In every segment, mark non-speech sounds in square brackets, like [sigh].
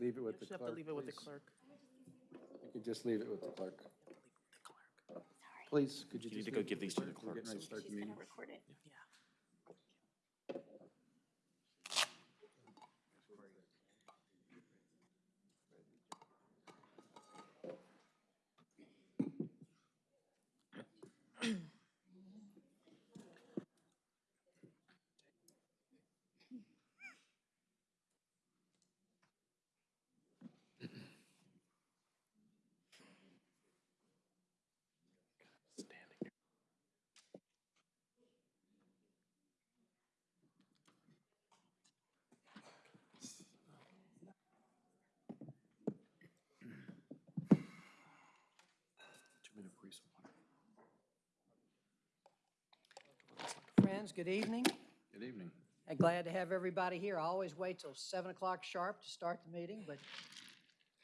leave it with the Just have to clerk, leave it with the please. clerk. You could just leave it with the clerk. Please, could you You need just to go leave it give with these to the We're clerk getting ready to so start the meeting. record it. Friends, good evening. Good evening. And glad to have everybody here. I always wait till 7 o'clock sharp to start the meeting, but,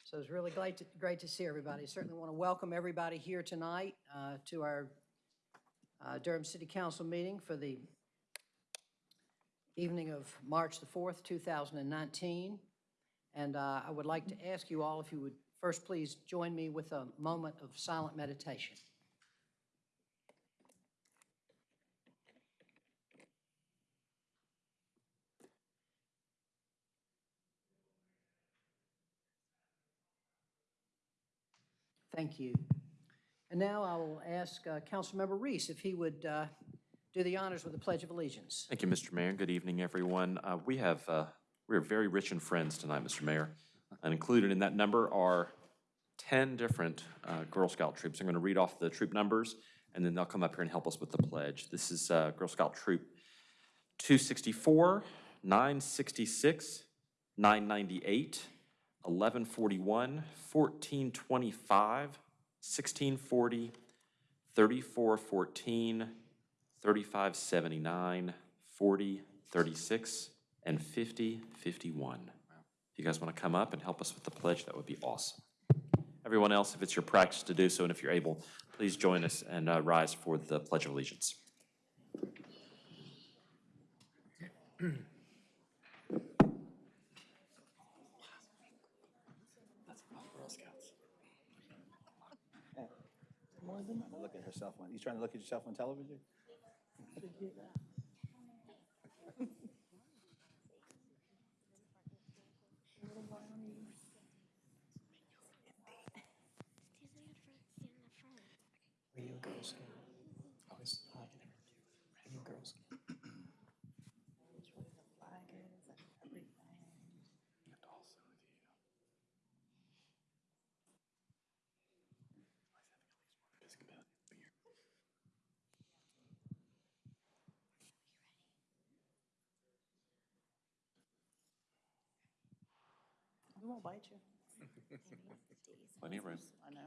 so it's really great to, great to see everybody. Certainly want to welcome everybody here tonight uh, to our uh, Durham City Council meeting for the evening of March the 4th, 2019. And uh, I would like to ask you all if you would first please join me with a moment of silent meditation. Thank you. And now I will ask uh, Councilmember Reece if he would uh, do the honors with the Pledge of Allegiance. Thank you, Mr. Mayor. Good evening, everyone. Uh, We have, uh, we are very rich in friends tonight, Mr. Mayor. And included in that number are 10 different uh, Girl Scout troops. I'm going to read off the troop numbers, and then they'll come up here and help us with the pledge. This is uh, Girl Scout Troop 264, 966, 998, 1141, 1425, 1640, 3414, 3579, 40, 36, and 50, 51. If you guys want to come up and help us with the pledge, that would be awesome. Everyone else, if it's your practice to do so, and if you're able, please join us and uh, rise for the Pledge of Allegiance. Look at herself on, you trying to look at yourself on television? Are you a Girl Scout? I was, I never do. Are you a Girl Scout? We won't bite you. Plenty of room. I know.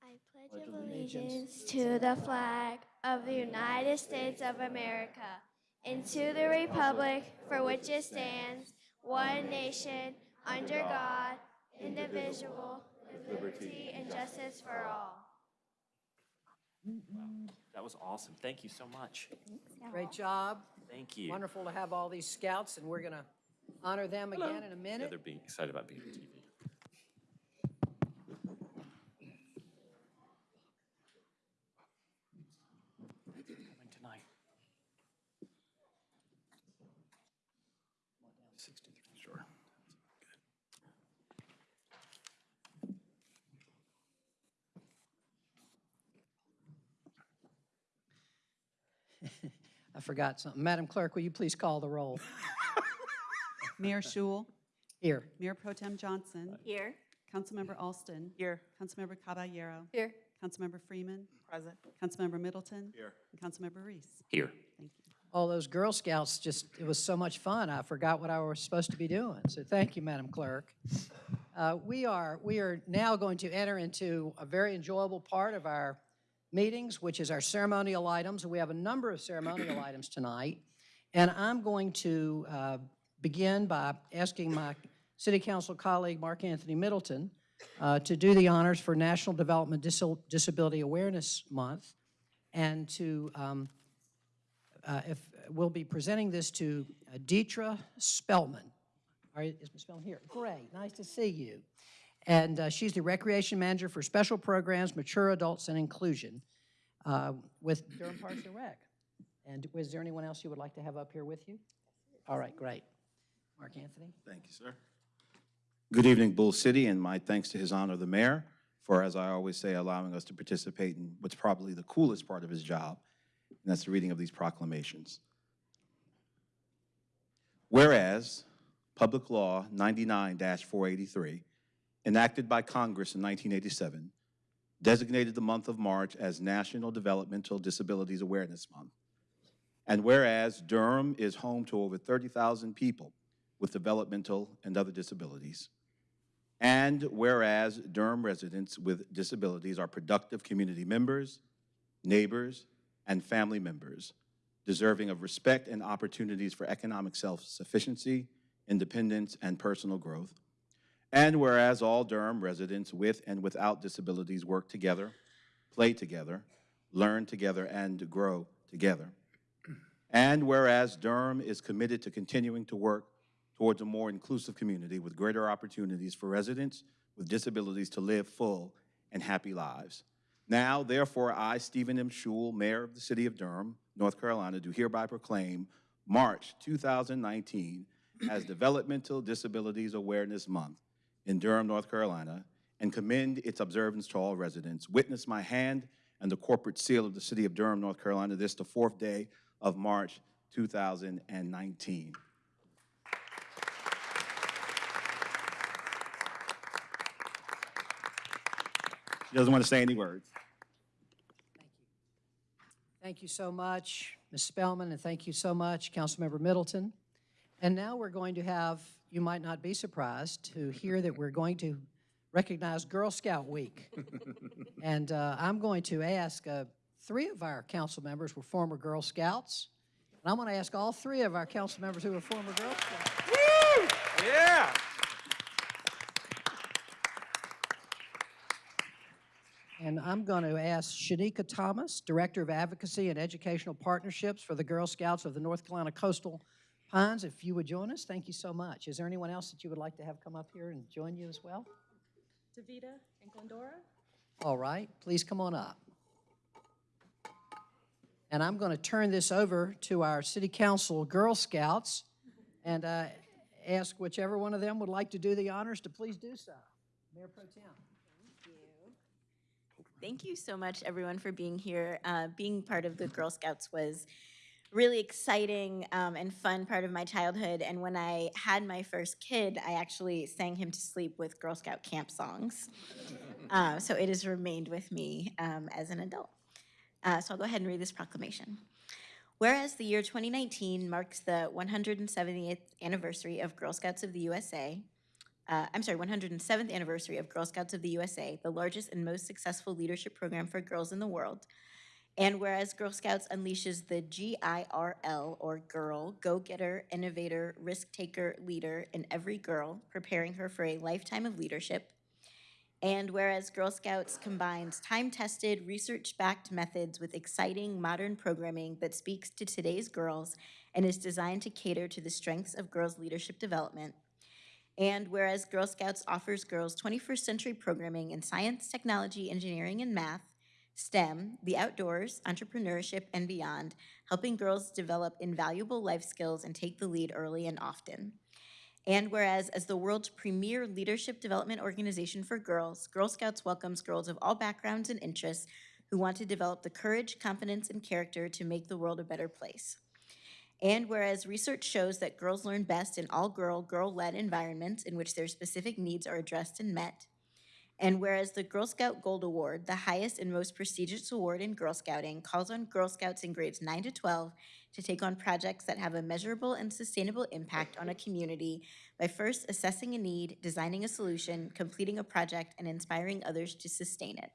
I pledge allegiance to the flag of the United States of America and to the republic for which it stands, one nation, under God, indivisible, with liberty and justice for all. That was awesome. Thank you so much. Great job. Thank you. Wonderful to have all these scouts, and we're going to honor them again in a Yeah, minute. they're being excited about being on TV. Coming tonight. 63, sure. I forgot something. Madam Clerk, will you please call the roll? [laughs] Mayor Schewel, Here. Mayor Pro Tem Johnson, Here. Councilmember Alston, Here. Councilmember Caballero, Here. Councilmember Freeman, Present. Councilmember Middleton. Here. And Councilmember Reece. Here. Thank you. All those Girl Scouts, just, it was so much fun. I forgot what I was supposed to be doing. So thank you, Madam Clerk. Uh, We are, we are now going to enter into a very enjoyable part of our meetings, which is our ceremonial items. We have a number of ceremonial [clears throat] items tonight. And I'm going to uh, begin by asking my city council colleague, Mark Anthony Middleton, uh, to do the honors for National Development Disil- Disability Awareness Month, and to, um, uh, if, we'll be presenting this to uh, Deetra Spellman. Are, you- is Ms. Spellman here? Great, nice to see you. And uh, she's the Recreation Manager for Special Programs, Mature Adults, and Inclusion uh, with Durham Parks and Rec. And was there anyone else you would like to have up here with you? All right, great. Mark Anthony? Thank you, sir. Good evening, Bull City, and my thanks to His Honor the Mayor for, as I always say, allowing us to participate in what's probably the coolest part of his job, and that's the reading of these proclamations. Whereas Public Law 99-483, enacted by Congress in 1987, designated the month of March as National Developmental Disabilities Awareness Month. And whereas Durham is home to over 30,000 people with developmental and other disabilities. And whereas Durham residents with disabilities are productive community members, neighbors, and family members, deserving of respect and opportunities for economic self-sufficiency, independence, and personal growth. And whereas all Durham residents with and without disabilities work together, play together, learn together, and grow together. And whereas Durham is committed to continuing to work towards a more inclusive community with greater opportunities for residents with disabilities to live full and happy lives. Now, therefore, I, Stephen M. Schewel, Mayor of the City of Durham, North Carolina, do hereby proclaim March 2019 as Developmental Disabilities Awareness Month in Durham, North Carolina, and commend its observance to all residents. Witness my hand and the corporate seal of the City of Durham, North Carolina, this the fourth day of March 2019. She doesn't want to say any words. Thank you Thank you so much, Ms. Spellman, and thank you so much, Councilmember Middleton. And now we're going to have, you might not be surprised to hear that we're going to recognize Girl Scout Week. [laughs] And uh, I'm going to ask, uh, three of our council members who were former Girl Scouts. And I'm going to ask all three of our council members who were former Girl Scouts. Woo! Yeah. And I'm going to ask Shanika Thomas, Director of Advocacy and Educational Partnerships for the Girl Scouts of the North Carolina Coastal Pines, if you would join us. Thank you so much. Is there anyone else that you would like to have come up here and join you as well? Davita and Glendora. All right, please come on up. And I'm going to turn this over to our City Council Girl Scouts and uh, ask whichever one of them would like to do the honors to please do so. Mayor Pro Tem. Thank you Thank you so much, everyone, for being here. Uh, being part of the Girl Scouts was really exciting um, and fun part of my childhood. And when I had my first kid, I actually sang him to sleep with Girl Scout camp songs. Uh, so it has remained with me um, as an adult. Uh, so I'll go ahead and read this proclamation. Whereas the year 2019 marks the 170th anniversary of Girl Scouts of the USA, uh, I'm sorry, 107th anniversary of Girl Scouts of the USA, the largest and most successful leadership program for girls in the world. And whereas Girl Scouts unleashes the GIRL, or Girl, Go Getter, Innovator, Risk Taker, Leader in every girl, preparing her for a lifetime of leadership. And whereas Girl Scouts combines time tested, research backed methods with exciting modern programming that speaks to today's girls and is designed to cater to the strengths of girls' leadership development. And whereas Girl Scouts offers girls 21st century programming in science, technology, engineering, and math, STEM, the outdoors, entrepreneurship, and beyond, helping girls develop invaluable life skills and take the lead early and often. And whereas, as the world's premier leadership development organization for girls, Girl Scouts welcomes girls of all backgrounds and interests who want to develop the courage, confidence, and character to make the world a better place. And whereas research shows that girls learn best in all girl, girl led environments in which their specific needs are addressed and met. And whereas the Girl Scout Gold Award, the highest and most prestigious award in Girl Scouting, calls on Girl Scouts in grades 9 to 12 to take on projects that have a measurable and sustainable impact on a community by first assessing a need, designing a solution, completing a project, and inspiring others to sustain it.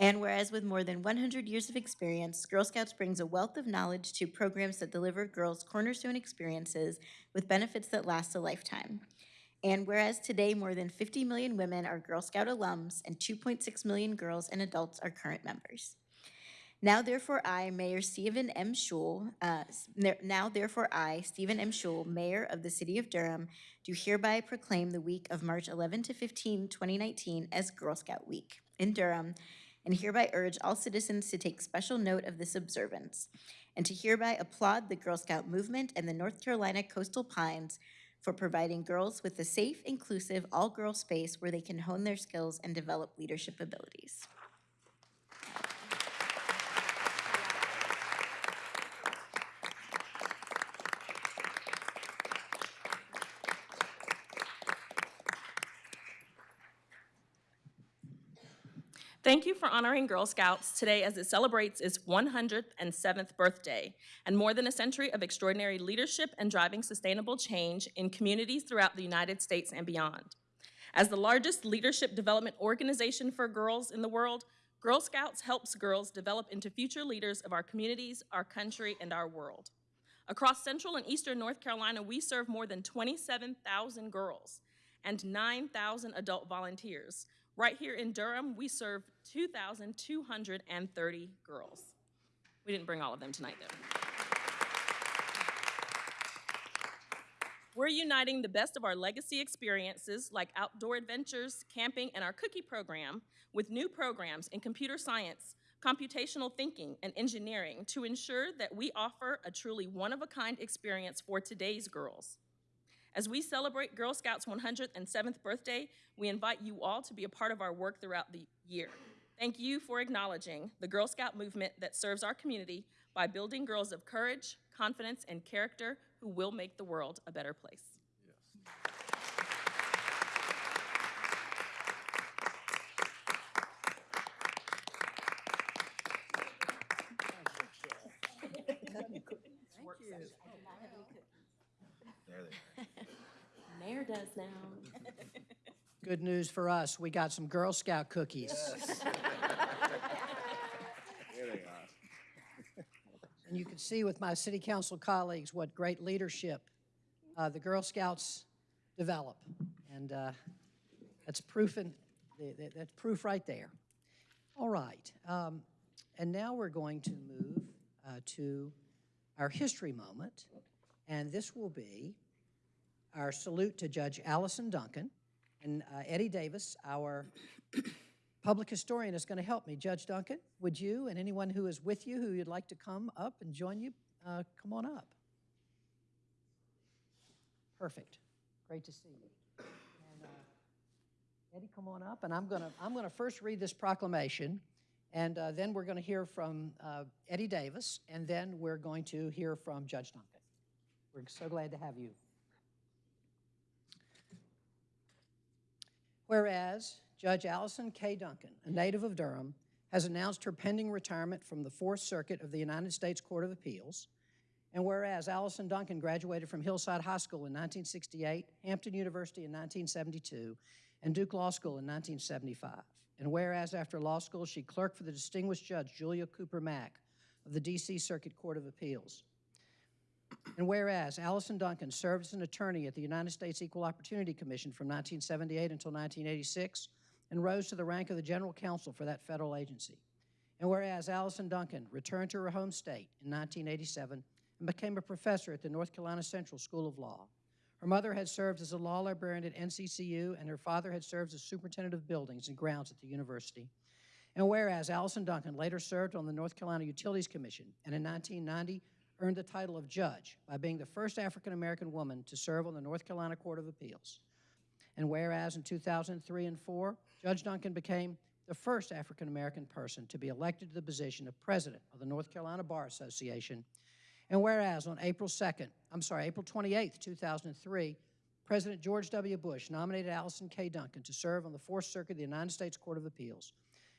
And whereas with more than 100 years of experience, Girl Scouts brings a wealth of knowledge to programs that deliver girls cornerstone experiences with benefits that last a lifetime. And whereas today more than 50 million women are Girl Scout alums and 2.6 million girls and adults are current members. Now therefore I, Mayor Stephen M. Schewel, uh, now therefore I, Stephen M. Schewel, Mayor of the City of Durham, do hereby proclaim the week of March 11 to 15, 2019 as Girl Scout Week in Durham, and hereby urge all citizens to take special note of this observance, and to hereby applaud the Girl Scout movement and the North Carolina Coastal Pines for providing girls with a safe, inclusive, all-girl space where they can hone their skills and develop leadership abilities. Thank you for honoring Girl Scouts today as it celebrates its 107th birthday and more than a century of extraordinary leadership and driving sustainable change in communities throughout the United States and beyond. As the largest leadership development organization for girls in the world, Girl Scouts helps girls develop into future leaders of our communities, our country, and our world. Across central and eastern North Carolina, we serve more than 27,000 girls and 9,000 adult volunteers. Right here in Durham, we serve 2,230 girls. We didn't bring all of them tonight, though. We're uniting the best of our legacy experiences, like outdoor adventures, camping, and our cookie program, with new programs in computer science, computational thinking, and engineering to ensure that we offer a truly one-of-a-kind experience for today's girls. As we celebrate Girl Scouts' 107th birthday, we invite you all to be a part of our work throughout the year. Thank you for acknowledging the Girl Scout movement that serves our community by building girls of courage, confidence, and character who will make the world a better place. Mayor does now. Good news for us, we got some Girl Scout cookies. And you can see with my city council colleagues what great leadership uh, the Girl Scouts develop. And uh, that's proof, in, th- th- that's proof right there. All right, um, and now we're going to move uh, to our history moment. And this will be our salute to Judge Allyson Duncan. And uh, Eddie Davis, our public historian, is going to help me. Judge Duncan, would you and anyone who is with you who you'd like to come up and join you, uh, come on up. Perfect. Great to see you. And, uh, Eddie, come on up, and I'm going to I'm to first read this proclamation, and uh, then we're going to hear from uh, Eddie Davis, and then we're going to hear from Judge Duncan. We're so glad to have you. Whereas Judge Allyson K. Duncan, a native of Durham, has announced her pending retirement from the Fourth Circuit of the United States Court of Appeals. And whereas Allyson Duncan graduated from Hillside High School in 1968, Hampton University in 1972, and Duke Law School in 1975. And whereas after law school, she clerked for the distinguished judge Julia Cooper Mack of the D.C. Circuit Court of Appeals. And whereas Allyson Duncan served as an attorney at the United States Equal Opportunity Commission from 1978 until 1986 and rose to the rank of the general counsel for that federal agency. And whereas Allyson Duncan returned to her home state in 1987 and became a professor at the North Carolina Central School of Law. Her mother had served as a law librarian at NCCU, and her father had served as superintendent of buildings and grounds at the university. And whereas Allyson Duncan later served on the North Carolina Utilities Commission, and in 1990 earned the title of judge by being the first African American woman to serve on the North Carolina Court of Appeals. And whereas in 2003 and 4, Judge Duncan became the first African American person to be elected to the position of president of the North Carolina Bar Association. And whereas on April 2nd, I'm sorry, April 28th, 2003, President George W. Bush nominated Allyson K. Duncan to serve on the Fourth Circuit of the United States Court of Appeals.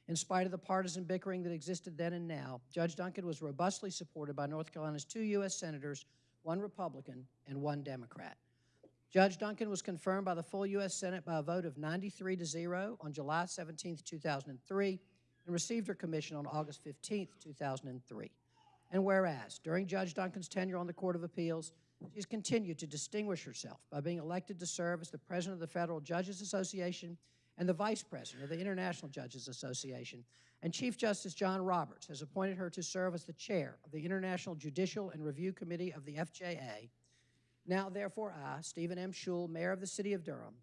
In spite of the partisan bickering that existed then and now, Judge Duncan was robustly supported by North Carolina's two U.S. senators, one Republican and one Democrat. Judge Duncan was confirmed by the full U.S. Senate by a vote of 93 to 0 on July 17, 2003, and received her commission on August 15, 2003. And whereas, during Judge Duncan's tenure on the Court of Appeals, she's continued to distinguish herself by being elected to serve as the President of the Federal Judges Association and the Vice President of the International Judges Association. And Chief Justice John Roberts has appointed her to serve as the Chair of the International Judicial and Review Committee of the FJA. Now, therefore, I, Stephen M. Schewel, Mayor of the City of Durham,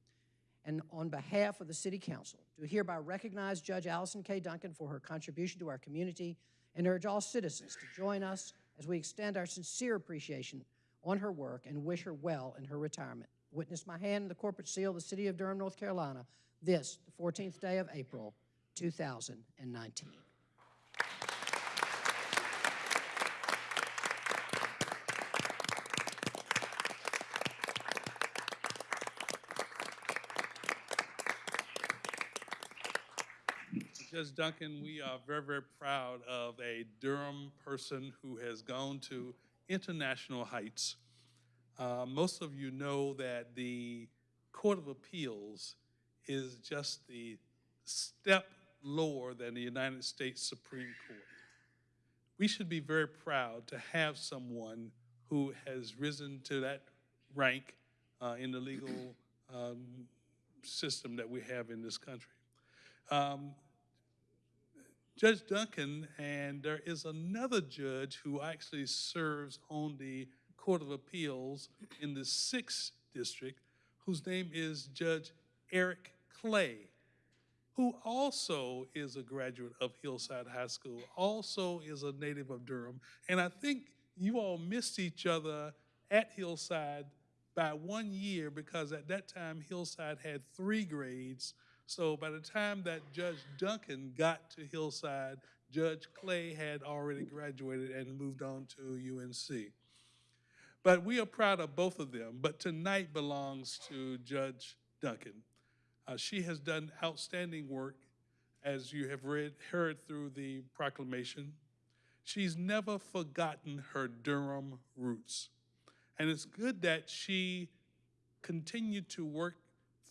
and on behalf of the City Council, do hereby recognize Judge Allyson K. Duncan for her contribution to our community and urge all citizens to join us as we extend our sincere appreciation on her work and wish her well in her retirement. Witness my hand in the corporate seal of the City of Durham, North Carolina, this, the 14th day of April, 2019. Judge Duncan, we are very, very proud of a Durham person who has gone to international heights. Uh, most of you know that the Court of Appeals is just the step lower than the United States Supreme Court. We should be very proud to have someone who has risen to that rank uh, in the legal um, system that we have in this country. Um, Judge Duncan, and there is another judge who actually serves on the Court of Appeals in the Sixth District, whose name is Judge Eric Clay, who also is a graduate of Hillside High School, also is a native of Durham. And I think you all missed each other at Hillside by one year because at that time Hillside had three grades. So by the time that Judge Duncan got to Hillside, Judge Clay had already graduated and moved on to UNC. But we are proud of both of them. But tonight belongs to Judge Duncan. Uh, she has done outstanding work, as you have read, heard through the proclamation. She's never forgotten her Durham roots. And it's good that she continued to work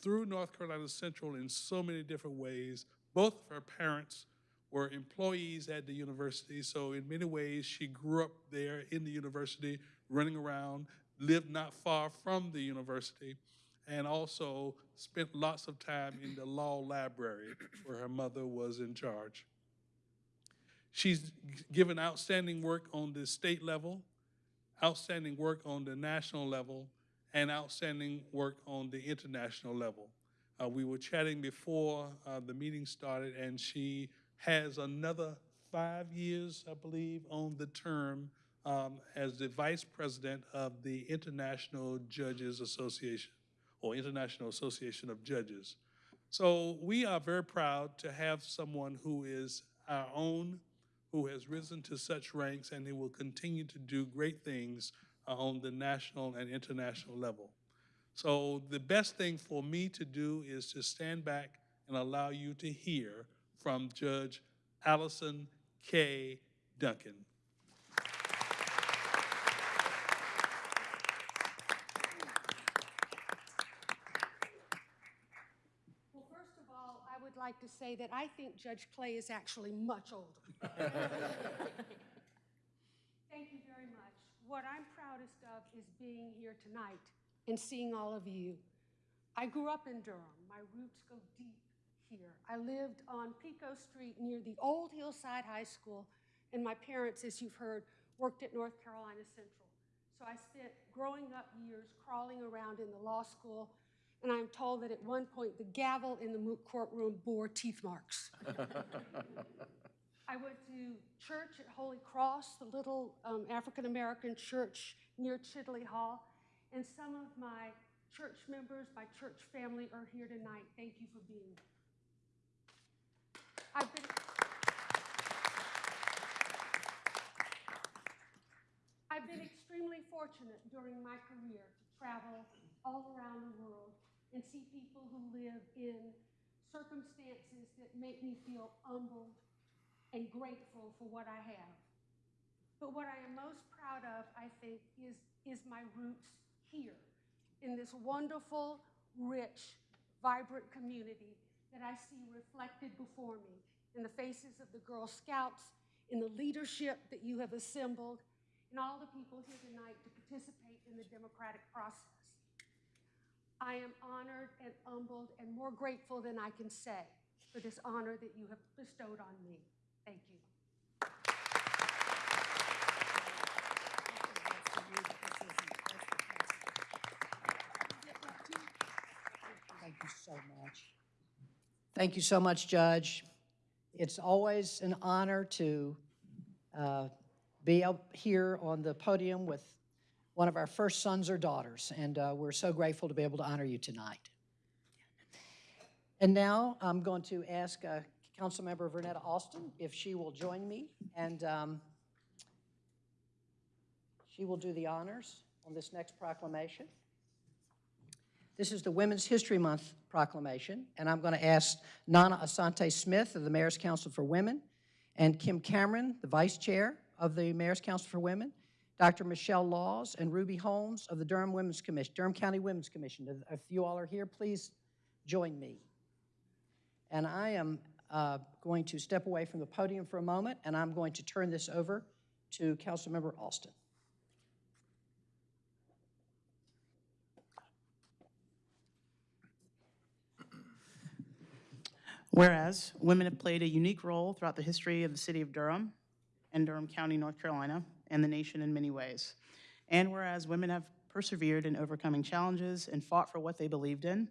through North Carolina Central in so many different ways. Both of her parents were employees at the university, so in many ways she grew up there in the university, running around, lived not far from the university, and also spent lots of time in the law library where her mother was in charge. She's given outstanding work on the state level, outstanding work on the national level, and outstanding work on the international level. Uh, we were chatting before uh, the meeting started, and she has another five years, I believe, on the term um, as the vice president of the International Judges Association, or International Association of Judges. So we are very proud to have someone who is our own, who has risen to such ranks, and who will continue to do great things uh, on the national and international level. So the best thing for me to do is to stand back and allow you to hear from Judge Allyson K. Duncan. Well, first of all, I would like to say that I think Judge Clay is actually much older. [laughs] Thank you very much. What I'm proudest of is being here tonight and seeing all of you. I grew up in Durham. My roots go deep here. I lived on Pico Street near the old Hillside High School, and my parents, as you've heard, worked at North Carolina Central. So I spent growing up years crawling around in the law school, and I'm told that at one point the gavel in the moot courtroom bore teeth marks. [laughs] I went to church at Holy Cross, the little um, African American church near Chidley Hall, and some of my church members, my church family are here tonight. Thank you for being here. I've been. I've been extremely fortunate during my career to travel all around the world and see people who live in circumstances that make me feel humbled and grateful for what I have. But what I am most proud of, I think, is, is my roots here in this wonderful, rich, vibrant community that I see reflected before me in the faces of the Girl Scouts in the leadership that you have assembled, and all the people here tonight to participate in the democratic process. I am honored and humbled and more grateful than I can say for this honor that you have bestowed on me. Thank you. Thank you so much. Thank you so much, Judge. It's always an honor to uh, be up here on the podium with one of our first sons or daughters, and uh, we're so grateful to be able to honor you tonight. And now I'm going to ask uh, Councilmember Vernetta Alston if she will join me, and um, she will do the honors on this next proclamation. This is the Women's History Month proclamation, and I'm going to ask Nana Asante Smith of the Mayor's Council for Women, and Kim Cameron, the Vice Chair of the Mayor's Council for Women, Dr. Michelle Laws, and Ruby Holmes of the Durham Women's Commission, Durham County Women's Commission. If- you all are here, please join me. And I am uh, going to step away from the podium for a moment, and I'm going to turn this over to Councilmember Alston. Whereas women have played a unique role throughout the history of the city of Durham and Durham County, North Carolina, and the nation in many ways. And whereas women have persevered in overcoming challenges and fought for what they believed in.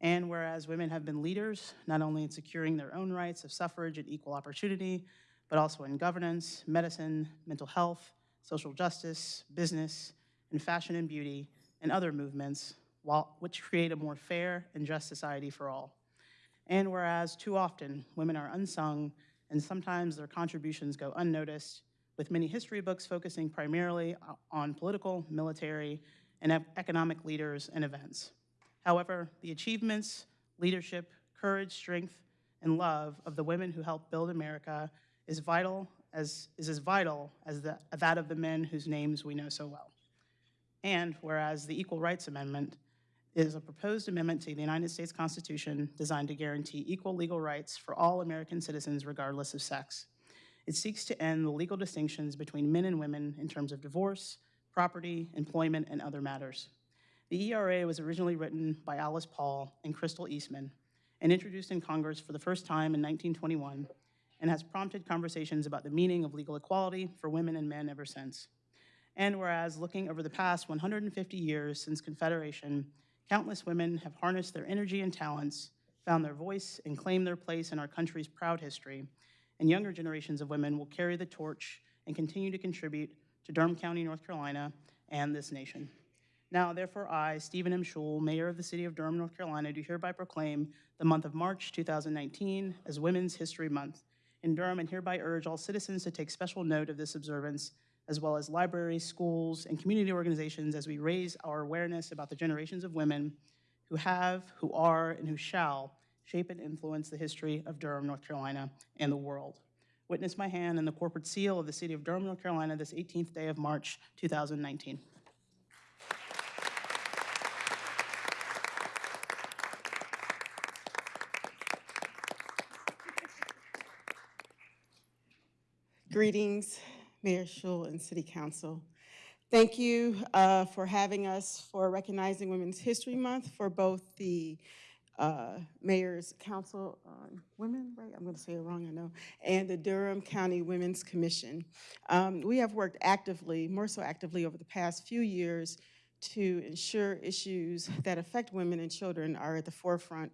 And whereas women have been leaders, not only in securing their own rights of suffrage and equal opportunity, but also in governance, medicine, mental health, social justice, business, and fashion and beauty, and other movements, while, which create a more fair and just society for all. And whereas too often women are unsung and sometimes their contributions go unnoticed, with many history books focusing primarily on political, military, and economic leaders and events. However, the achievements, leadership, courage, strength, and love of the women who helped build America is vital as is as vital as the, that of the men whose names we know so well. And whereas the Equal Rights Amendment is a proposed amendment to the United States Constitution designed to guarantee equal legal rights for all American citizens regardless of sex. It seeks to end the legal distinctions between men and women in terms of divorce, property, employment, and other matters. The ERA was originally written by Alice Paul and Crystal Eastman and introduced in Congress for the first time in 1921 and has prompted conversations about the meaning of legal equality for women and men ever since. And whereas looking over the past 150 years since Confederation, countless women have harnessed their energy and talents, found their voice, and claimed their place in our country's proud history, and younger generations of women will carry the torch and continue to contribute to Durham County, North Carolina, and this nation. Now, therefore, I, Stephen M. Schewel, Mayor of the City of Durham, North Carolina, do hereby proclaim the month of March 2019 as Women's History Month in Durham and hereby urge all citizens to take special note of this observance, as well as libraries, schools, and community organizations as we raise our awareness about the generations of women who have, who are, and who shall shape and influence the history of Durham, North Carolina, and the world. Witness my hand and the corporate seal of the City of Durham, North Carolina, this 18th day of March, 2019. Greetings, Mayor Schewel and City Council. Thank you uh, for having us for recognizing Women's History Month for both the uh, Mayor's Council on Women, right? I'm going to say it wrong, I know, and the Durham County Women's Commission. Um, We have worked actively, more so actively over the past few years to ensure issues that affect women and children are at the forefront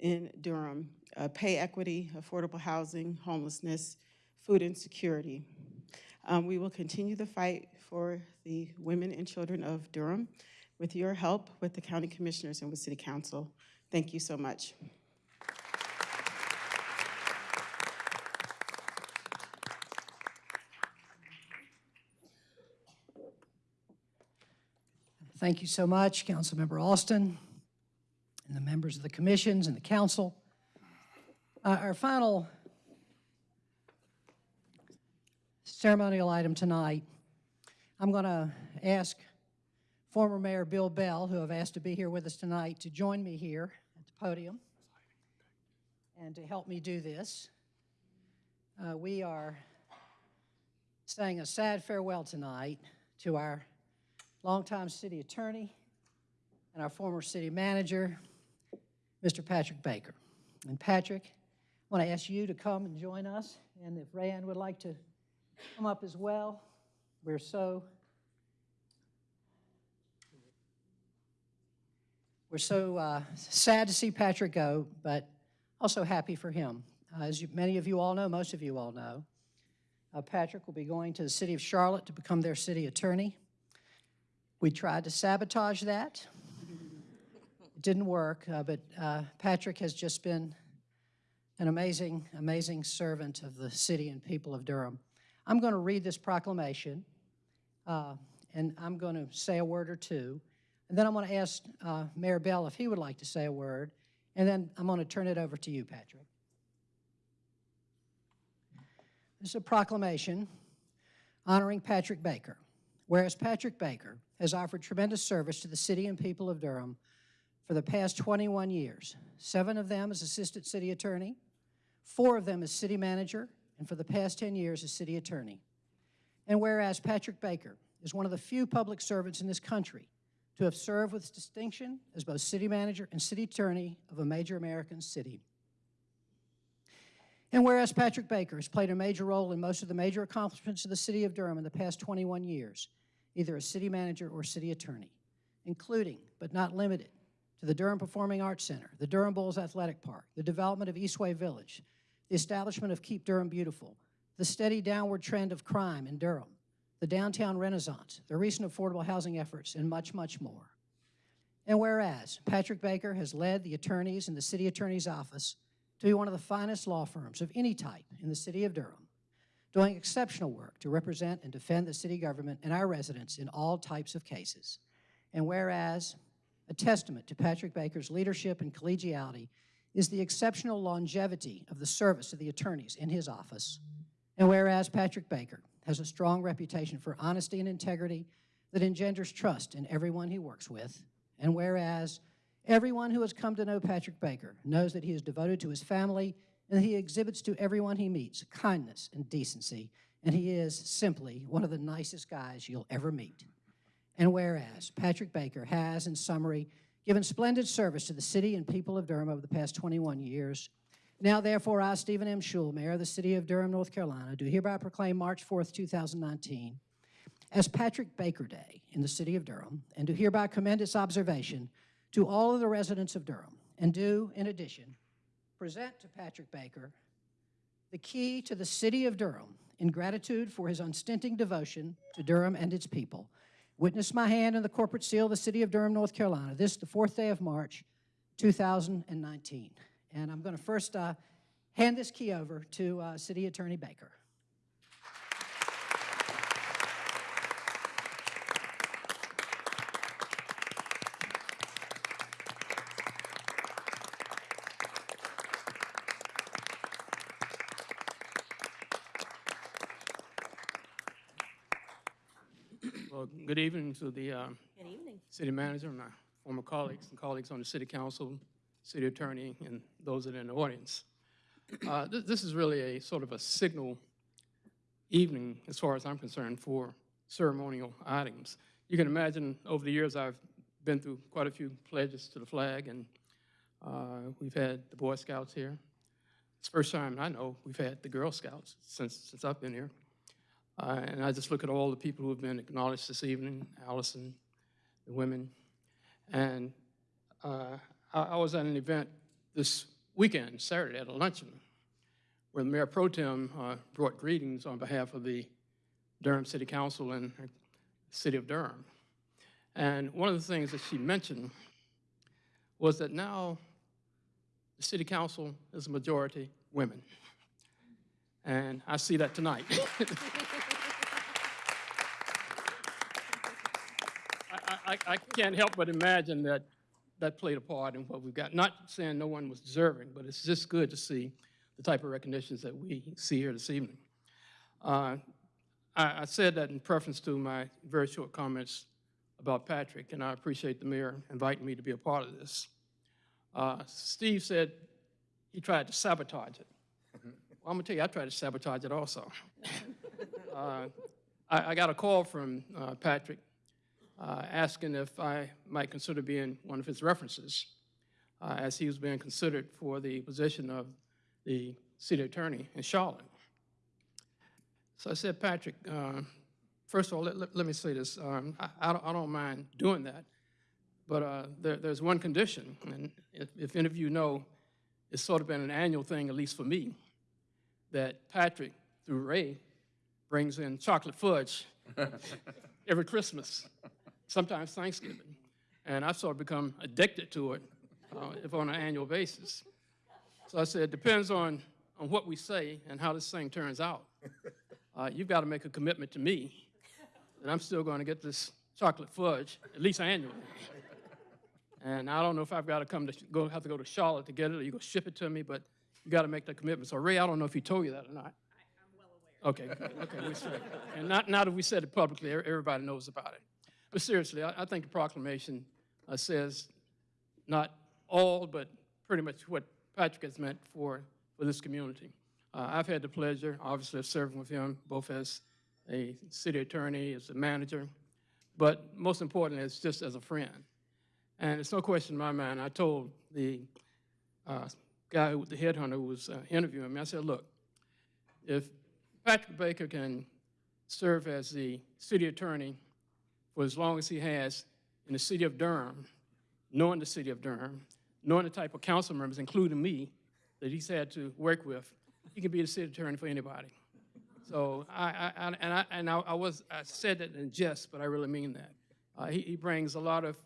in Durham. Uh, Pay equity, affordable housing, homelessness, food insecurity. Um, we will continue the fight for the women and children of Durham with your help, with the county commissioners and with city council. Thank you so much. Thank you so much, Councilmember Alston, and the members of the commissions and the council. Uh, Our final ceremonial item tonight, I'm going to ask former Mayor Bill Bell, who I've asked to be here with us tonight, to join me here at the podium and to help me do this. Uh, We are saying a sad farewell tonight to our longtime city attorney and our former city manager, Mr. Patrick Baker. And Patrick, I want to ask you to come and join us, and if Rayanne would like to come up as well, we're so We're so uh, sad to see Patrick go, but also happy for him. Uh, As you- many of you all know, most of you all know, uh, Patrick will be going to the city of Charlotte to become their city attorney. We tried to sabotage that. It didn't work, uh, but uh, Patrick has just been an amazing, amazing servant of the city and people of Durham. I'm going to read this proclamation, uh, and I'm going to say a word or two. And then I'm going to ask uh, Mayor Bell if he would like to say a word, and then I'm going to turn it over to you, Patrick. This is a proclamation honoring Patrick Baker. Whereas Patrick Baker has offered tremendous service to the city and people of Durham for the past 21 years, seven of them as Assistant City Attorney, four of them as City Manager, and for the past 10 years as City Attorney. And whereas Patrick Baker is one of the few public servants in this country to have served with distinction as both City Manager and City Attorney of a major American city. And whereas Patrick Baker has played a major role in most of the major accomplishments of the city of Durham in the past 21 years, either as city manager or city attorney, including, but not limited, to the Durham Performing Arts Center, the Durham Bulls Athletic Park, the development of Eastway Village, the establishment of Keep Durham Beautiful, the steady downward trend of crime in Durham, the downtown renaissance, the recent affordable housing efforts, and much, much more. And whereas Patrick Baker has led the attorneys in the city attorney's office to be one of the finest law firms of any type in the city of Durham, doing exceptional work to represent and defend the city government and our residents in all types of cases. And whereas a testament to Patrick Baker's leadership and collegiality is the exceptional longevity of the service of the attorneys in his office. And whereas Patrick Baker has a strong reputation for honesty and integrity that engenders trust in everyone he works with. And whereas everyone who has come to know Patrick Baker knows that he is devoted to his family and that he exhibits to everyone he meets kindness and decency, and he is simply one of the nicest guys you'll ever meet. And whereas Patrick Baker has, in summary, given splendid service to the city and people of Durham over the past 21 years, now, therefore, I, Stephen M. Schewel, Mayor of the City of Durham, North Carolina, do hereby proclaim March 4th, 2019 as Patrick Baker Day in the City of Durham, and do hereby commend its observation to all of the residents of Durham, and do, in addition, present to Patrick Baker the key to the City of Durham in gratitude for his unstinting devotion to Durham and its people. Witness my hand in the corporate seal of the City of Durham, North Carolina, this, the fourth day of March, 2019. And I'm going to first uh, hand this key over to uh, City Attorney Baker. Well, good evening to the uh, Good evening. city manager, my former colleagues and colleagues on the city council, city attorney, and those that are in the audience. Uh, th- This is really a sort of a signal evening, as far as I'm concerned, for ceremonial items. You can imagine, over the years, I've been through quite a few pledges to the flag, and uh, we've had the Boy Scouts here. It's the first time I know we've had the Girl Scouts since, since I've been here. Uh, And I just look at all the people who have been acknowledged this evening, Allyson, the women. And uh, I was at an event this weekend, Saturday, at a luncheon, where the Mayor Pro Tem uh, brought greetings on behalf of the Durham City Council and the City of Durham. And one of the things that she mentioned was that now the City Council is a majority women. And I see that tonight. [laughs] I, I, I can't help but imagine that that played a part in what we've got. Not saying no one was deserving, but it's just good to see the type of recognitions that we see here this evening. Uh, I, I said that in preference to my very short comments about Patrick, and I appreciate the mayor inviting me to be a part of this. Uh, Steve said he tried to sabotage it. [laughs] Well, I'm gonna tell you, I tried to sabotage it also. [laughs] uh, I, I got a call from uh, Patrick uh, asking if I might consider being one of his references, uh, as he was being considered for the position of the city attorney in Charlotte. So I said, Patrick, uh, first of all, let, let, let me say this. Um, I, I, don't, I don't mind doing that, but uh, there, there's one condition, and if, if any of you know, it's sort of been an annual thing, at least for me, that Patrick, through Ray, brings in chocolate fudge [laughs] every Christmas, sometimes Thanksgiving. And I've sort of become addicted to it, uh, if on an annual basis. So I said, it depends on, on what we say and how this thing turns out. Uh, you've got to make a commitment to me that I'm still going to get this chocolate fudge, at least annually. And I don't know if I've got to come to, go, have to go to Charlotte to get it, or you go ship it to me, but you got to make that commitment. So Ray, I don't know if he told you that or not. I'm well aware of. Okay, okay, we said, and not, now that we said it publicly, everybody knows about it. But seriously, I, I think the proclamation uh, says not all, but pretty much what Patrick has meant for, for this community. Uh, I've had the pleasure, obviously, of serving with him, both as a city attorney, as a manager, but most importantly, it's just as a friend. And it's no question in my mind, I told the uh, guy, the headhunter who was uh, interviewing me, I said, look, if Patrick Baker can serve as the city attorney for as long as he has in the city of Durham, knowing the city of Durham, knowing the type of council members, including me, that he's had to work with, he can be the city attorney for anybody. So I, I, and I, and I I was, I said that in jest, but I really mean that. Uh, he, he brings a lot of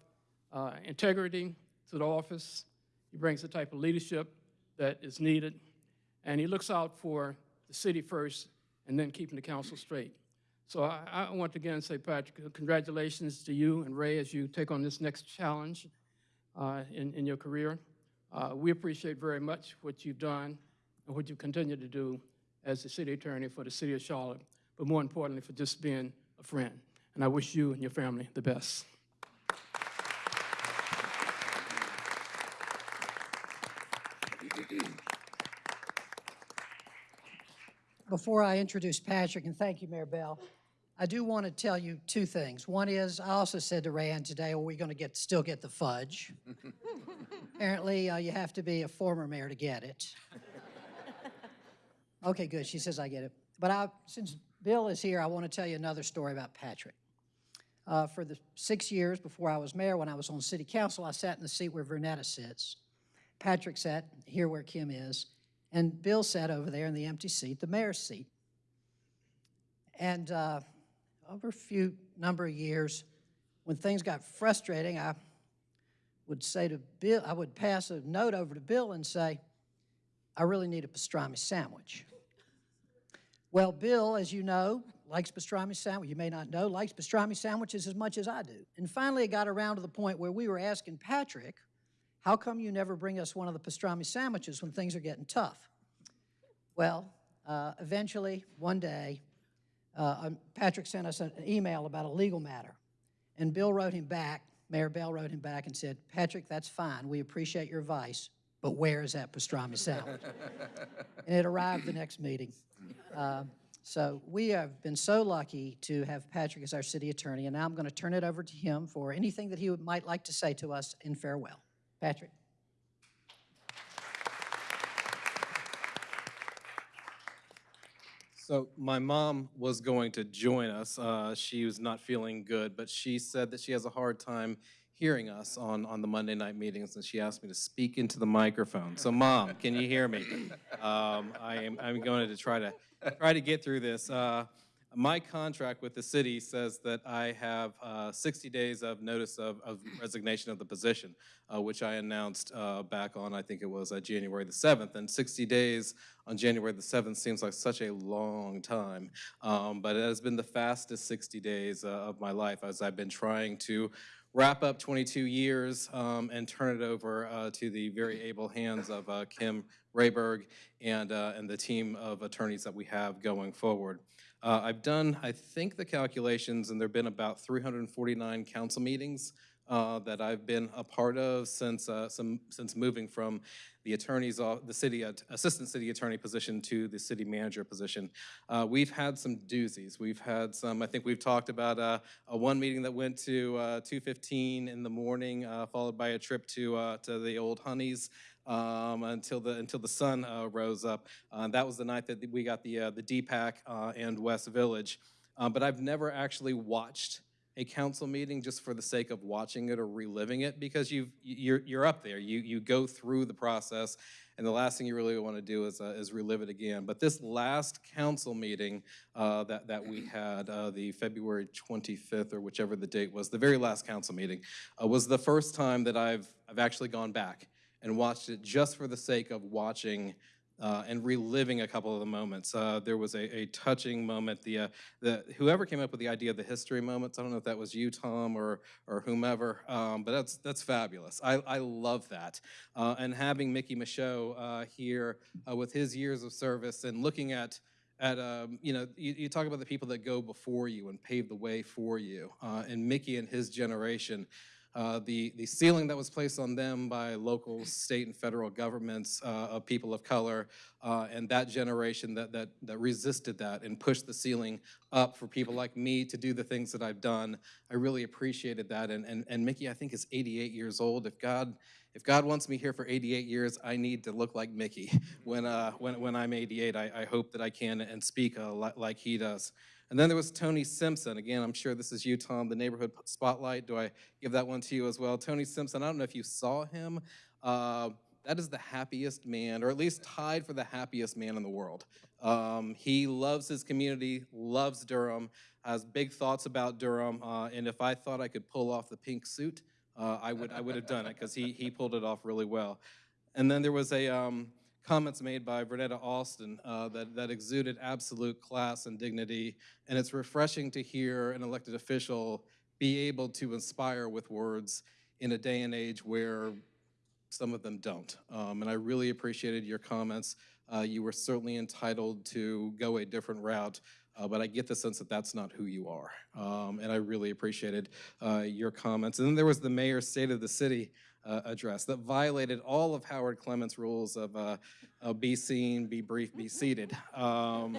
uh, integrity to the office. He brings the type of leadership that is needed, and he looks out for the city first and then keeping the council straight. So I, I want to again say, Patrick, congratulations to you and Ray as you take on this next challenge uh, in, in your career. Uh, we appreciate very much what you've done and what you continue to do as the city attorney for the city of Charlotte, but more importantly, for just being a friend. And I wish you and your family the best. Before I introduce Patrick, and thank you, Mayor Bell, I do want to tell you two things. One is, I also said to Rayanne today, are we going to get, still get the fudge? [laughs] Apparently, uh, you have to be a former mayor to get it. [laughs] Okay, good, she says I get it. But I, since Bill is here, I want to tell you another story about Patrick. Uh, For the six years before I was mayor, when I was on city council, I sat in the seat where Vernetta sits. Patrick sat here where Kim is, and Bill sat over there in the empty seat, the mayor's seat. And uh, over a few number of years, when things got frustrating, I would say to Bill, I would pass a note over to Bill and say, I really need a pastrami sandwich. Well, Bill, as you know, likes pastrami sandwich. You may not know, likes pastrami sandwiches as much as I do. And finally, it got around to the point where we were asking Patrick, how come you never bring us one of the pastrami sandwiches when things are getting tough? Well, uh, eventually, one day, uh, um, Patrick sent us an email about a legal matter. And Bill wrote him back, Mayor Bell wrote him back and said, Patrick, that's fine. We appreciate your advice, but where is that pastrami sandwich? [laughs] and it arrived the next meeting. Uh, so we have been so lucky to have Patrick as our city attorney, and now I'm going to turn it over to him for anything that he would, might like to say to us in farewell. Patrick. So my mom was going to join us. Uh, she was not feeling good, but she said that she has a hard time hearing us on, on the Monday night meetings, and she asked me to speak into the microphone. So mom, can you hear me? [laughs] Um, I am, I'm going to try to, try to get through this. Uh, my contract with the city says that I have uh, 60 days of notice of, of resignation of the position, uh, which I announced uh, back on, I think it was uh, January the 7th. And 60 days on January the 7th seems like such a long time. Um, but it has been the fastest 60 days uh, of my life as I've been trying to wrap up 22 years um, and turn it over uh, to the very able hands of uh, Kim Rehberg and, uh, and the team of attorneys that we have going forward. Uh, I've done, I think, the calculations, and there have been about 349 council meetings uh, uh, that I've been a part of since, uh, some, since moving from the attorney's, the city, assistant city attorney position to the city manager position. Uh, We've had some doozies. We've had some, I think we've talked about uh, a one meeting that went to uh, 2:15 in the morning, uh, followed by a trip to, uh, to the old Honeys um, until the, until the sun uh, rose up. Uh, That was the night that we got the, uh, the DPAC uh, and West Village. Uh, But I've never actually watched a council meeting just for the sake of watching it or reliving it because you've, you're, you're up there. You, you go through the process and the last thing you really want to do is, uh, is relive it again. But this last council meeting uh, that, that we had, the February 25th or whichever the date was, the very last council meeting, was the first time that I've, I've actually gone back and watched it just for the sake of watching uh, and reliving a couple of the moments. Uh, there was a, a touching moment. The, uh, the whoever came up with the idea of the history moments. I don't know if that was you, Tom, or or whomever, um, but that's that's fabulous. I, I love that. Uh, and having Mickey Michaux uh, here uh, with his years of service and looking at at um, you know you, you talk about the people that go before you and pave the way for you, and Mickey and his generation. Uh, the, the ceiling that was placed on them by local, state, and federal governments uh, of people of color, uh, and that generation that, that, that resisted that and pushed the ceiling up for people like me to do the things that I've done. I really appreciated that. And, and, and Mickey, I think, is 88 years old. If God, if God wants me here for 88 years, I need to look like Mickey. [laughs] When, uh, when, when I'm 88, I, I hope that I can and speak uh, li- like he does. And then there was Tony Simpson. Again, I'm sure this is you, Tom, the neighborhood spotlight. Do I give that one to you as well? Tony Simpson, I don't know if you saw him. Uh, that is the happiest man, or at least tied for the happiest man in the world. Um, he loves his community, loves Durham, has big thoughts about Durham, uh, and if I thought I could pull off the pink suit, uh, I would I would have done it because he he pulled it off really well. And then there was a um, comments made by Vernetta Alston uh, that, that exuded absolute class and dignity. And it's refreshing to hear an elected official be able to inspire with words in a day and age where some of them don't. Um, and I really appreciated your comments. Uh, you were certainly entitled to go a different route. Uh, but I get the sense that that's not who you are. Um, and I really appreciated uh, your comments. And then there was the mayor's State of the City uh, address that violated all of Howard Clement's rules of uh, uh, be seen, be brief, be seated. Um,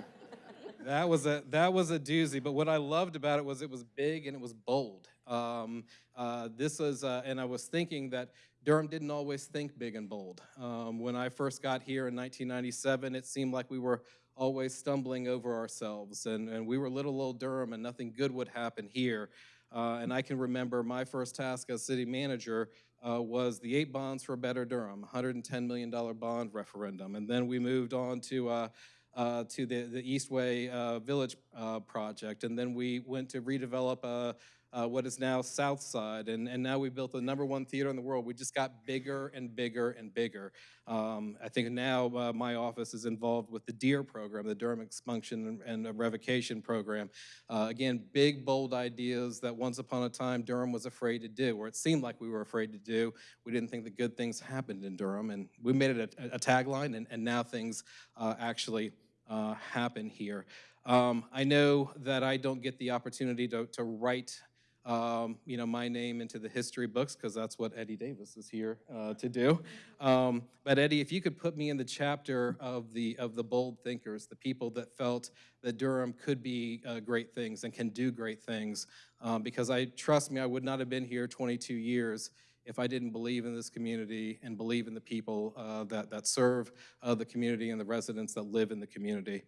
that was a that was a doozy. But what I loved about it was it was big and it was bold. Um, uh, this was, uh, and I was thinking that Durham didn't always think big and bold. Um, when I first got here in 1997, it seemed like we were always stumbling over ourselves, and, and we were little old Durham, and nothing good would happen here. Uh, and I can remember my first task as city manager uh, was the eight bonds for a better Durham, $110 million bond referendum. And then we moved on to, uh, uh, to the, the Eastway uh, Village uh, project. And then we went to redevelop uh, what is now South Side. And, and now we built the number one theater in the world. We just got bigger and bigger and bigger. Um, I think now uh, my office is involved with the DEAR program, the Durham Expunction and, and Revocation Program. Uh, again, big, bold ideas that once upon a time Durham was afraid to do, or it seemed like we were afraid to do. We didn't think that good things happened in Durham, and we made it a, a tagline, and, and now things uh, actually uh, happen here. Um, I know that I don't get the opportunity to, to write um, you know, my name into the history books because that's what Eddie Davis is here uh, to do. Um, but Eddie, if you could put me in the chapter of the of the bold thinkers, the people that felt that Durham could be uh, great things and can do great things, um, because I trust me, I would not have been here 22 years if I didn't believe in this community and believe in the people uh, that that serve uh, the community and the residents that live in the community.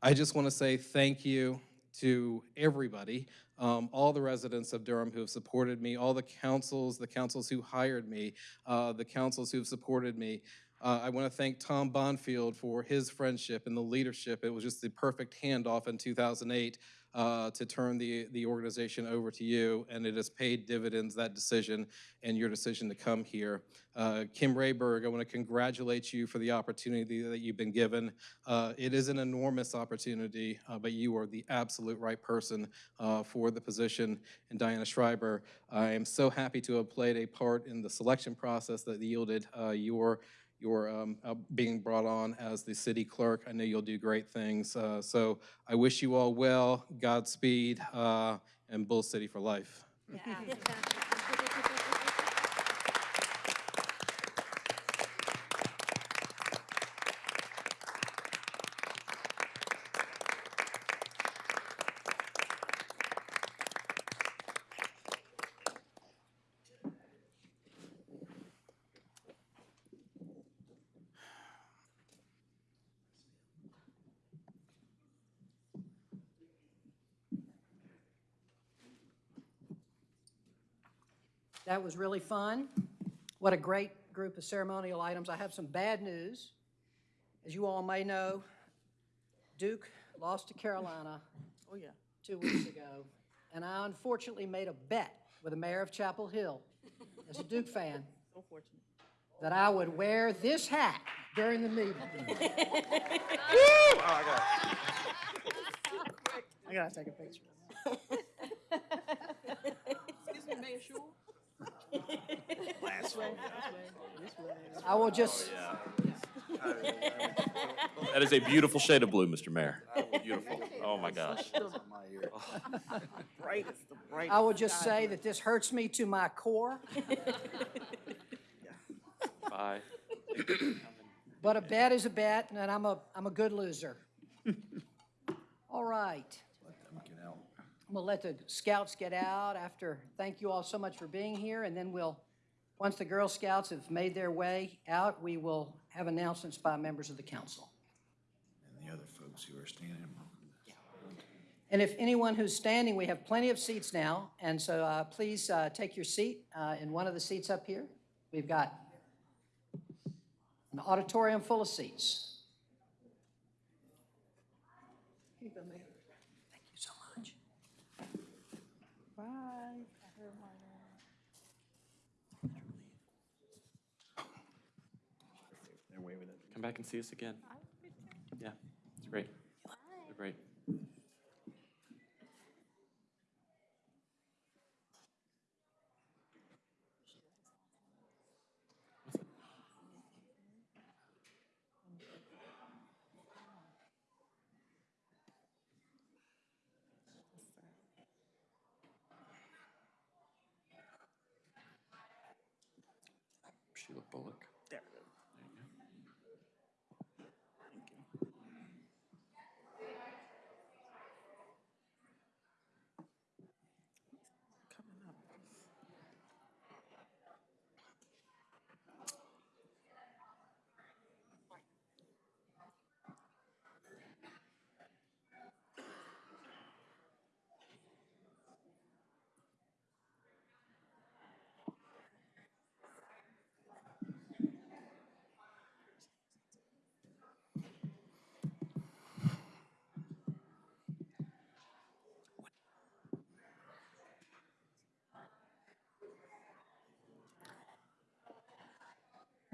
I just want to say thank you to everybody, um, all the residents of Durham who have supported me, all the councils, the councils who hired me, uh, the councils who have supported me. Uh, I want to thank Tom Bonfield for his friendship and the leadership. It was just the perfect handoff in 2008 uh, to turn the, the organization over to you, and it has paid dividends, that decision, and your decision to come here. Uh, Kim Rehberg, I want to congratulate you for the opportunity that you've been given. Uh, it is an enormous opportunity, uh, but you are the absolute right person uh, for the position. And Diana Schreiber, I am so happy to have played a part in the selection process that yielded uh, your your um, uh, being brought on as the city clerk. I know you'll do great things. Uh, so I wish you all well, Godspeed, uh, and Bull City for life. [laughs] That was really fun. What a great group of ceremonial items. I have some bad news. As you all may know, Duke lost to Carolina [laughs] Oh, yeah. two weeks ago, and I unfortunately made a bet with the mayor of Chapel Hill, as a Duke fan, So that I would wear this hat during the meeting. [laughs] Oh, I gotta take a picture. [laughs] Excuse me, Mayor Schewel? Last way. This way. I will just, oh, [laughs] That is a beautiful shade of blue, Mr. Mayor. Beautiful. Oh, my gosh. [laughs] Brightest, the brightest. I will just say that this hurts me to my core, [laughs] Bye. but a bet is a bet, and I'm a, I'm a good loser. All right. Gonna let the scouts get out after, thank you all so much for being here, and then we'll, once the Girl Scouts have made their way out, we will have announcements by members of the council. And the other folks who are standing. And if anyone who's standing, we have plenty of seats now, and so uh, please uh, take your seat uh, in one of the seats up here. We've got an auditorium full of seats. Here you go, Mayor. Thank you so much. Bye. They're waving it. Come back and see us again. Yeah, it's great. They're great. Sheila Bullock.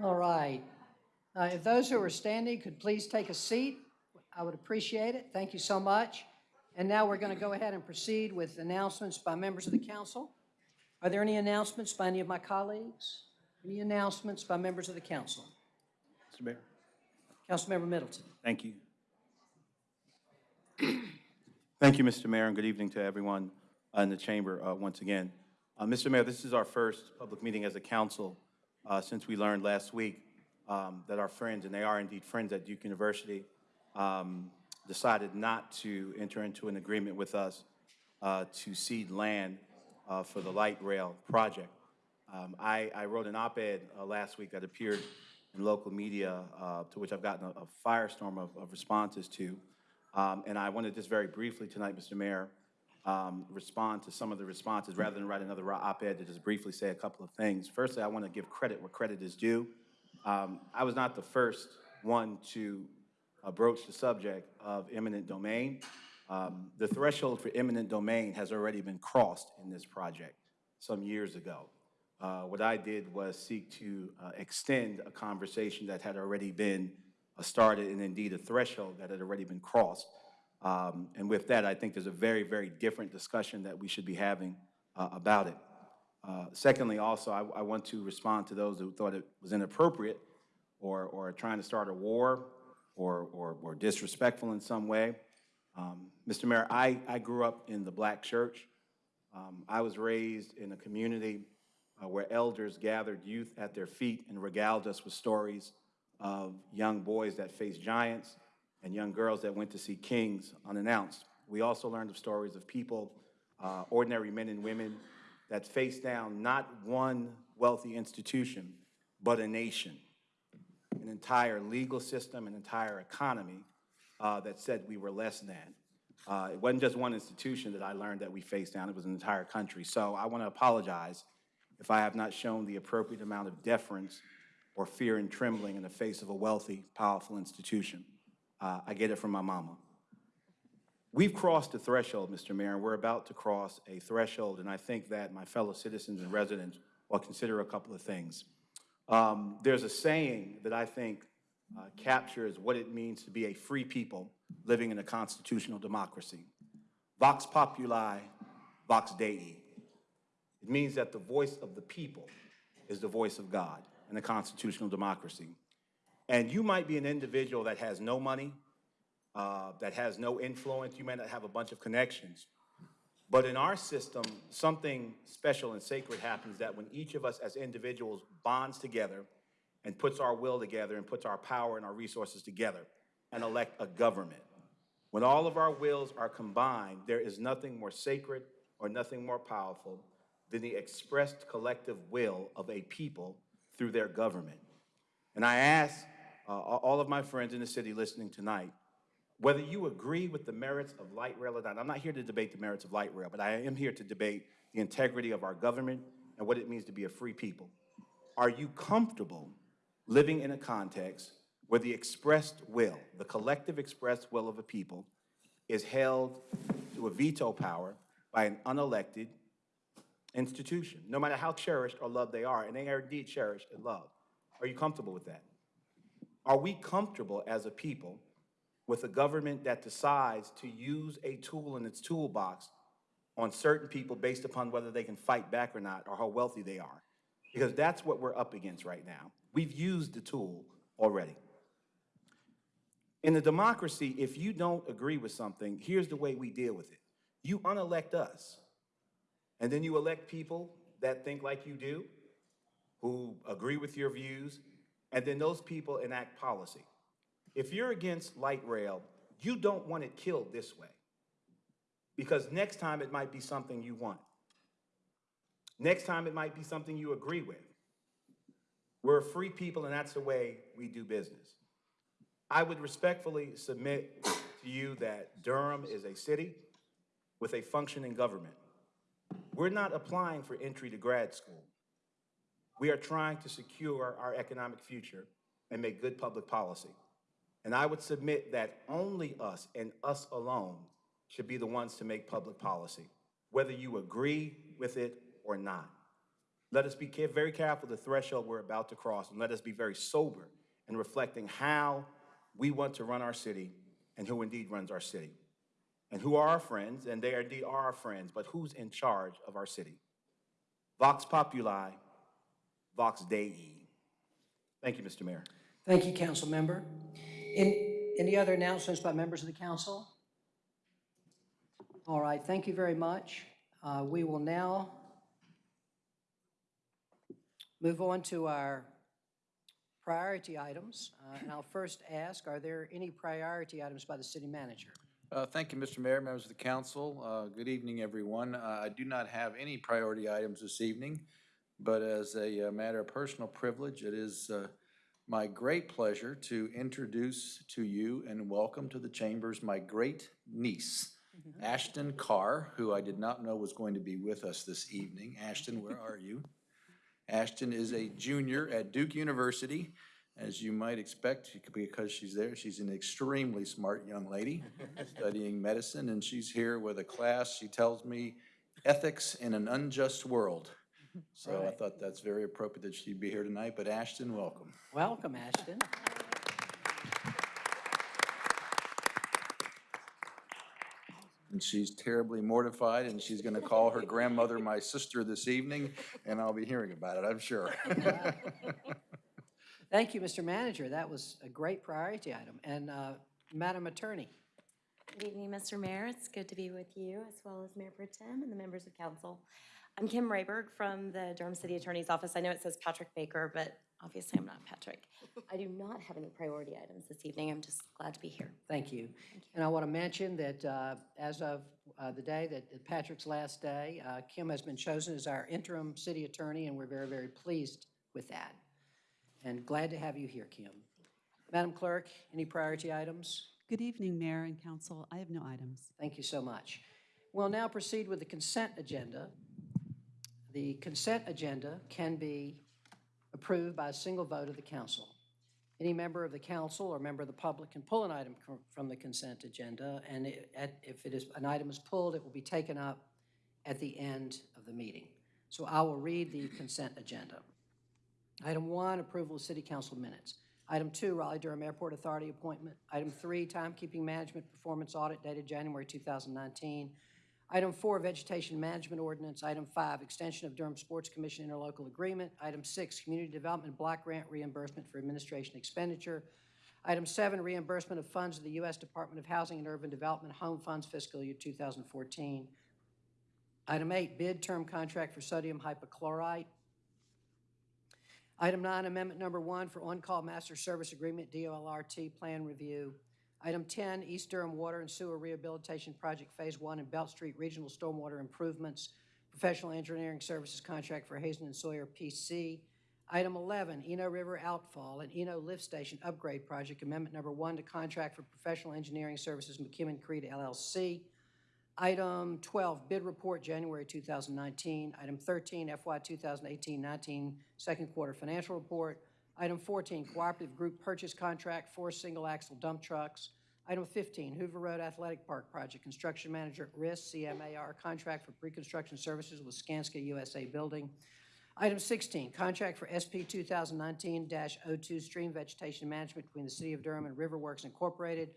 All right. Uh, If those who are standing could please take a seat, I would appreciate it. Thank you so much. And now we're going to go ahead and proceed with announcements by members of the council. Are there any announcements by any of my colleagues? Any announcements by members of the council? Mr. Mayor? Councilmember Middleton. Thank you. [clears throat] Thank you, Mr. Mayor, and good evening to everyone in the chamber uh, once again. Uh, Mr. Mayor, this is our first public meeting as a council uh, since we learned last week um, that our friends, and they are indeed friends at Duke University, um, decided not to enter into an agreement with us uh, to cede land uh, for the light rail project. Um, I, I wrote an op-ed uh, last week that appeared in local media, uh, to which I've gotten a, a firestorm of, of responses to. Um, and I wanted just very briefly tonight, Mr. Mayor, um, respond to some of the responses rather than write another op-ed to just briefly say a couple of things. Firstly, I want to give credit where credit is due. Um, I was not the first one to broach the subject of eminent domain. Um, the threshold for eminent domain has already been crossed in this project some years ago. Uh, what I did was seek to uh, extend a conversation that had already been uh, started and indeed a threshold that had already been crossed. Um, and with that, I think there's a very, very different discussion that we should be having uh, about it. Uh, secondly, also, I, I want to respond to those who thought it was inappropriate or, or trying to start a war or, or, or disrespectful in some way. Um, Mr. Mayor, I, I grew up in the black church. Um, I was raised in a community uh, where elders gathered youth at their feet and regaled us with stories of young boys that faced giants and young girls that went to see kings unannounced. We also learned of stories of people, uh, ordinary men and women, that faced down not one wealthy institution, but a nation, an entire legal system, an entire economy uh, that said we were less than. Uh, it wasn't just one institution that I learned that we faced down, it was an entire country. So I want to apologize if I have not shown the appropriate amount of deference or fear and trembling in the face of a wealthy, powerful institution. Uh, I get it from my mama. We've crossed a threshold, Mr. Mayor, and we're about to cross a threshold, and I think that my fellow citizens and residents will consider a couple of things. Um, There's a saying that I think uh, captures what it means to be a free people living in a constitutional democracy. Vox populi, vox dei. It means that the voice of the people is the voice of God in a constitutional democracy. And you might be an individual that has no money, uh, that has no influence, you may not have a bunch of connections. But in our system, something special and sacred happens that when each of us as individuals bonds together and puts our will together and puts our power and our resources together and elect a government. When all of our wills are combined, there is nothing more sacred or nothing more powerful than the expressed collective will of a people through their government. And I ask uh, all of my friends in the city listening tonight, whether you agree with the merits of light rail or not, I'm not here to debate the merits of light rail, but I am here to debate the integrity of our government and what it means to be a free people. Are you comfortable living in a context where the expressed will, the collective expressed will of a people, is held to a veto power by an unelected institution, no matter how cherished or loved they are, and they are indeed cherished and loved? Are you comfortable with that? Are we comfortable as a people with a government that decides to use a tool in its toolbox on certain people based upon whether they can fight back or not or how wealthy they are? Because that's what we're up against right now. We've used the tool already. In a democracy, if you don't agree with something, here's the way we deal with it. You unelect us, and then you elect people that think like you do, who agree with your views, and then those people enact policy. If you're against light rail, you don't want it killed this way. Because next time it might be something you want. Next time it might be something you agree with. We're a free people, and that's the way we do business. I would respectfully submit to you that Durham is a city with a functioning government. We're not applying for entry to grad school. We are trying to secure our economic future and make good public policy. And I would submit that only us and us alone should be the ones to make public policy, whether you agree with it or not. Let us be very careful the threshold we're about to cross, and let us be very sober in reflecting how we want to run our city and who indeed runs our city. And who are our friends, and they indeed are our friends, but who's in charge of our city? Vox populi, vox dei. Thank you, Mr. Mayor. Thank you, council member. In, any other announcements by members of the council? All right, thank you very much. Uh, We will now move on to our priority items. Uh, And I'll first ask, are there any priority items by the city manager? Uh, Thank you, Mr. Mayor, members of the council. Uh, Good evening, everyone. Uh, I do not have any priority items this evening, but as a uh, matter of personal privilege, it is uh, my great pleasure to introduce to you and welcome to the chambers my great niece, Ashton Carr, who I did not know was going to be with us this evening. Ashton, where are you? Ashton is a junior at Duke University. As you might expect, because she's there, she's an extremely smart young lady [laughs] studying medicine, and she's here with a class, she tells me, Ethics in an Unjust World. So I Right. thought that's very appropriate that she'd be here tonight, but Ashton, welcome. Welcome, Ashton. And she's terribly mortified, and she's gonna call her grandmother my sister this evening, and I'll be hearing about it, I'm sure. [laughs] Thank you, Mr. Manager. That was a great priority item. And uh, Madam Attorney? Good evening, Mr. Mayor. It's good to be with you, as well as Mayor Pro Tem and the members of council. I'm Kim Rehberg from the Durham City Attorney's Office. I know it says Patrick Baker, but obviously I'm not Patrick. I do not have any priority items this evening. I'm just glad to be here. Thank you. And I want to mention that uh, as of uh, the day that Patrick's last day, uh, Kim has been chosen as our interim city attorney, and we're very, very pleased with that. And glad to have you here, Kim. Madam Clerk, any priority items? Good evening, Mayor and Council. I have no items. Thank you so much. We'll now proceed with the consent agenda. The consent agenda can be approved by a single vote of the council. Any member of the council or member of the public can pull an item from the consent agenda, and it- at- if it is, an item is pulled, it will be taken up at the end of the meeting. So I will read the consent agenda. Item one, approval of city council minutes. Item two, Raleigh-Durham Airport Authority appointment. Item three, timekeeping management performance audit dated January 2019. Item four, vegetation management ordinance. Item five, extension of Durham Sports Commission interlocal agreement. Item six, community development block grant reimbursement for administration expenditure. Item seven, reimbursement of funds of the U.S. Department of Housing and Urban Development Home Funds fiscal year 2014. Item eight, bid term contract for sodium hypochlorite. Item nine, amendment number one for on-call master service agreement, DOLRT plan review. Item 10, East Durham Water and Sewer Rehabilitation Project Phase One and Belt Street Regional Stormwater Improvements, professional engineering services contract for Hazen and Sawyer PC. Item 11, Eno River Outfall and Eno Lift Station Upgrade Project, amendment number one to contract for professional engineering services McKim & Creed LLC. Item 12, bid report, January 2019. Item 13, FY 2018-19, second quarter financial report. Item 14, cooperative group purchase contract for single-axle dump trucks. Item 15, Hoover Road Athletic Park Project, construction manager at risk, CMAR, contract for pre-construction services with Skanska USA Building. Item 16, contract for SP 2019-02 stream vegetation management between the City of Durham and Riverworks Incorporated.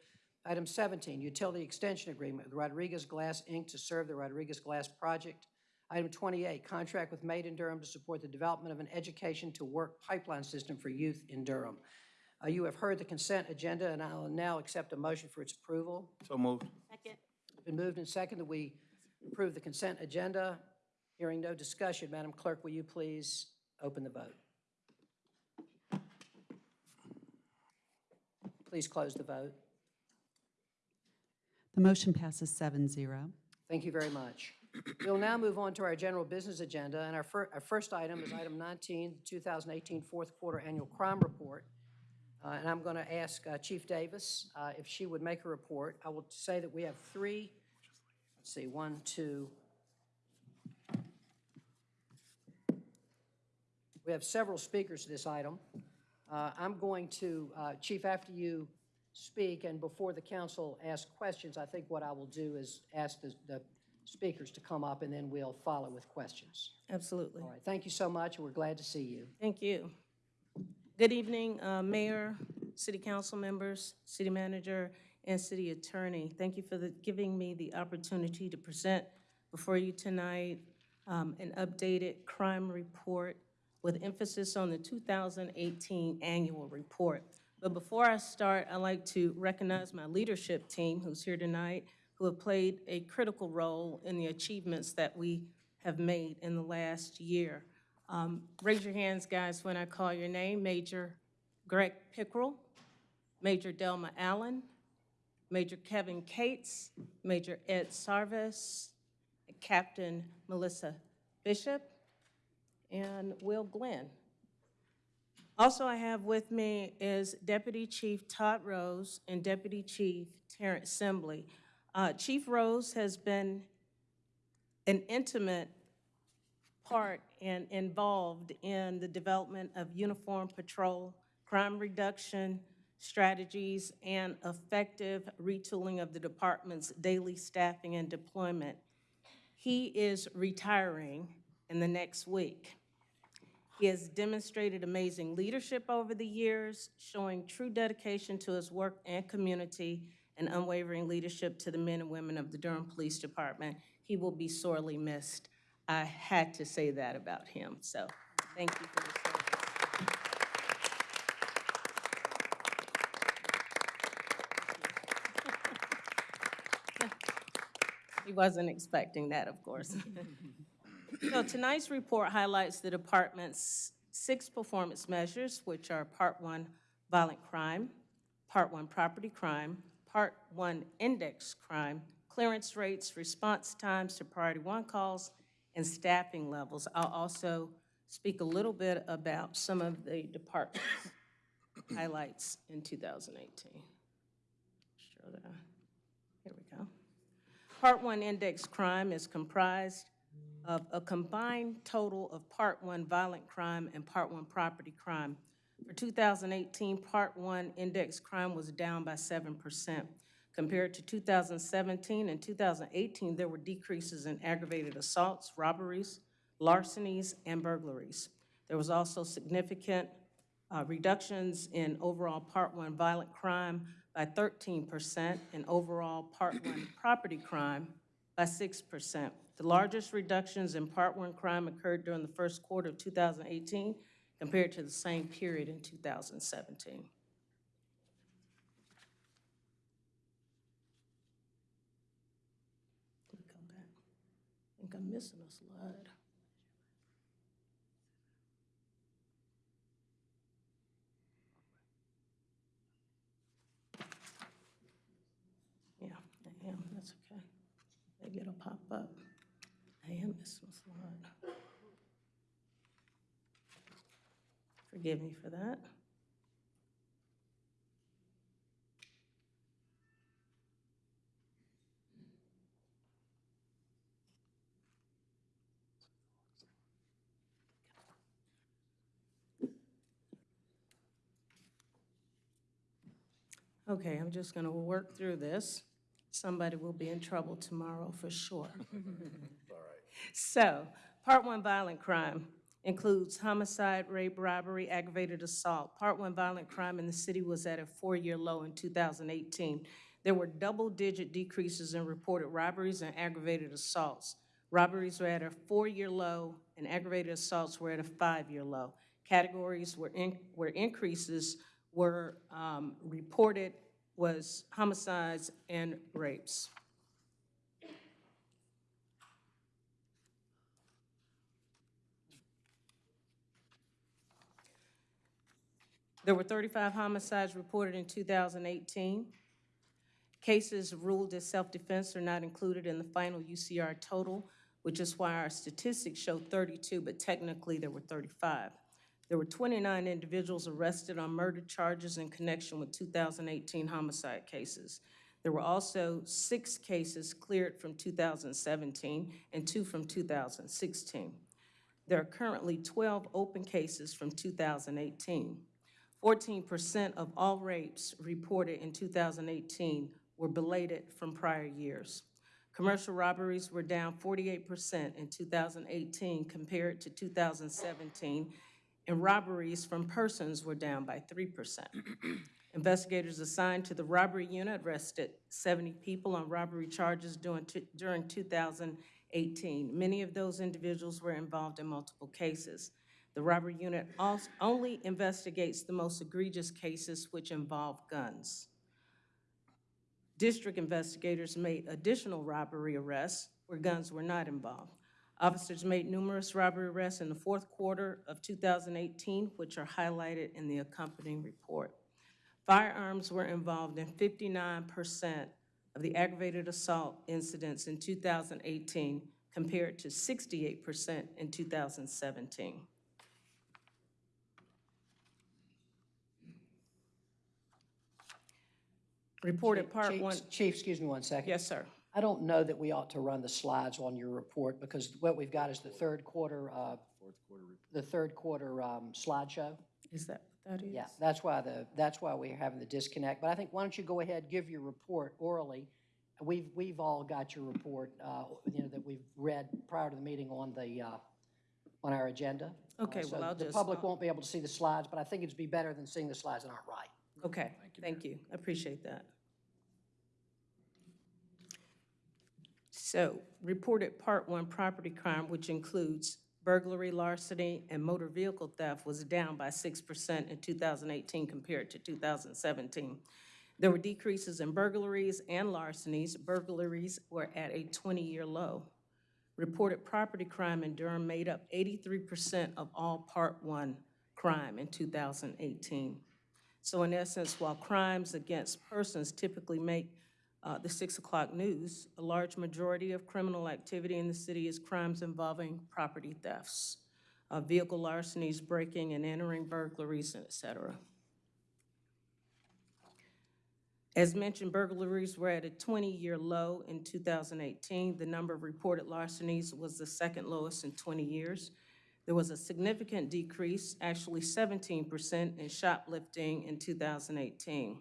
Item 17, utility extension agreement with Rodriguez Glass, Inc. to serve the Rodriguez Glass project. Item 28, contract with Made in Durham to support the development of an education-to-work pipeline system for youth in Durham. Uh, You have heard the consent agenda, and I will now accept a motion for its approval. So moved. Second. It's Been moved and seconded that we approve the consent agenda. Hearing no discussion, Madam Clerk, will you please open the vote? Please close the vote. The motion passes 7-0. Thank you very much. We'll now move on to our general business agenda, and our fir, our first item is item 19, 2018 fourth quarter annual crime report. Uh, And I'm going to ask uh, Chief Davis uh, if she would make a report. I will say that we have three, let's see, one, two, we have several speakers to this item. Uh, I'm going to, uh, Chief, after you speak and before the council asks questions, I think what I will do is ask the, the speakers to come up and then we'll follow with questions. Absolutely. All right, thank you so much, we're glad to see you. Thank you. Good evening, uh, Mayor, City Council members, City Manager, and City Attorney. Thank you for the- giving me the opportunity to present before you tonight um, an updated crime report with emphasis on the 2018 annual report. But before I start, I'd like to recognize my leadership team who's here tonight, who have played a critical role in the achievements that we have made in the last year. Um, Raise your hands, guys, when I call your name. Major Greg Pickrell, Major Delma Allen, Major Kevin Cates, Major Ed Sarvis, Captain Melissa Bishop, and Will Glenn. Also I have with me is Deputy Chief Todd Rose and Deputy Chief Terrence Sembley. Uh, Chief Rose has been an intimate part and involved in the development of uniform patrol, crime reduction strategies, and effective retooling of the department's daily staffing and deployment. He is retiring in the next week. He has demonstrated amazing leadership over the years, showing true dedication to his work and community and unwavering leadership to the men and women of the Durham Police Department. He will be sorely missed. I had to say that about him, so thank you for your service. He wasn't expecting that, of course. [laughs] So tonight's report highlights the department's six performance measures, which are Part One, violent crime, Part One, property crime, Part One, index crime, clearance rates, response times to priority one calls, and staffing levels. I'll also speak a little bit about some of the department's [coughs] highlights in 2018. Show that. Here we go. Part one index crime is comprised of a combined total of Part 1 violent crime and Part 1 property crime. For 2018, Part 1 index crime was down by 7%. Compared to 2017 and 2018, there were decreases in aggravated assaults, robberies, larcenies, and burglaries. There was also significant uh, reductions in overall Part 1 violent crime by 13% and overall Part 1 [clears throat] property crime by 6%. The largest reductions in Part 1 crime occurred during the first quarter of 2018 compared to the same period in 2017. Let me come back. I think I'm missing a slide. Yeah, I am, that's okay. Maybe it'll pop up. I am missing a slide. Forgive me for that. Okay, I'm just going to work through this. Somebody will be in trouble tomorrow for sure. [laughs] So, Part 1 violent crime includes homicide, rape, robbery, aggravated assault. Part 1 violent crime in the city was at a four-year low in 2018. There were double-digit decreases in reported robberies and aggravated assaults. Robberies were at a four-year low, and aggravated assaults were at a five-year low. Categories where, in- where increases were um, reported was homicides and rapes. There were 35 homicides reported in 2018. Cases ruled as self-defense are not included in the final UCR total, which is why our statistics show 32, but technically there were 35. There were 29 individuals arrested on murder charges in connection with 2018 homicide cases. There were also six cases cleared from 2017 and two from 2016. There are currently 12 open cases from 2018. 14% of all rapes reported in 2018 were belated from prior years. Commercial robberies were down 48% in 2018 compared to 2017, and robberies from persons were down by 3%. Investigators assigned to the robbery unit arrested 70 people on robbery charges during during 2018. Many of those individuals were involved in multiple cases. The robbery unit only investigates the most egregious cases which involve guns. District investigators made additional robbery arrests where guns were not involved. Officers made numerous robbery arrests in the fourth quarter of 2018, which are highlighted in the accompanying report. Firearms were involved in 59% of the aggravated assault incidents in 2018, compared to 68% in 2017. Reported part Chief- one, Chief, excuse me one second. yes, sir. I don't know that we ought to run the slides on your report because what we've got is the third quarter, uh, the third quarter um, slideshow. Is that what that is? Yeah, that's why the, that's why we're having the disconnect. But I think, why don't you go ahead, give your report orally? We've, we've all got your report, uh, you know, that we've read prior to the meeting on the, uh, on our agenda. Uh, Okay, well, so I'll The just- public won't be able to see the slides, but I think it'd be better than seeing the slides that aren't right. Okay, thank you. I appreciate that. So, reported Part 1 property crime, which includes burglary, larceny, and motor vehicle theft, was down by 6% in 2018 compared to 2017. There were decreases in burglaries and larcenies. Burglaries were at a 20-year low. Reported property crime in Durham made up 83% of all Part 1 crime in 2018. So in essence, while crimes against persons typically make uh, the 6 o'clock news, a large majority of criminal activity in the city is crimes involving property thefts, uh, vehicle larcenies, breaking and entering burglaries, et cetera. As mentioned, burglaries were at a 20-year low in 2018. The number of reported larcenies was the second lowest in 20 years. There was a significant decrease, actually 17%, in shoplifting in 2018.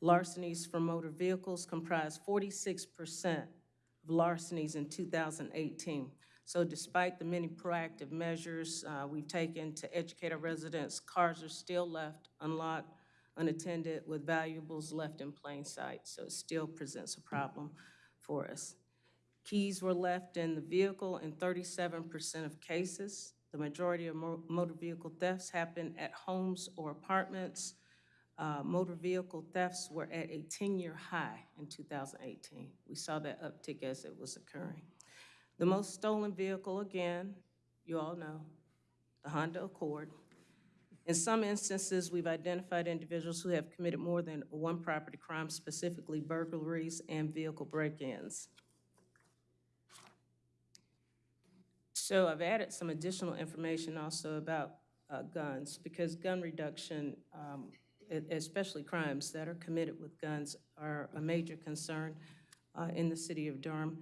Larcenies from motor vehicles comprised 46% of larcenies in 2018. So despite the many proactive measures uh, we've taken to educate our residents, cars are still left unlocked, unattended, with valuables left in plain sight. So it still presents a problem for us. Keys were left in the vehicle in 37% of cases. The majority of mo- motor vehicle thefts happen at homes or apartments. Uh, Motor vehicle thefts were at a 10-year high in 2018. We saw that uptick as it was occurring. The most stolen vehicle, again, you all know, the Honda Accord. In some instances, we've identified individuals who have committed more than one property crime, specifically burglaries and vehicle break-ins. So I've added some additional information also about uh, guns, because gun reduction, um, especially crimes that are committed with guns, are a major concern uh, in the city of Durham.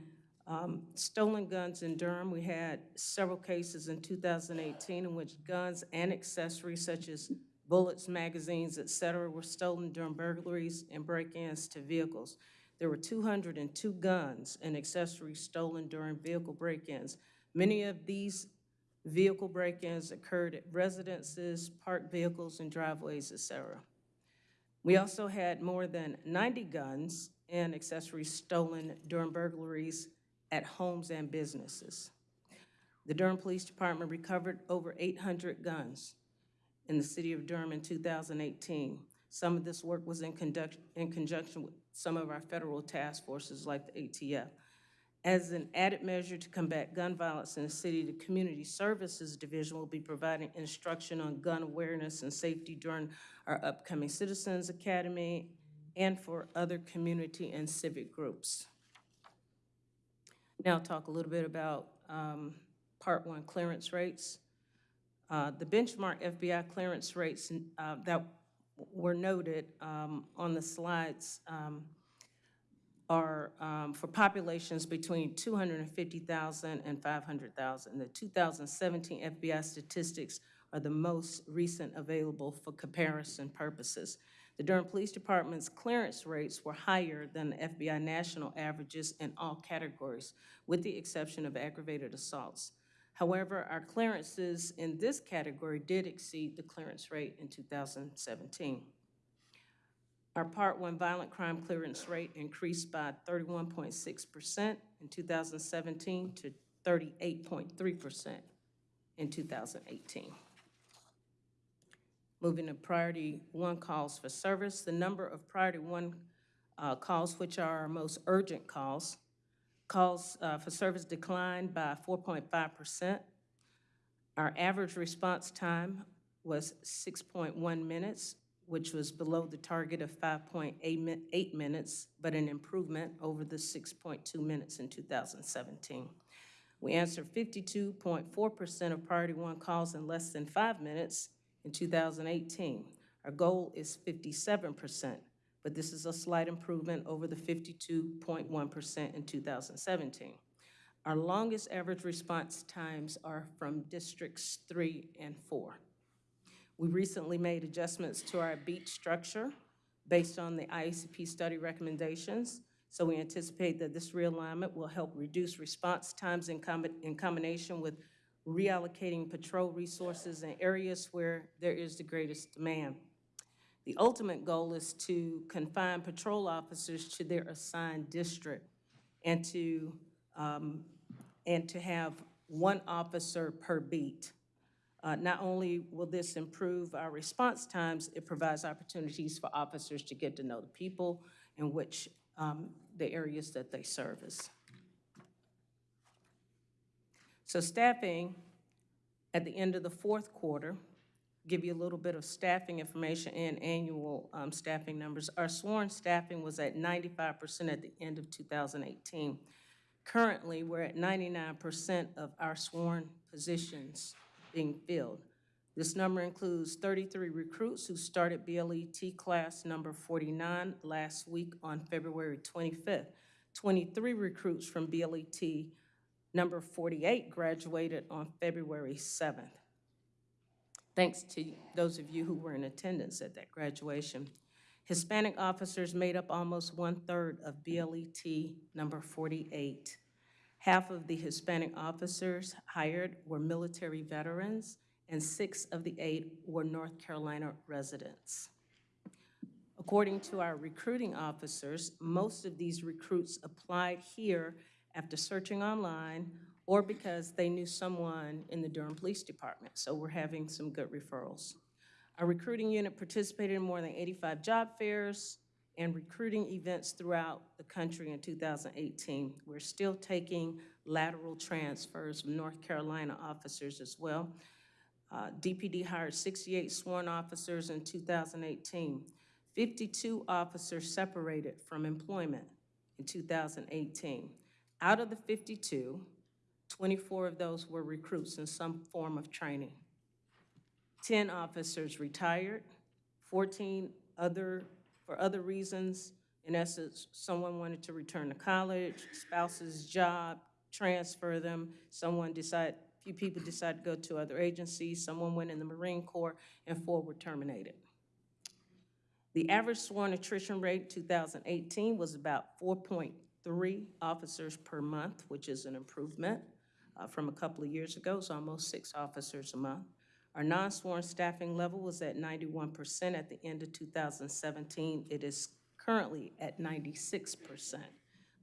Um, Stolen guns in Durham, we had several cases in 2018 in which guns and accessories such as bullets, magazines, et cetera, were stolen during burglaries and break-ins to vehicles. There were 202 guns and accessories stolen during vehicle break-ins. Many of these vehicle break-ins occurred at residences, parked vehicles, and driveways, et cetera. We mm-hmm. also had more than 90 guns and accessories stolen during burglaries at homes and businesses. The Durham Police Department recovered over 800 guns in the city of Durham in 2018. Some of this work was in conduct, in conjunction with some of our federal task forces like the ATF. As an added measure to combat gun violence in the city, the Community Services Division will be providing instruction on gun awareness and safety during our upcoming Citizens Academy and for other community and civic groups. Now I'll talk a little bit about um, Part 1 clearance rates. Uh, The benchmark FBI clearance rates uh, that were noted um, on the slides um, are um, for populations between 250,000 and 500,000. The 2017 FBI statistics are the most recent available for comparison purposes. The Durham Police Department's clearance rates were higher than the FBI national averages in all categories, with the exception of aggravated assaults. However, our clearances in this category did exceed the clearance rate in 2017. Our Part 1 violent crime clearance rate increased by 31.6% in 2017 to 38.3% in 2018. Moving to priority one calls for service, the number of priority one uh, calls, which are our most urgent calls, calls uh, for service declined by 4.5%. Our average response time was 6.1 minutes, which was below the target of 5.8 minutes, but an improvement over the 6.2 minutes in 2017. We answered 52.4% of priority one calls in less than five minutes in 2018. Our goal is 57%, but this is a slight improvement over the 52.1% in 2017. Our longest average response times are from districts three and four. We recently made adjustments to our beat structure based on the IACP study recommendations. So we anticipate that this realignment will help reduce response times in, combi- in combination with reallocating patrol resources in areas where there is the greatest demand. The ultimate goal is to confine patrol officers to their assigned district and to, um, and to have one officer per beat. Uh, Not only will this improve our response times, it provides opportunities for officers to get to know the people in which, um, the areas that they service. So staffing, at the end of the fourth quarter, give you a little bit of staffing information and annual um, staffing numbers. Our sworn staffing was at 95% at the end of 2018. Currently, we're at 99% of our sworn positions being filled. This number includes 33 recruits who started BLET class number 49 last week on February 25th. 23 recruits from BLET number 48 graduated on February 7th. Thanks to those of you who were in attendance at that graduation. Hispanic officers made up almost one-third of BLET number 48. Half of the Hispanic officers hired were military veterans, and six of the eight were North Carolina residents. According to our recruiting officers, most of these recruits applied here after searching online or because they knew someone in the Durham Police Department, so we're having some good referrals. Our recruiting unit participated in more than 85 job fairs and recruiting events throughout the country in 2018. We're still taking lateral transfers from North Carolina officers as well. Uh, DPD hired 68 sworn officers in 2018. 52 officers separated from employment in 2018. Out of the 52, 24 of those were recruits in some form of training. 10 officers retired, 14 other, for other reasons. In essence, someone wanted to return to college, spouse's job, transfer them. Someone decided, few people decided to go to other agencies. Someone went in the Marine Corps, and four were terminated. The average sworn attrition rate 2018 was about 4.3 officers per month, which is an improvement uh, from a couple of years ago. It's almost six officers a month. Our non-sworn staffing level was at 91% at the end of 2017. It is currently at 96%,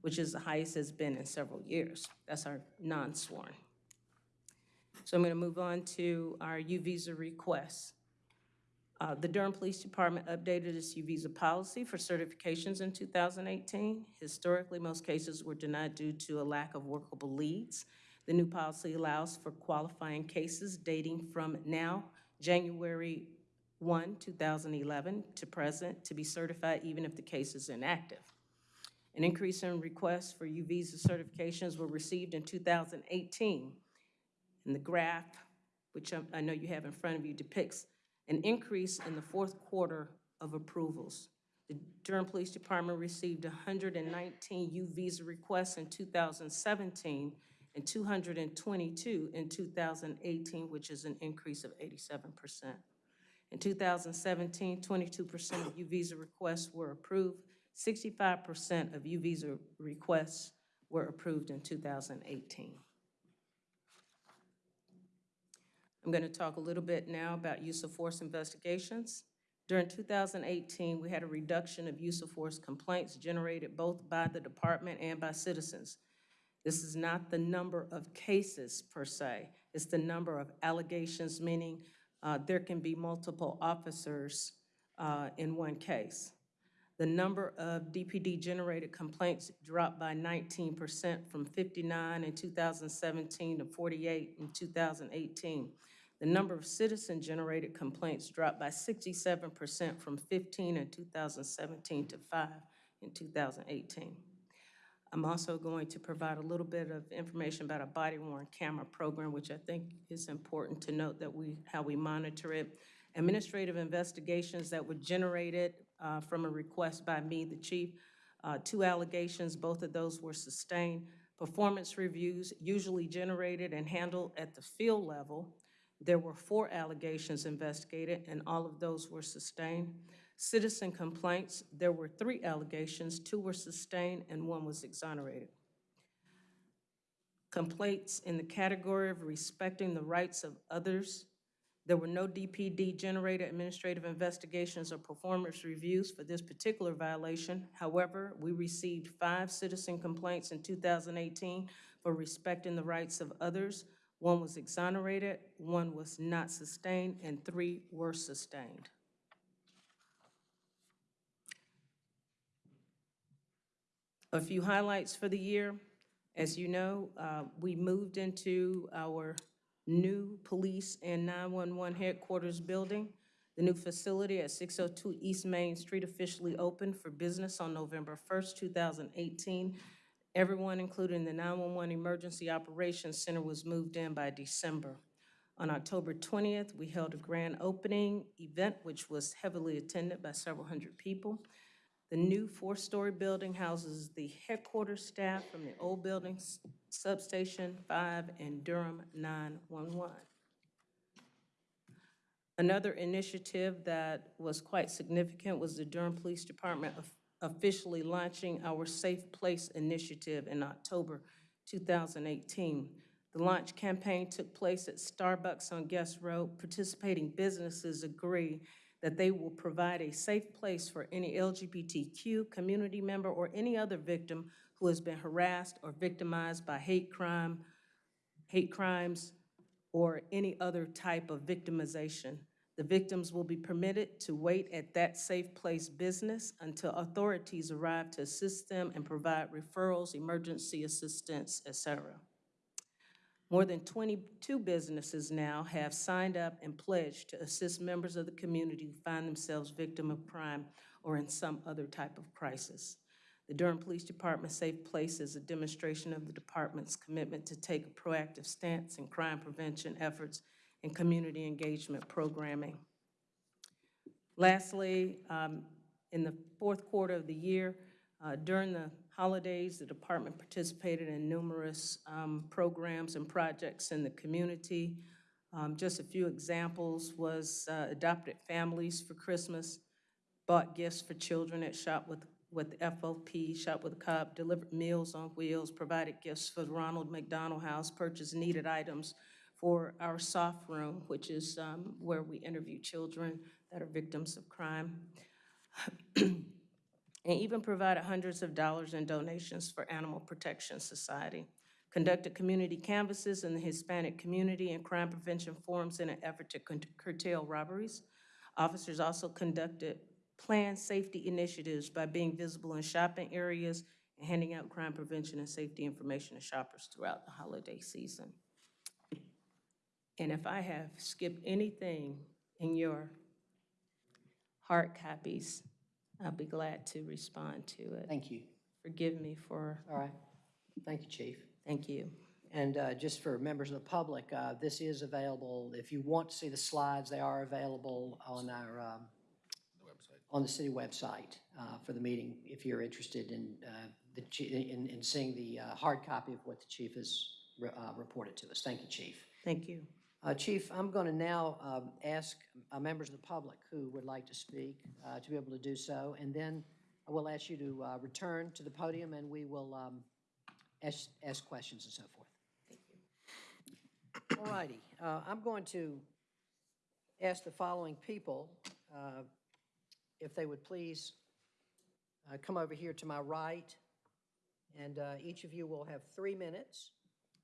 which is the highest it's been in several years. That's our non-sworn. So I'm going to move on to our U-Visa requests. Uh, The Durham Police Department updated its U-Visa policy for certifications in 2018. Historically, most cases were denied due to a lack of workable leads. The new policy allows for qualifying cases dating from now, January 1, 2011, to present, to be certified even if the case is inactive. An increase in requests for U-Visa certifications were received in 2018. And the graph, which I- know you have in front of you, depicts an increase in the fourth quarter of approvals. The Durham Police Department received 119 U-Visa requests in 2017 and 222 in 2018, which is an increase of 87%. In 2017, 22% of U-Visa requests were approved. 65% of U-Visa requests were approved in 2018. I'm going to talk a little bit now about use of force investigations. During 2018, we had a reduction of use of force complaints generated both by the department and by citizens. This is not the number of cases per se, it's the number of allegations, meaning uh, there can be multiple officers uh, in one case. The number of DPD-generated complaints dropped by 19% from 59 in 2017 to 48 in 2018. The number of citizen-generated complaints dropped by 67% from 15 in 2017 to 5 in 2018. I'm also going to provide a little bit of information about a body-worn camera program, which I think is important to note that we, how we monitor it. Administrative investigations that were generated uh, from a request by me, the chief, uh, two allegations, both of those were sustained. Performance reviews usually generated and handled at the field level. There were four allegations investigated, and all of those were sustained. Citizen complaints, there were three allegations, two were sustained and one was exonerated. Complaints in the category of respecting the rights of others, there were no DPD-generated administrative investigations or performance reviews for this particular violation. However, we received five citizen complaints in 2018 for respecting the rights of others. One was exonerated, one was not sustained, and three were sustained. A few highlights for the year. As you know, uh, we moved into our new police and 911 headquarters building. The new facility at 602 East Main Street officially opened for business on November 1st, 2018. Everyone, including the 911 Emergency Operations Center, was moved in by December. On October 20th, we held a grand opening event, which was heavily attended by several hundred people. The new four-story building houses the headquarters staff from the old buildings, Substation 5 and Durham 911. Another initiative that was quite significant was the Durham Police Department officially launching our Safe Place Initiative in October 2018. The launch campaign took place at Starbucks on Guess Road. Participating businesses agree that they will provide a safe place for any LGBTQ community member or any other victim who has been harassed or victimized by hate crime, hate crimes, or any other type of victimization. The victims will be permitted to wait at that safe place business until authorities arrive to assist them and provide referrals, emergency assistance, et cetera. More than 22 businesses now have signed up and pledged to assist members of the community who find themselves victim of crime or in some other type of crisis. The Durham Police Department Safe Place is a demonstration of the department's commitment to take a proactive stance in crime prevention efforts and community engagement programming. Lastly, um, in the fourth quarter of the year, uh, during the holidays, the department participated in numerous um, programs and projects in the community. Um, Just a few examples was uh, adopted families for Christmas, bought gifts for children at Shop with, with FOP, Shop with Cop, delivered meals on wheels, provided gifts for the Ronald McDonald House, purchased needed items for our soft room, which is um, where we interview children that are victims of crime. [clears throat] And even provided hundreds of dollars in donations for Animal Protection Society. Conducted community canvases in the Hispanic community and crime prevention forums in an effort to curtail robberies. Officers also conducted planned safety initiatives by being visible in shopping areas and handing out crime prevention and safety information to shoppers throughout the holiday season. And if I have skipped anything in your hard copies, I'll be glad to respond to it. Thank you. Forgive me for, All right. Thank you, Chief. thank you. And uh, just for members of the public, uh, this is available, if you want to see the slides, they are available on our, um, on the city website uh, for the meeting, if you're interested in, uh, the, chi- in, in seeing the uh, hard copy of what the chief has re- uh, reported to us. Thank you, Chief. Thank you. Uh, Chief, I'm going to now um, ask uh, members of the public who would like to speak uh, to be able to do so, and then I will ask you to uh, return to the podium, and we will um, ask, ask questions and so forth. Thank you. All righty. Uh, I'm going to ask the following people uh, if they would please uh, come over here to my right, and uh, each of you will have three minutes,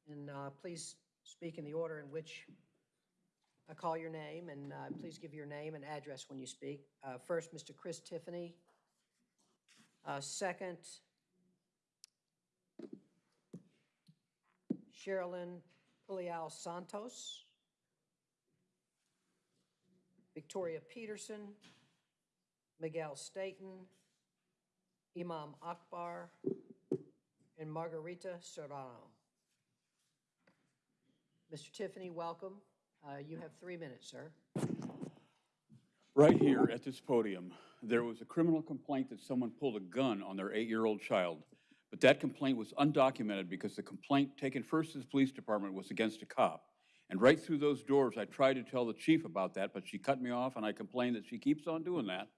and uh, please speak in the order in which I call your name, and uh, please give your name and address when you speak. Uh, First, Mr. Chris Tiffany. Uh, Second, Sherilyn Pulial Santos. Victoria Peterson. Miguel Staten. Imam Akbar. And Margarita Serrano. Mr. Tiffany, welcome. Uh, You have three minutes, sir. Right here at this podium, there was a criminal complaint that someone pulled a gun on their eight-year-old child. But that complaint was undocumented because the complaint taken first to the police department was against a cop. And right through those doors, I tried to tell the chief about that, but she cut me off and I complained that she keeps on doing that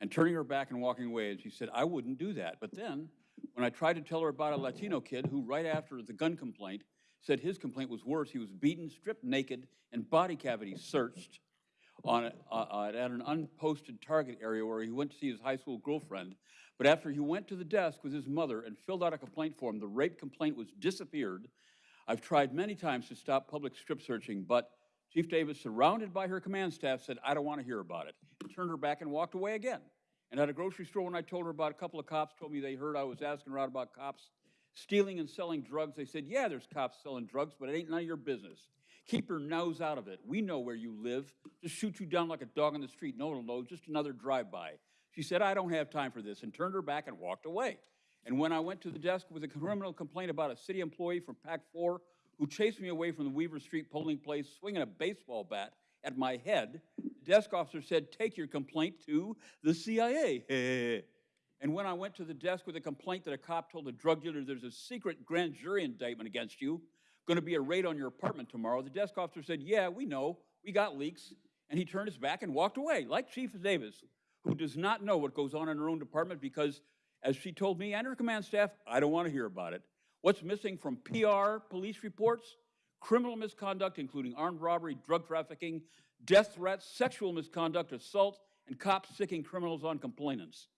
and turning her back and walking away. And she said, I wouldn't do that. But then, when I tried to tell her about a Latino kid who, right after the gun complaint, said his complaint was worse. He was beaten, stripped naked, and body cavities searched on, a- uh, at an unposted target area where he went to see his high school girlfriend. But after he went to the desk with his mother and filled out a complaint form, the rape complaint was disappeared. I've tried many times to stop public strip searching, but Chief Davis, surrounded by her command staff, said, I don't want to hear about it, and turned her back and walked away again. And at a grocery store, when I told her about a couple of cops, told me they heard I was asking her out about cops stealing and selling drugs, they said, yeah, there's cops selling drugs, but it ain't none of your business. Keep your nose out of it. We know where you live. Just shoot you down like a dog on the street. No know, just another drive-by. She said, I don't have time for this, and turned her back and walked away. And when I went to the desk with a criminal complaint about a city employee from PAC 4 who chased me away from the Weaver Street polling place swinging a baseball bat at my head, the desk officer said, take your complaint to the CIA. [laughs] and when I went to the desk with a complaint that a cop told a drug dealer there's a secret grand jury indictment against you, going to be a raid on your apartment tomorrow, the desk officer said, yeah, we know, we got leaks. And he turned his back and walked away, like Chief Davis, who does not know what goes on in her own department because, as she told me and her command staff, I don't want to hear about it. What's missing from PR police reports? Criminal misconduct, including armed robbery, drug trafficking, death threats, sexual misconduct, assault, and cops sicking criminals on complainants.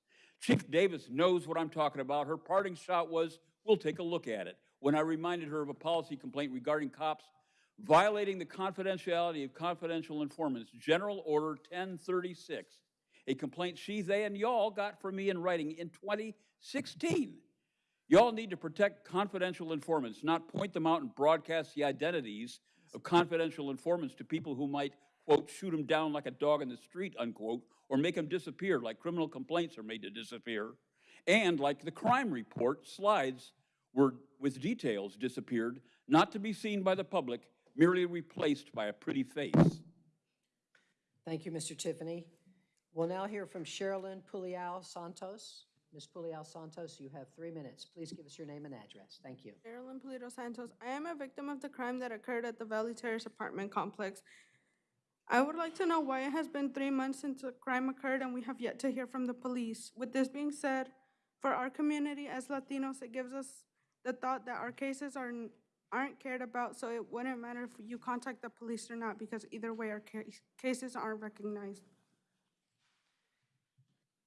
Chief Davis knows what I'm talking about. Her parting shot was, we'll take a look at it. When I reminded her of a policy complaint regarding cops violating the confidentiality of confidential informants, General Order 1036, a complaint she, they, and y'all got from me in writing in 2016. Y'all need to protect confidential informants, not point them out and broadcast the identities of confidential informants to people who might, quote, shoot him down like a dog in the street, unquote, or make him disappear like criminal complaints are made to disappear. And like the crime report, slides were, with details disappeared, not to be seen by the public, merely replaced by a pretty face. Thank you, Mr. Tiffany. We'll now hear from Sherilyn Pulial Santos. Ms. Pulial Santos, you have three minutes. Please give us your name and address. Thank you. Carolyn Polito Santos. I am a victim of the crime that occurred at the Valley Terrace apartment complex. I would like to know why it has been three months since the crime occurred and we have yet to hear from the police. With this being said, for our community as Latinos, it gives us the thought that our cases are, aren't cared about, so it wouldn't matter if you contact the police or not, because either way, our case, cases aren't recognized.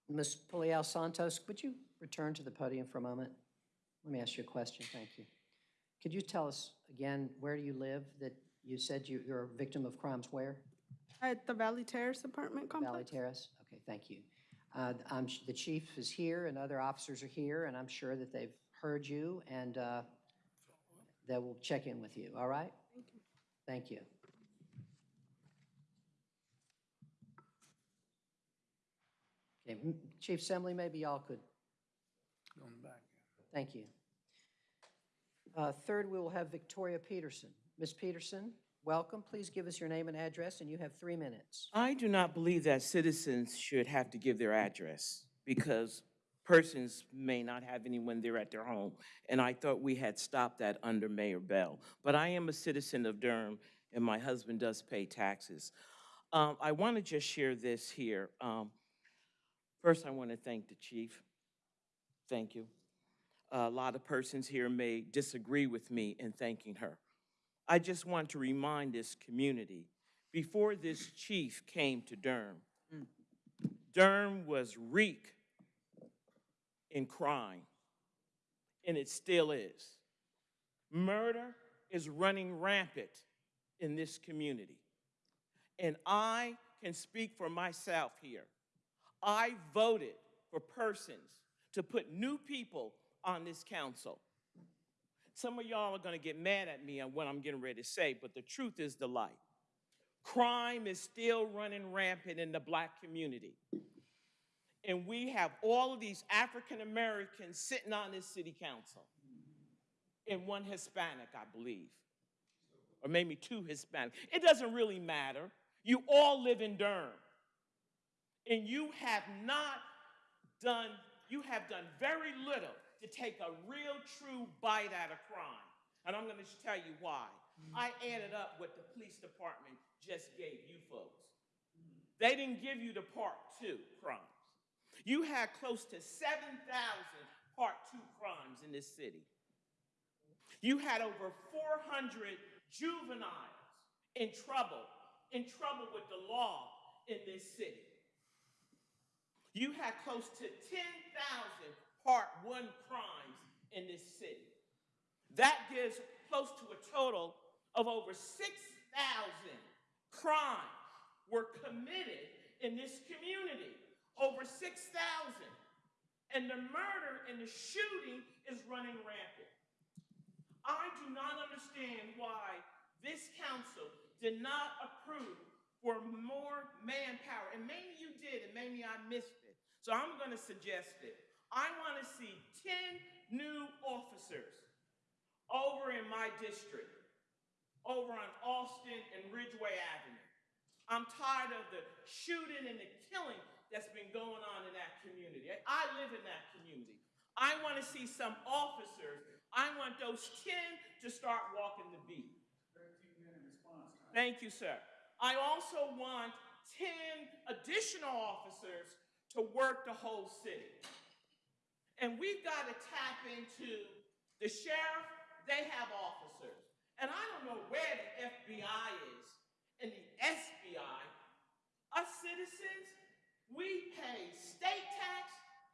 Ms. Pulial Santos, would you return to the podium for a moment? Let me ask you a question. Thank you. Could you tell us again where do you live that you said you, you're a victim of crimes where? At the Valley Terrace apartment complex? Valley? Terrace? Okay, thank you. Uh, I'm, sh- the chief is here and other officers are here, and I'm sure that they've heard you and uh, they will check in with you, all right? Thank you. Okay, m- Chief Assembly, maybe y'all could, Going back. thank you. Uh, Third, we will have Victoria Peterson. Ms. Peterson, welcome. Please give us your name and address, and you have three minutes. I do not believe that citizens should have to give their address because persons may not have anyone there at their home. And I thought we had stopped that under Mayor Bell. But I am a citizen of Durham and my husband does pay taxes. Um, I want to just share this here. Um, first, I want to thank the chief. Thank you. A lot of persons here may disagree with me in thanking her. I just want to remind this community, before this chief came to Durham, mm. Durham was reek in crime, and it still is. Murder is running rampant in this community. And I can speak for myself here. I voted for persons to put new people on this council. Some of y'all are going to get mad at me on what I'm getting ready to say, but the truth is the light. Crime is still running rampant in the black community. And we have all of these African Americans sitting on this city council, and one Hispanic, I believe, or maybe two Hispanic. It doesn't really matter. You all live in Durham, and you have not done, you have done very little to take a real, true bite out of crime. And I'm going to tell you why. I added up what the police department just gave you folks. They didn't give you the part two crimes. You had close to 7,000 part two crimes in this city. You had over 400 juveniles in trouble, in trouble with the law in this city. You had close to 10,000 part one crimes in this city. That gives close to a total of over 6,000 crimes were committed in this community. Over 6,000. And the murder and the shooting is running rampant. I do not understand why this council did not approve for more manpower. And maybe you did, and maybe I missed it. So I'm going to suggest it. I want to see 10 new officers over in my district over on Alston and Ridgeway Avenue. I'm tired of the shooting and the killing that's been going on in that community. I live in that community. I want to see some officers. I want those 10 to start walking the beat. Thank you, sir. I also want 10 additional officers to work the whole city. And we've got to tap into the sheriff, they have officers. And I don't know where the FBI is and the SBI. Us citizens, we pay state tax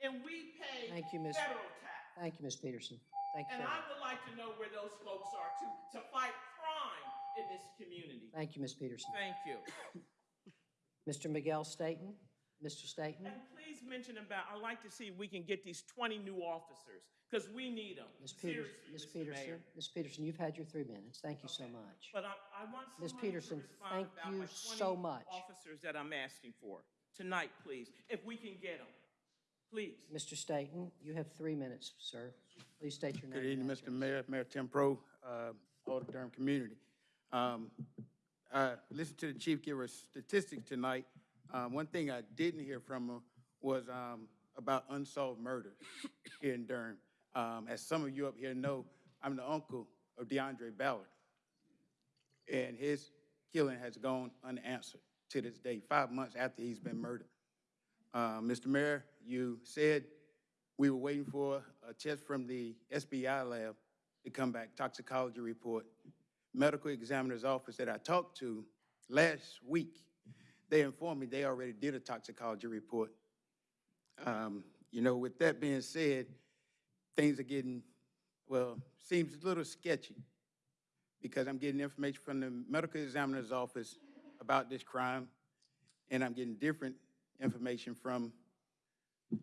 and we pay Thank you, Ms. federal tax. Thank you, Ms. Peterson. Thank you. And I would like to know where those folks are to, to fight crime in this community. Thank you, Ms. Peterson. Thank you. [coughs] Mr. Miguel Staton? Mr. Staton? And please mention about, I'd like to see if we can get these 20 new officers, because we need them. Ms. Peters, Seriously, Ms. Mr. Peterson, Mayor. Ms. Peterson, you've had your three minutes. Thank you so much. But I, I want Ms. somebody to Peterson, respond thank about you my so 20 much. Officers that I'm asking for, tonight, please, if we can get them, please. Mr. Staton, you have three minutes, sir. Please state your name. Good evening, and Mr. Mayor, Mayor Tim Pro, uh, all the Durham community. Um, I listened to the chief give us statistics tonight. Uh, One thing I didn't hear from him was um, about unsolved murders [coughs] here in Durham. Um, As some of you up here know, I'm the uncle of DeAndre Ballard. And his killing has gone unanswered to this day, five months after he's been murdered. Uh, Mr. Mayor, you said we were waiting for a test from the SBI lab to come back, toxicology report. Medical examiner's office that I talked to last week, they informed me they already did a toxicology report. Um, You know, with that being said, things are getting, well, seems a little sketchy because I'm getting information from the medical examiner's office about this crime, and I'm getting different information from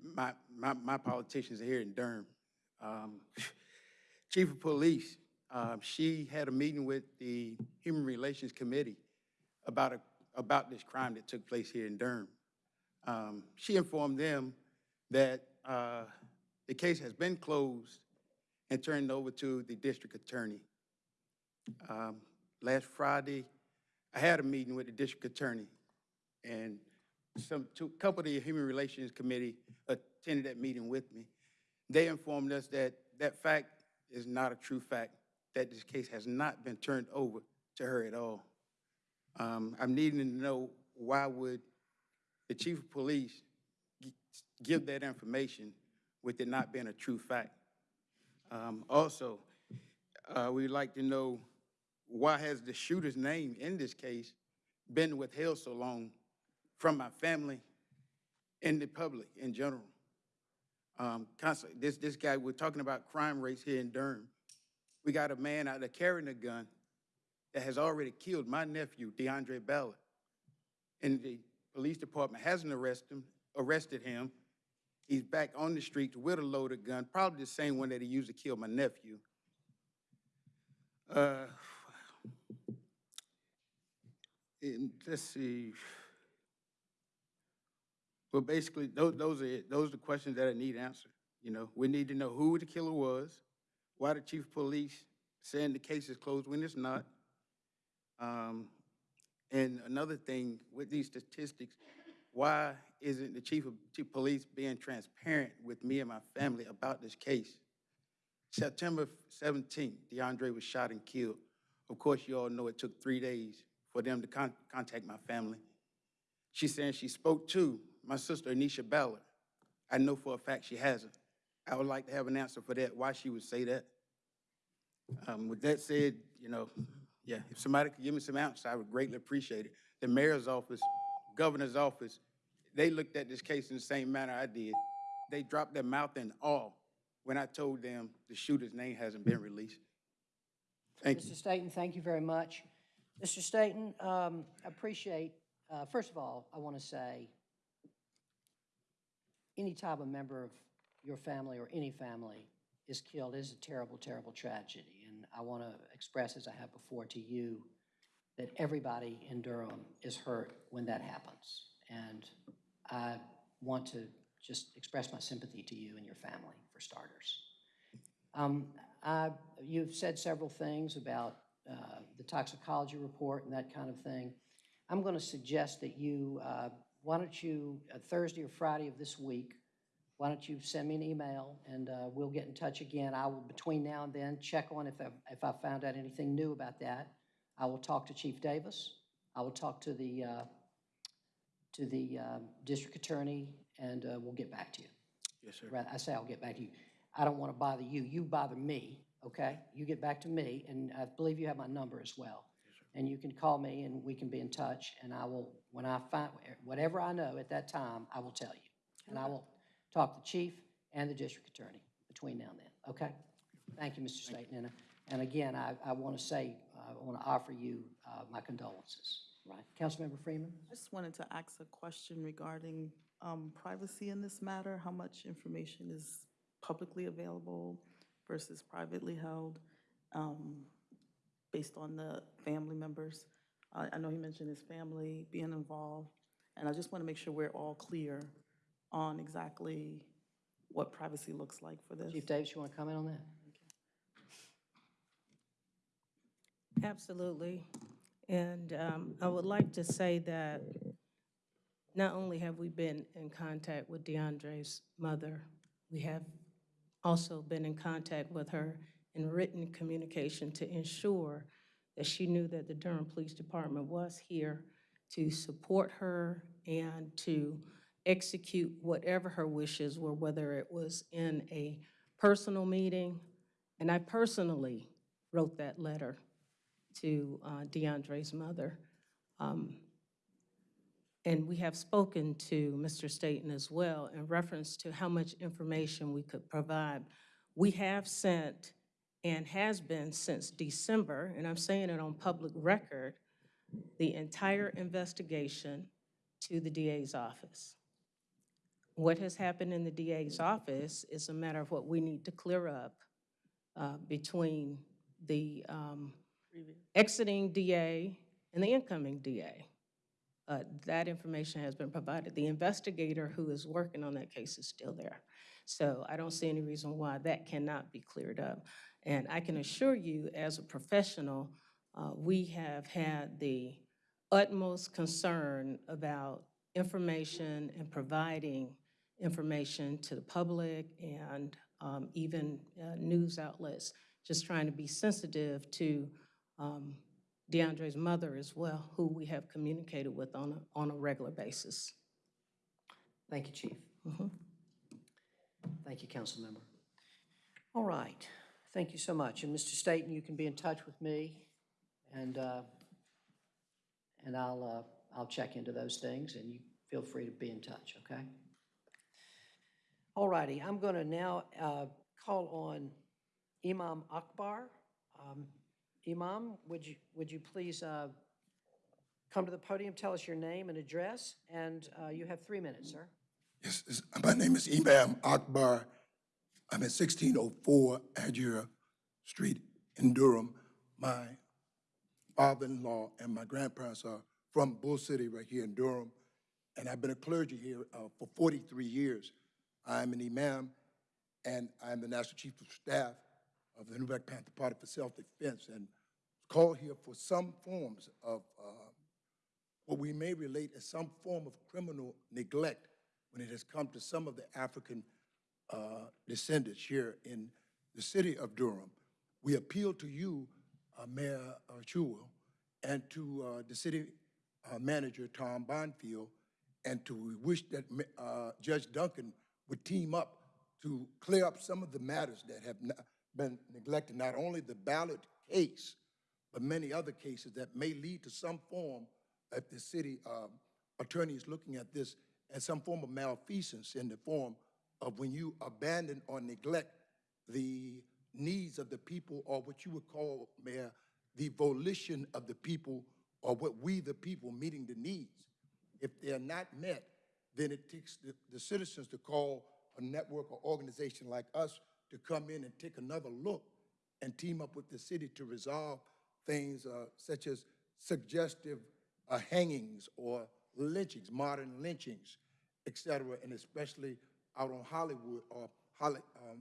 my, my, my politicians here in Durham. Um, [laughs] Chief of Police, um, she had a meeting with the Human Relations Committee about a, about this crime that took place here in Durham. Um, she informed them that, uh, the case has been closed and turned over to the district attorney. Um, last Friday, I had a meeting with the district attorney, and some, two, couple of the Human Relations Committee attended that meeting with me. They informed us that that fact is not a true fact, that this case has not been turned over to her at all. Um, I'm needing to know why would the chief of police gi- give that information with it not being a true fact? Um, also, uh, we'd like to know why has the shooter's name in this case been withheld so long from my family and the public in general? Um, constantly, this, this guy, we're talking about crime rates here in Durham. We got a man out there carrying a gun that has already killed my nephew, DeAndre Ballard. And the police department hasn't arrested him, arrested him. He's back on the streets with a loaded gun, probably the same one that he used to kill my nephew. Uh, let's see. Well, basically, those, those are it. Those are the questions that I need answered. You know, we need to know who the killer was, why the chief of police saying the case is closed when it's not. Um, and another thing with these statistics, why isn't the chief of chief police being transparent with me and my family about this case? September 17th, DeAndre was shot and killed. Of course, you all know it took three days for them to con- contact my family. She's saying she spoke to my sister, Anisha Ballard. I know for a fact she hasn't. I would like to have an answer for that, why she would say that. Um, With that said, you know, yeah, if somebody could give me some answers, I would greatly appreciate it. The mayor's office, governor's office, they looked at this case in the same manner I did. They dropped their mouth in awe when I told them the shooter's name hasn't been released. Thank you. Mr. Staton, thank you very much. Mr. Staton, um, appreciate, uh, first of all, I want to say, anytime a member of your family or any family is killed is a terrible, terrible tragedy. I want to express, as I have before to you, that everybody in Durham is hurt when that happens. And I want to just express my sympathy to you and your family, for starters. Um, I, you've said several things about uh, the toxicology report and that kind of thing. I'm going to suggest that you, uh, why don't you, uh, Thursday or Friday of this week, why don't you send me an email and uh, we'll get in touch again. I will, between now and then, check on if I, if I found out anything new about that. I will talk to Chief Davis. I will talk to the, uh, to the um, district attorney, and uh, we'll get back to you. Yes, sir. Rather, I say I'll get back to you. I don't want to bother you. You bother me, okay? You get back to me, and I believe you have my number as well. And you can call me, and we can be in touch, and I will, when I find, whatever I know at that time, I will tell you. And I will talk to the chief and the district attorney between now and then, okay? Thank you, Mr. Staten. And, uh, and again, I, I want to say, uh, I want to offer you uh, my condolences, right? Councilmember Freeman? I just wanted to ask a question regarding um, privacy in this matter. How much information is publicly available versus privately held, um, based on the family members? I I know he mentioned his family being involved, and I just want to make sure we're all clear on exactly what privacy looks like for this. Chief Davis, you want to comment on that? Absolutely. And um, I would like to say that not only have we been in contact with DeAndre's mother, we have also been in contact with her in written communication to ensure that she knew that the Durham Police Department was here to support her and to execute whatever her wishes were, whether it was in a personal meeting. And I personally wrote that letter to uh, DeAndre's mother. Um, And we have spoken to Mr. Staten as well in reference to how much information we could provide. We have sent, and has been since December, and I'm saying it on public record, the entire investigation to the DA's office. What has happened in the DA's office is a matter of what we need to clear up uh, between the um, exiting DA and the incoming DA. Uh, That information has been provided. The investigator who is working on that case is still there. So I don't see any reason why that cannot be cleared up. And I can assure you, as a professional, uh, we have had the utmost concern about information and providing information to the public and um, even uh, news outlets, just trying to be sensitive to um, DeAndre's mother as well, who we have communicated with on a, on a regular basis. Thank you, Chief. Mhm. Thank you, council member. All right, thank you so much. And Mr. Staten, you can be in touch with me, and, uh, and I'll, uh, I'll check into those things, and you feel free to be in touch, okay? All righty, I'm going to now uh, call on Imam Akbar. Um, Imam, would you, would you please uh, come to the podium, tell us your name and address, and uh, you have three minutes, sir. Yes, this- my name is Imam Akbar. I'm at 1604 Adjura Street in Durham. My father-in-law and my grandparents are from Bull City right here in Durham, and I've been a clergy here uh, for 43 years. I'm an imam, and I'm the National Chief of Staff of the New Black Panther Party for Self-Defense, and called here for some forms of uh, what we may relate as some form of criminal neglect when it has come to some of the African uh, descendants here in the city of Durham. We appeal to you, uh, Mayor Schewel, and to uh, the city uh, manager, Tom Bonfield, and to we wish that uh, Judge Duncan would team up to clear up some of the matters that have been neglected, not only the Ballard case, but many other cases that may lead to some form, if the city um, attorney is looking at this as some form of malfeasance in the form of when you abandon or neglect the needs of the people, or what you would call, Mayor, the volition of the people, or what we, the people, meeting the needs. If they're not met, then it takes the, the citizens to call a network or organization like us to come in and take another look and team up with the city to resolve things uh, such as suggestive uh, hangings or lynchings, modern lynchings, et cetera, and especially out on Hollywood or Holly, um,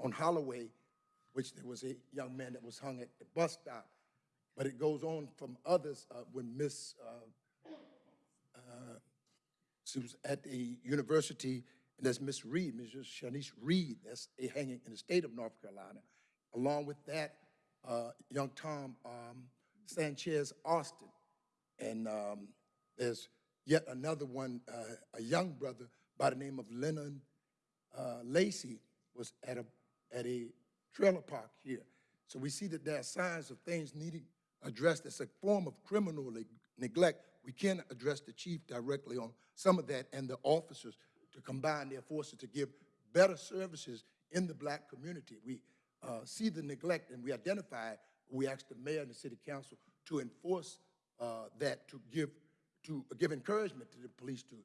on Holloway, which there was a young man that was hung at the bus stop. but it goes on from others uh, when Miss, uh, she was at the university, and that's Miss Reed, Mrs. Shanice Reed, that's a hanging in the state of North Carolina. Along with that, uh, young Tom um, Sanchez Austin. And um, there's yet another one, uh, a young brother by the name of Lennon uh, Lacey was at a, at a trailer park here. So we see that there are signs of things needing addressed. It's a form of criminal neglect. We can address the chief directly on some of that and the officers to combine their forces to give better services in the black community. We uh, see the neglect and we identify, we ask the mayor and the city council to enforce uh, that, to give, to give encouragement to the police to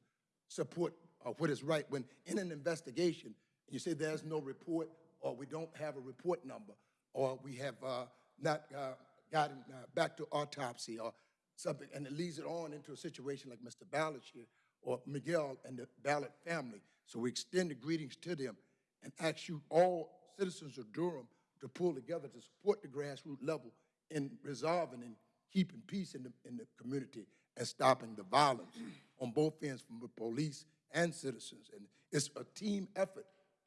support uh, what is right. When in an investigation, you say there's no report, or we don't have a report number, or we have uh, not uh, gotten uh, back to autopsy or something, and it leads it on into a situation like Mr. Ballard here, or Miguel and the Ballard family. So we extend the greetings to them and ask you, all citizens of Durham, to pull together to support the grassroots level in resolving and keeping peace in the, in the community and stopping the violence on both ends from the police and citizens. And it's a team effort.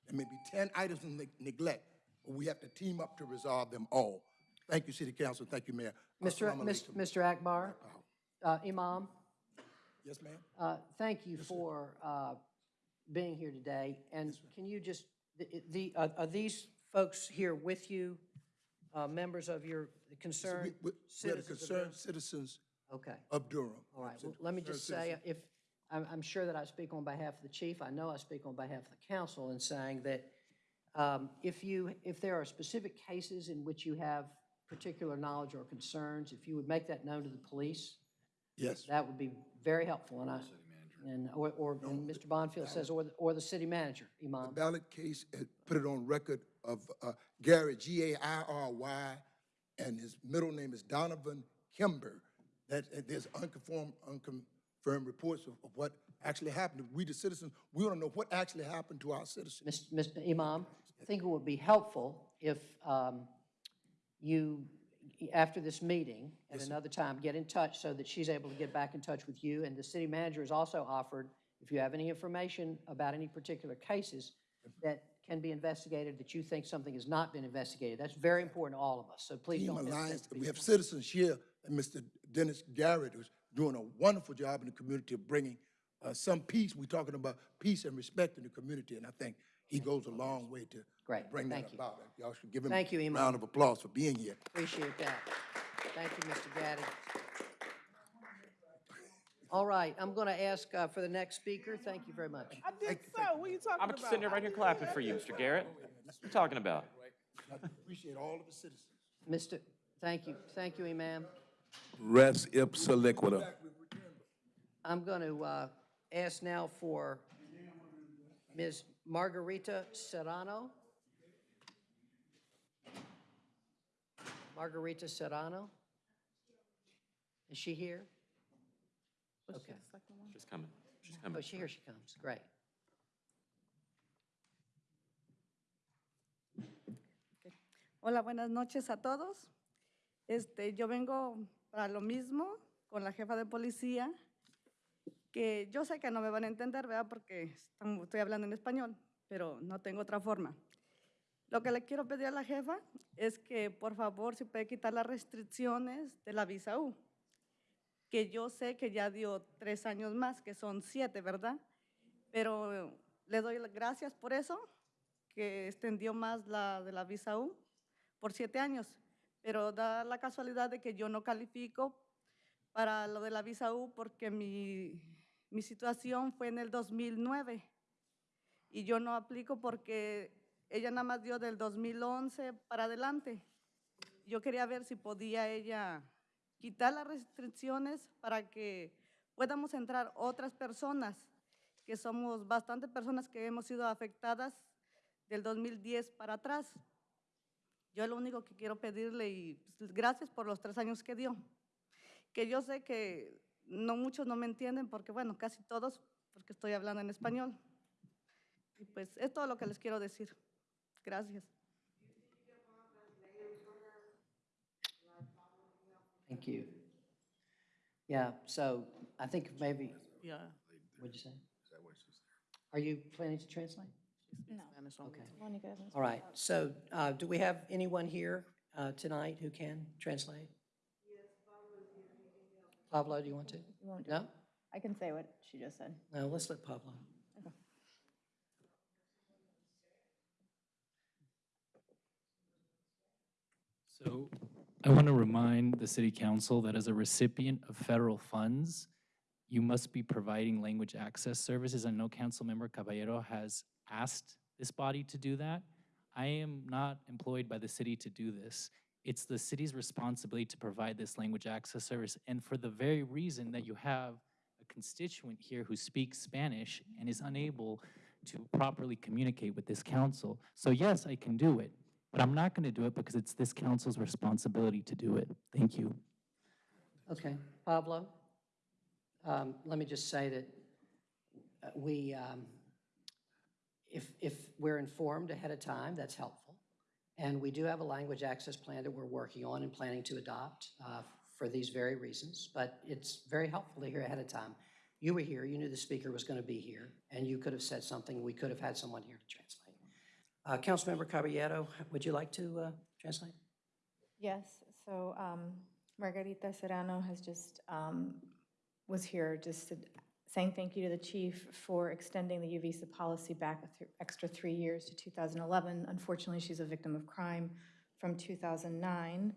There may be 10 items of neg- neglect, but we have to team up to resolve them all. Thank you, City Council. Thank you, Mayor. Mr. Mr. Akbar, uh, Imam, Yes, ma'am? uh, thank you for uh, being here today. And can you just, the- the, are are these folks here with you, uh, members of your concerned We- we- We're the citizens of concerned Durham? citizens Okay. of Durham. All right, well, let me just say, if, I'm, I'm sure that I speak on behalf of the chief, I know I speak on behalf of the council in saying that um, if you, if there are specific cases in which you have particular knowledge or concerns, if you would make that known to the police, Yes. that would be very helpful, and I, and, or, or, and Mr. Bonfield says, or, the- or the city manager, Imam. The Ballard case, put it on record of uh, Gary, G-A-I-R-Y, and his middle name is Donovan Kimber. That, uh, there's unconfirmed, unconfirmed reports of of what actually happened. We, the citizens, we want to know what actually happened to our citizens. Mis- Mr. Imam, I think it would be helpful if um, you, after this meeting, at another time, get in touch so that she's able to get back in touch with you. And the city manager has also offered, if you have any information about any particular cases that can be investigated, that you think something has not been investigated, that's very important to all of us. So please Team don't Alliance, be we have citizens here, and Mr. Dennis Garrett is doing a wonderful job in the community of bringing uh, some peace. We're talking about peace and respect in the community, and I think he goes a long way to Great, bring that thank you. about. Y'all should give him Thank you, a Imam. round of applause for being here. Appreciate that. Thank you, Mr. Gaddy. All right, I'm going to ask uh, for the next speaker. Thank you very much. I did so. What are you talking about? I'm about? sitting there right here clapping for you, Mr. Garrett. What you talking about? I appreciate all of the citizens. Mr., thank you, thank you, Imam. Res ipsa liquida. I'm going to uh, ask now for Ms. Margarita Serrano. Margarita Serrano? Is she here? Okay. She's coming. She's oh, coming. Oh, she, here she comes, great. Hola, buenas noches a todos. Este, yo vengo para lo mismo con la jefa de policía, que yo sé que no me van a entender, ¿verdad? Porque estoy hablando en español, pero no tengo otra forma. Lo que le quiero pedir a la jefa es que, por favor, se puede quitar las restricciones de la visa U, que yo sé que ya dio tres años más, que son siete, ¿verdad? Pero le doy las gracias por eso, que extendió más la de la visa U por siete años, pero da la casualidad de que yo no califico para lo de la visa U porque mi, situación fue en el 2009 y yo no aplico porque ella nada más dio del 2011 para adelante. Yo quería ver si podía ella quitar las restricciones para que podamos entrar otras personas, que somos bastantes personas que hemos sido afectadas del 2010 para atrás. Yo lo único que quiero pedirle y gracias por los tres años que dio. Que yo sé que no muchos no me entienden porque, bueno, casi todos, porque estoy hablando en español. Y pues es todo lo que les quiero decir. Gracias. Thank you. Yeah, so I think maybe, Yeah. what'd you say? Are you planning to translate? No. Okay. All right, so uh, do we have anyone here uh, tonight who can translate? Pablo, do you want to? No? I can say what she just said. No, let's let Pablo. So I want to remind the city council that as a recipient of federal funds, you must be providing language access services. I know Councilmember Caballero has asked this body to do that. I am not employed by the city to do this. It's the city's responsibility to provide this language access service. And for the very reason that you have a constituent here who speaks Spanish and is unable to properly communicate with this council. So yes, I can do it, but I'm not going to do it because it's this council's responsibility to do it. Thank you. Okay, Pablo? Um, Let me just say that uh, we, um, if, if we're informed ahead of time, that's helpful. And we do have a language access plan that we're working on and planning to adopt uh, for these very reasons, but it's very helpful to hear ahead of time. You were here, you knew the speaker was going to be here, and you could have said something, we could have had someone here to translate. Uh, Councilmember Caballero, would you like to uh, translate? Yes, so um, Margarita Serrano has just, um, was here just to- saying thank you to the chief for extending the U visa policy back a th- extra three years to 2011. Unfortunately, she's a victim of crime from 2009.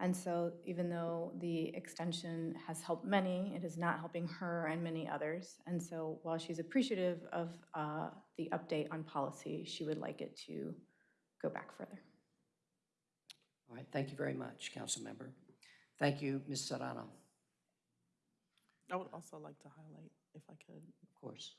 And so even though the extension has helped many, it is not helping her and many others. And so while she's appreciative of uh, the update on policy, she would like it to go back further. All right, thank you very much, Council Member. Thank you, Ms. Serrano. I would also like to highlight, if I could, Of course.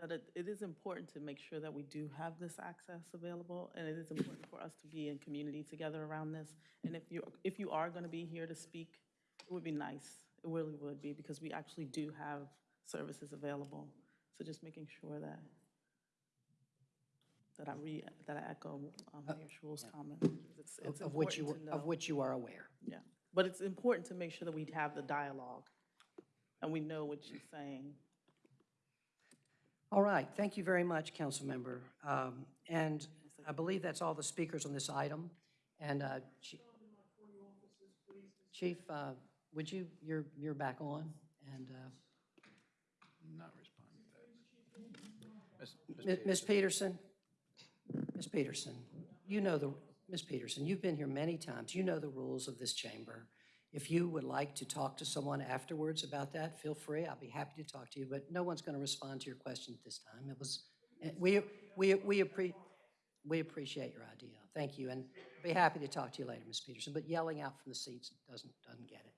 that it, it is important to make sure that we do have this access available, and it is important for us to be in community together around this. And if you, if you are going to be here to speak, it would be nice, it really would be, because we actually do have services available. So just making sure that, that I re, that I echo um, Mayor Schewel's comment. 'cause It's, Of- it's Of which you, important to of which you are aware. Yeah, but it's important to make sure that we have the dialogue, and we know what she's saying. All right, thank you very much, Councilmember. Um, And I believe that's all the speakers on this item. And uh, Chi- Chief, uh, would you, you're, you're back on, and uh, Not responding to that. Ms. Ms. Ms. Peterson, Ms. Peterson, you know the, Ms. Peterson, you've been here many times. You know the rules of this chamber. If you would like to talk to someone afterwards about that, feel free. I'll be happy to talk to you, but no one's going to respond to your question at this time. It was, eh, we, we, we appre, we appreciate your idea. Thank you, and be happy to talk to you later, Ms. Peterson, but yelling out from the seats doesn't, doesn't get it.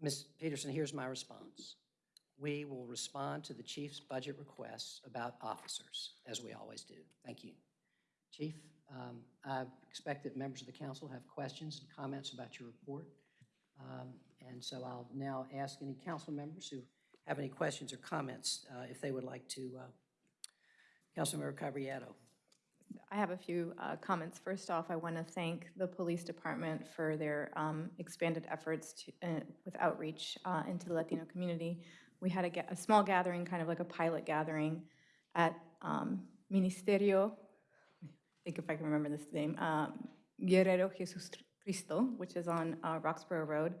Ms. Peterson, here's my response. We will respond to the chief's budget requests about officers, as we always do. Thank you. Chief, um, I expect that members of the council have questions and comments about your report. Um, And so I'll now ask any council members who have any questions or comments, uh, if they would like to. uh, Councilmember Caballero. I have a few uh, comments. First off, I want to thank the police department for their um, expanded efforts to, uh, with outreach uh, into the Latino community. We had a, a small gathering, kind of like a pilot gathering at um, Ministerio, I think if I can remember this name, um, Guerrero Jesus Cristo, which is on uh, Roxboro Road.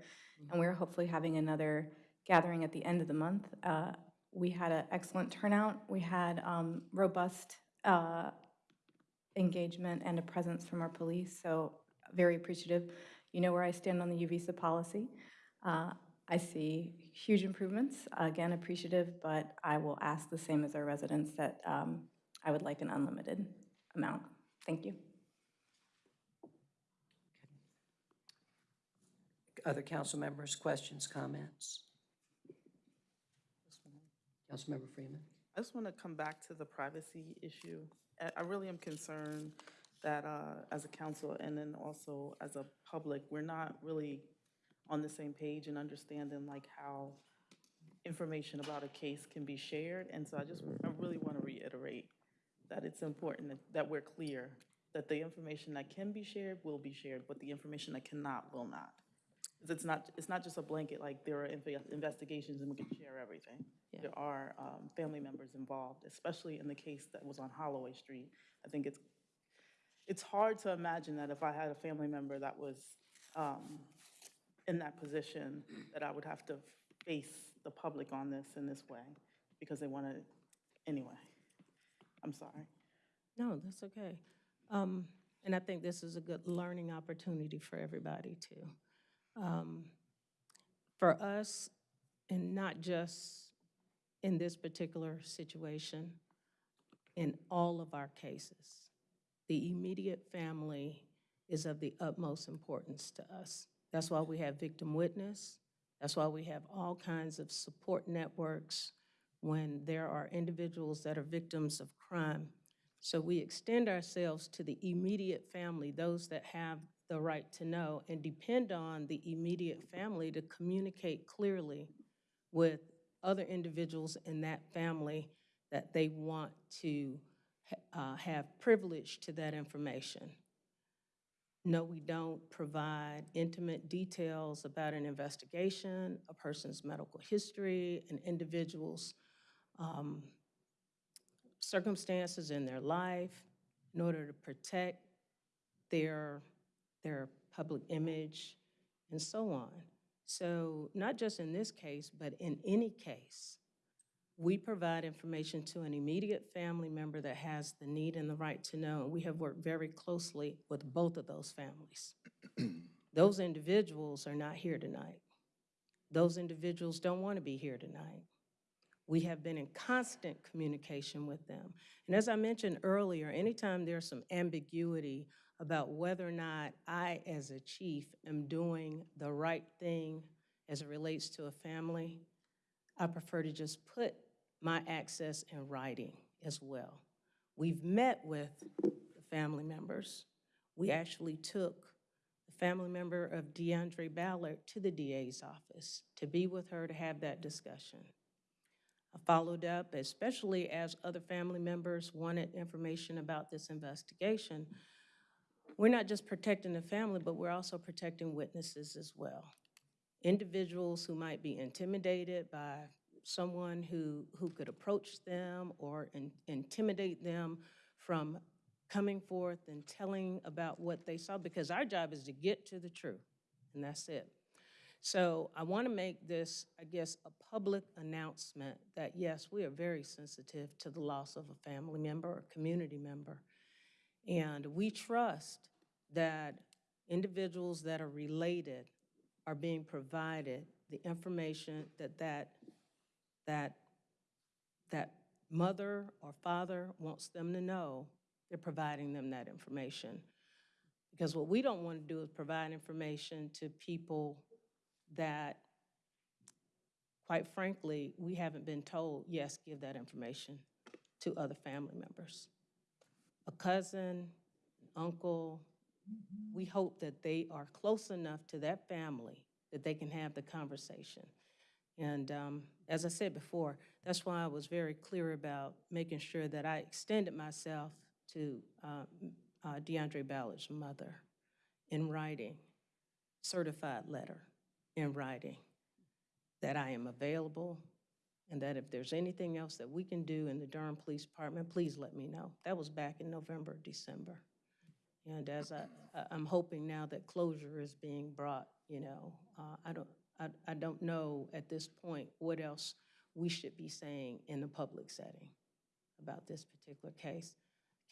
And we're hopefully having another gathering at the end of the month. Uh, We had an excellent turnout. We had um, robust uh, engagement and a presence from our police, so very appreciative. You know where I stand on the U visa policy. Uh, I see huge improvements, again, appreciative, but I will ask the same as our residents that um, I would like an unlimited amount. Thank you. Other council members, questions, comments? Councilmember Freeman? I just want to come back to the privacy issue. I- I really am concerned that uh, as a council and then also as a public, we're not really on the same page and understanding like how information about a case can be shared. And so I just, I really want to reiterate that it's important that, that we're clear that the information that can be shared will be shared, but the information that cannot will not. It's not, it's not just a blanket, like there are investigations and we can share everything. There are um, family members involved, especially in the case that was on Holloway Street. I think it's, it's hard to imagine that if I had a family member that was um, in that position, that I would have to face the public on this in this way, because they want to, anyway. I'm sorry. No, that's okay. Um, And I think this is a good learning opportunity for everybody, too. Um, For us, and not just in this particular situation, in all of our cases, the immediate family is of the utmost importance to us. That's why we have victim witness. That's why we have all kinds of support networks when there are individuals that are victims of crime. So we extend ourselves to the immediate family, those that have the right to know, and depend on the immediate family to communicate clearly with other individuals in that family that they want to uh, have privilege to that information. No, we don't provide intimate details about an investigation, a person's medical history, an individual's um, circumstances in their life in order to protect their, their public image and so on. So not just in this case, but in any case, we provide information to an immediate family member that has the need and the right to know. And we have worked very closely with both of those families. [clears throat] Those individuals are not here tonight. Those individuals don't want to be here tonight. We have been in constant communication with them. And as I mentioned earlier, anytime there's some ambiguity about whether or not I, as a chief, am doing the right thing as it relates to a family, I prefer to just put my access in writing as well. We've met with the family members. We actually took the family member of DeAndre Ballard to the DA's office to be with her to have that discussion. I followed up, especially as other family members wanted information about this investigation. We're not just protecting the family, but we're also protecting witnesses as well. Individuals who might be intimidated by someone who, who could approach them or in- intimidate them from coming forth and telling about what they saw, because our job is to get to the truth, and that's it. So I want to make this, I guess, a public announcement that, yes, we are very sensitive to the loss of a family member or community member. And we trust that individuals that are related are being provided the information that that, that, that mother or father wants them to know, they're providing them that information. Because what we don't want to do is provide information to people that, quite frankly, we haven't been told, yes, give that information to other family members. A cousin, uncle, we hope that they are close enough to that family that they can have the conversation. And um, as I said before, that's why I was very clear about making sure that I extended myself to uh, uh, DeAndre Ballard's mother in writing, certified letter in writing, that I am available, and that if there's anything else that we can do in the Durham Police Department, please let me know. That was back in November, December. And as I, I'm hoping now that closure is being brought, you know, uh, I don't, I, I don't know at this point what else we should be saying in the public setting about this particular case.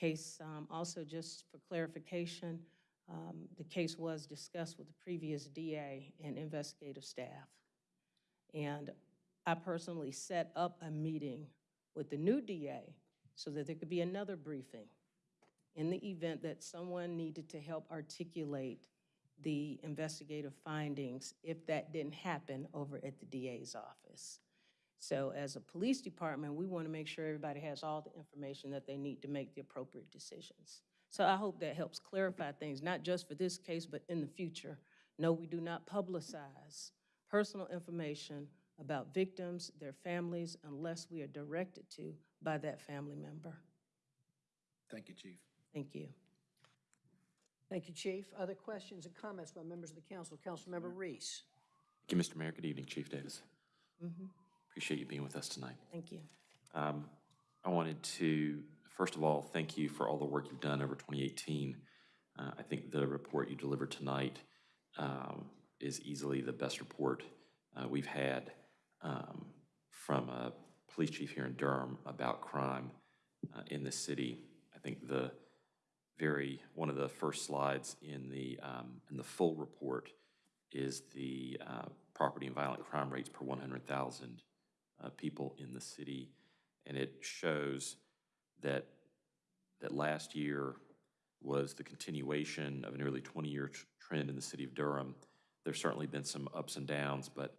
Case, um, also just for clarification, um, the case was discussed with the previous DA and investigative staff. And I personally set up a meeting with the new DA so that there could be another briefing in the event that someone needed to help articulate the investigative findings if that didn't happen over at the DA's office. So as a police department, we want to make sure everybody has all the information that they need to make the appropriate decisions. So I hope that helps clarify things, not just for this case, but in the future. No, we do not publicize personal information about victims, their families, unless we are directed to by that family member. Thank you, Chief. Thank you. Thank you, Chief. Other questions and comments by members of the council? Councilmember Reece. Thank you, Mr. Mayor. Good evening, Chief Davis. Mhm. Appreciate you being with us tonight. Thank you. Um, I wanted to, first of all, thank you for all the work you've done over 2018. Uh, I think the report you delivered tonight um, is easily the best report uh, we've had um, from a police chief here in Durham about crime uh, in the city. I think the very, one of the first slides in the, um, in the full report is the uh, property and violent crime rates per 100,000 uh, people in the city. And it shows that, that last year was the continuation of a nearly 20-year trend in the city of Durham. There's certainly been some ups and downs, but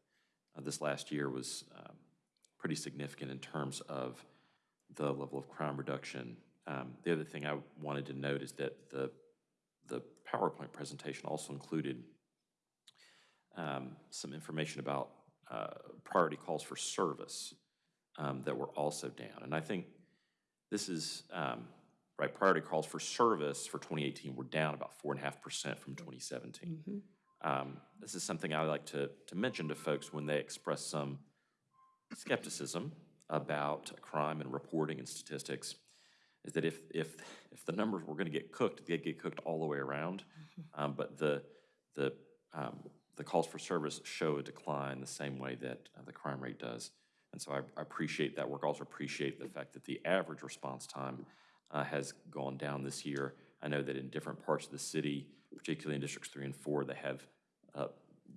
uh, this last year was um, pretty significant in terms of the level of crime reduction. Um, The other thing I wanted to note is that the, the PowerPoint presentation also included um, some information about uh, priority calls for service um, that were also down. And I think this is, um, right, priority calls for service for 2018 were down about 4.5% from 2017. Um, This is something I like to, to mention to folks when they express some skepticism about crime and reporting and statistics, is that if, if, if the numbers were gonna get cooked, they'd get cooked all the way around. [laughs] Um, But the, the, um, the calls for service show a decline the same way that uh, the crime rate does. And so I I appreciate that work. Also appreciate the fact that the average response time uh, has gone down this year. I know that in different parts of the city, particularly in districts three and four, they have uh,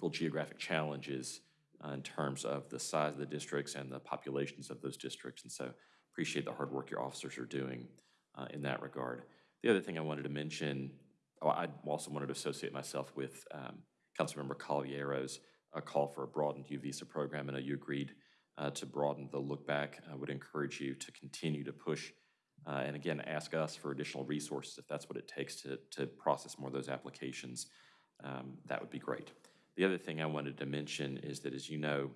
real geographic challenges uh, in terms of the size of the districts and the populations of those districts. And so appreciate the hard work your officers are doing uh, in that regard. The other thing I wanted to mention, I also wanted to associate myself with um, Councilmember Caballero's uh, call for a broadened U visa program. I know you agreed uh, to broaden the look back. I would encourage you to continue to push uh, and again, ask us for additional resources if that's what it takes to, to process more of those applications. Um, that would be great. The other thing I wanted to mention is that, as you know,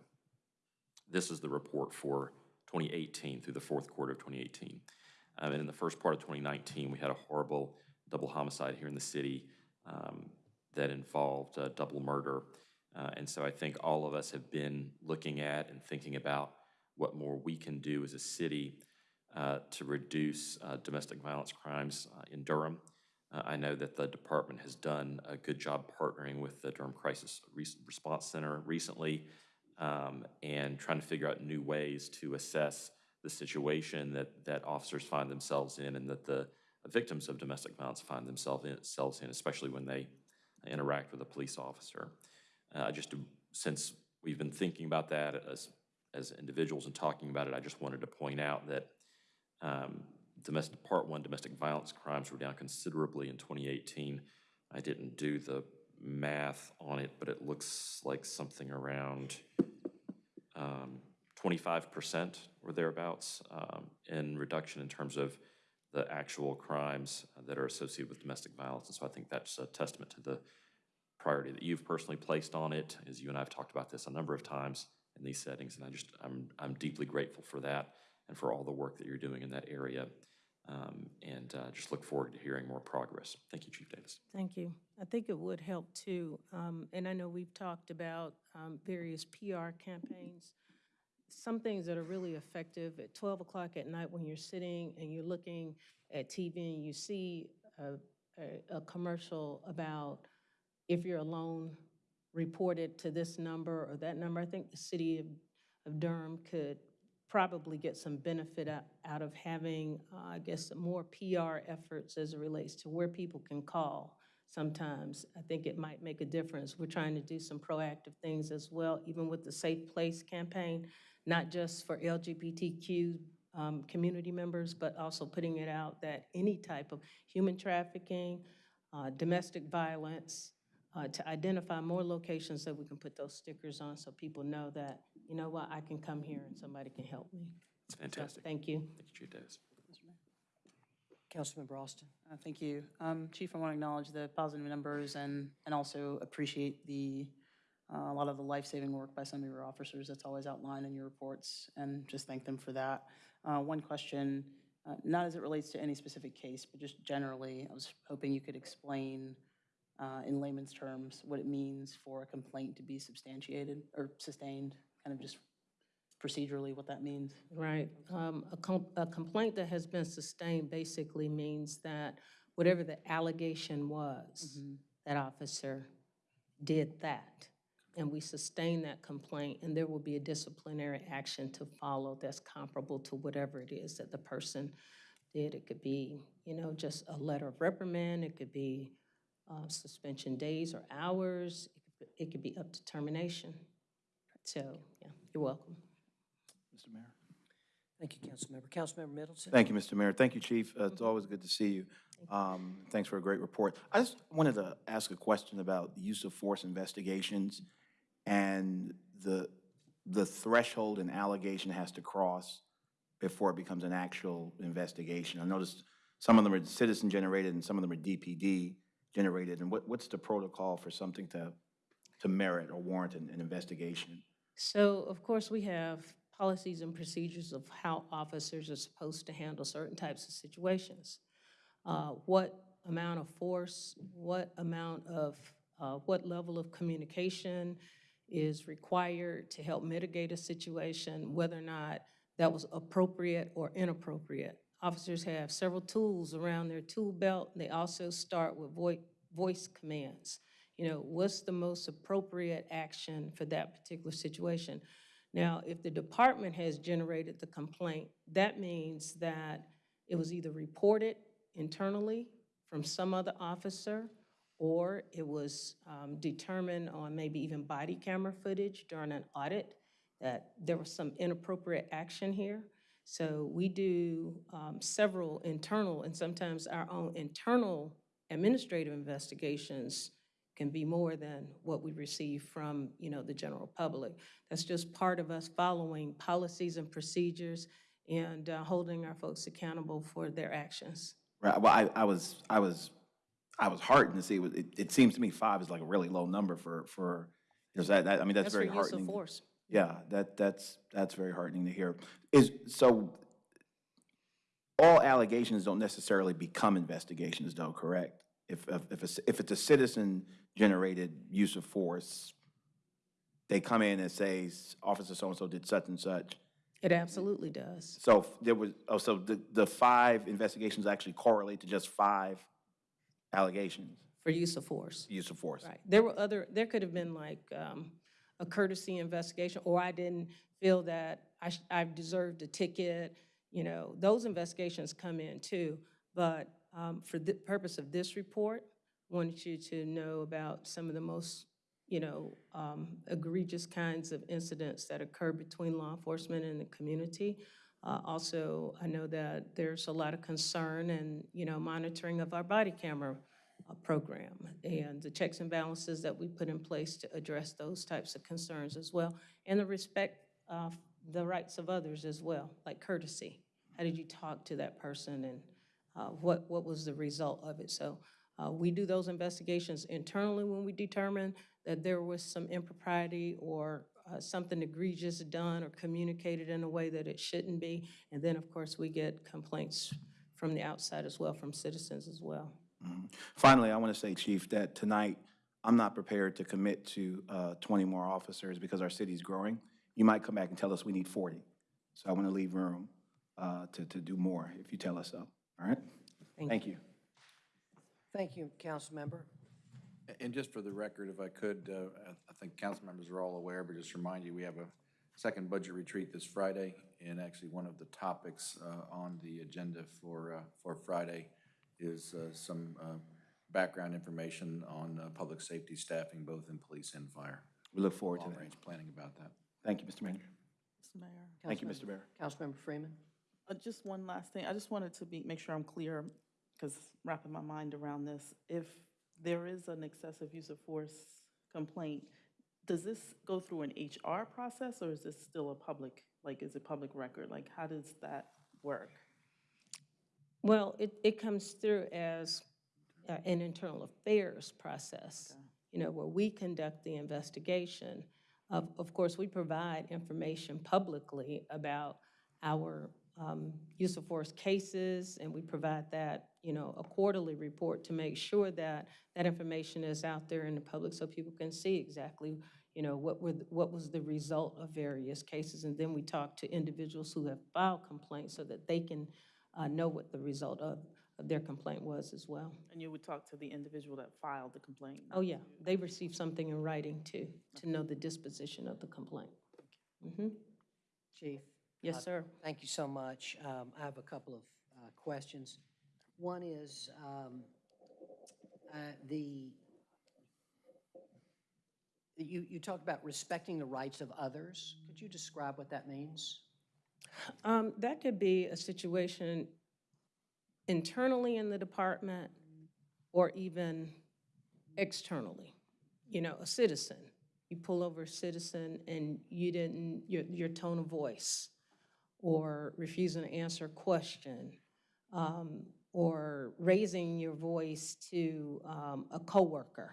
this is the report for 2018 through the fourth quarter of 2018. Um, and in the first part of 2019, we had a horrible double homicide here in the city um, that involved uh, double murder. Uh, and so I think all of us have been looking at and thinking about what more we can do as a city uh, to reduce uh, domestic violence crimes uh, in Durham. Uh, I know that the department has done a good job partnering with the Durham Crisis Res- Response Center recently um, and trying to figure out new ways to assess the situation that, that officers find themselves in and that the victims of domestic violence find themselves in, especially when they interact with a police officer. Uh, just to, since we've been thinking about that as, as individuals and talking about it, I just wanted to point out that um, domestic, part one domestic violence crimes were down considerably in 2018. I didn't do the math on it, but it looks like something around um, 25% or thereabouts um, in reduction in terms of the actual crimes that are associated with domestic violence. And so I think that's a testament to the priority that you've personally placed on it, as you and I have talked about this a number of times in these settings, and I just, I'm, I'm deeply grateful for that and for all the work that you're doing in that area. Um, and uh, just look forward to hearing more progress. Thank you, Chief Davis. Thank you. I think it would help too, um, and I know we've talked about um, various PR campaigns. Some things that are really effective at 12 o'clock at night when you're sitting and you're looking at TV and you see a, a, a commercial about if you're alone, report it to this number or that number. I think the city of, of Durham could probably get some benefit out, of having, uh, I guess, more PR efforts as it relates to where people can call sometimes. I think it might make a difference. We're trying to do some proactive things as well, even with the Safe Place campaign, not just for LGBTQ um, community members, but also putting it out that any type of human trafficking, uh, domestic violence, uh, to identify more locations that we can put those stickers on so people know that, you know what, I can come here and somebody can help me. It's fantastic. Thank you. Thank you, Chief Davis. Councilmember Alston. Uh, Thank you. Um, Chief, I want to acknowledge the positive numbers and, and also appreciate the uh, a lot of the life-saving work by some of your officers that's always outlined in your reports, and just thank them for that. Uh, One question, uh, not as it relates to any specific case, but just generally, I was hoping you could explain uh, in layman's terms what it means for a complaint to be substantiated or sustained, kind of just procedurally what that means. Right. Um, A com- a complaint that has been sustained basically means that whatever the allegation was, that officer did that, and we sustain that complaint, and there will be a disciplinary action to follow that's comparable to whatever it is that the person did. It could be, you know, just a letter of reprimand, it could be uh, suspension days or hours, it could be- it could be up to termination. So, yeah, you're welcome. Mr. Mayor. Thank you, Councilmember. Councilmember Middleton? Thank you, Mr. Mayor. Thank you, Chief. Uh, It's always good to see you. Um, Thanks for a great report. I just wanted to ask a question about the use of force investigations and the, the threshold an allegation has to cross before it becomes an actual investigation. I noticed some of them are citizen-generated and some of them are DPD-generated. And what, what's the protocol for something to, to merit or warrant an, an investigation? So, of course, we have policies and procedures of how officers are supposed to handle certain types of situations. Uh, What amount of force, what amount of, uh, what level of communication is required to help mitigate a situation, whether or not that was appropriate or inappropriate. Officers have several tools around their tool belt. They also start with voi- voice commands. You know, what's the most appropriate action for that particular situation? Now, if the department has generated the complaint, that means that it was either reported internally from some other officer, or it was um, determined on maybe even body camera footage during an audit that there was some inappropriate action here. So we do um, several internal and sometimes our own internal administrative investigations can be more than what we receive from, you know, the general public. That's just part of us following policies and procedures and uh, holding our folks accountable for their actions. Right, well, I, I was, I was, I was heartened to see, it, it- it seems to me five is like a really low number for, for, is that, that, I mean, that's That's for very use of heartening. force. Yeah, that, that's, that's very heartening to hear. Is, so, all allegations don't necessarily become investigations though, correct? If, if, if it's, if it's a citizen-generated use of force, they come in and say, Officer so-and-so did such and such. It absolutely does. So there was, oh, so the, the five investigations actually correlate to just five allegations, For use of force. use of force? Right. There were other, there could have been like um, a courtesy investigation, or I didn't feel that I, sh- I deserved a ticket. You know, those investigations come in too. But um, for the purpose of this report, wanted you to know about some of the most, you know, um, egregious kinds of incidents that occur between law enforcement and the community. Uh, Also, I know that there's a lot of concern and, you know, monitoring of our body camera uh, program and the checks and balances that we put in place to address those types of concerns as well, and the respect of the rights of others as well, like courtesy. How did you talk to that person and uh, what, what was the result of it? So uh, we do those investigations internally when we determine that there was some impropriety or uh, something egregious done or communicated in a way that it shouldn't be. And then, of course, we get complaints from the outside as well, from citizens as well. Mhm. Finally, I want to say, Chief, that tonight, I'm not prepared to commit to uh, 20 more officers because our city's growing. You might come back and tell us we need 40. So I want to leave room uh, to, to do more if you tell us so. All right? Thank Thank you. Thank you, Councilmember. And just for the record, if I could, uh, I I think council members are all aware, but just remind you, we have a second budget retreat this Friday, and actually one of the topics uh, on the agenda for, uh, for Friday is uh, some uh, background information on uh, public safety staffing, both in police and fire. We look forward to that. Long-range planning about that. Thank you, Mr. Manager. Mr. Mayor. Thank you, Mr. Mayor. Councilmember Freeman? Uh, Just one last thing. I just wanted to be, make sure I'm clear, because wrapping my mind around this. If there is an excessive use of force complaint, does this go through an HR process, or is this still a public, like, is it public record? Like, how does that work? Well, it, it comes through as uh, an internal affairs process. you know, where we conduct the investigation. Of, of course, we provide information publicly about our um, use of force cases, and we provide that, you know, a quarterly report to make sure that that information is out there in the public so people can see exactly, you know, what were, the- what was the result of various cases. And then we talk to individuals who have filed complaints so that they can uh, know what the result of, of their complaint was as well. And you would talk to the individual that filed the complaint? Oh, yeah, they received something in writing too, to know the disposition of the complaint. mm-hmm Chief? Yes, uh, sir. Thank you so much. Um, I have a couple of uh, questions. One is um, uh, the, you, you talked about respecting the rights of others. Could you describe what that means? Um, That could be a situation internally in the department or even externally. You know, a citizen, you pull over a citizen and you didn't, your, your tone of voice, or refusing to answer a question, um, or raising your voice to um, a coworker.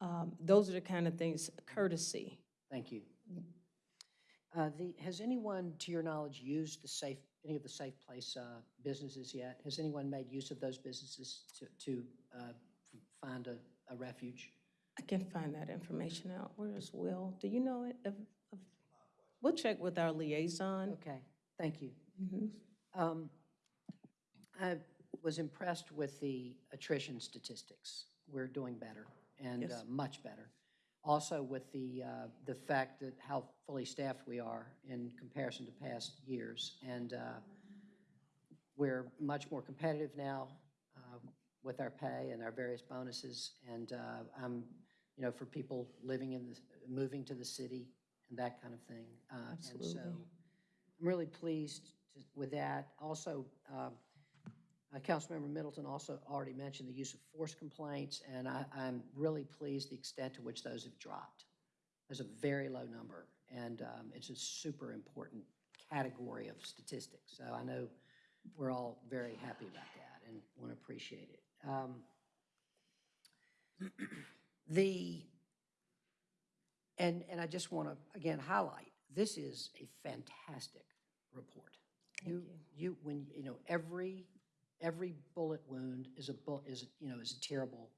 Um, Those are the kind of things, courtesy. Thank you. Uh, The, has anyone, to your knowledge, used the safe, any of the Safe Place uh, businesses yet? Has anyone made use of those businesses to, to uh, find a, a refuge? I can find that information out. Where is Will? Do you know it? We'll check with our liaison. Okay, thank you. Mhm. Um, I was impressed with the attrition statistics. We're doing better and Yes. uh, much better. Also with the, uh, the fact that how fully staffed we are in comparison to past years. And uh, we're much more competitive now uh, with our pay and our various bonuses. And uh, I'm, you know, for people living in the, moving to the city and that kind of thing. Uh, And so I'm really pleased to- with that. Also, um, uh, Councilmember Middleton also already mentioned the use of force complaints, and I, I'm really pleased the extent to which those have dropped. There's a very low number, and um, it's a super important category of statistics. So I know we're all very happy about that and want to appreciate it. Um, [clears throat] The, and, and I just want to, again, highlight, this is a fantastic report. You, you, when, you know, every, every bullet wound is a, bu- is, you know, is a terrible,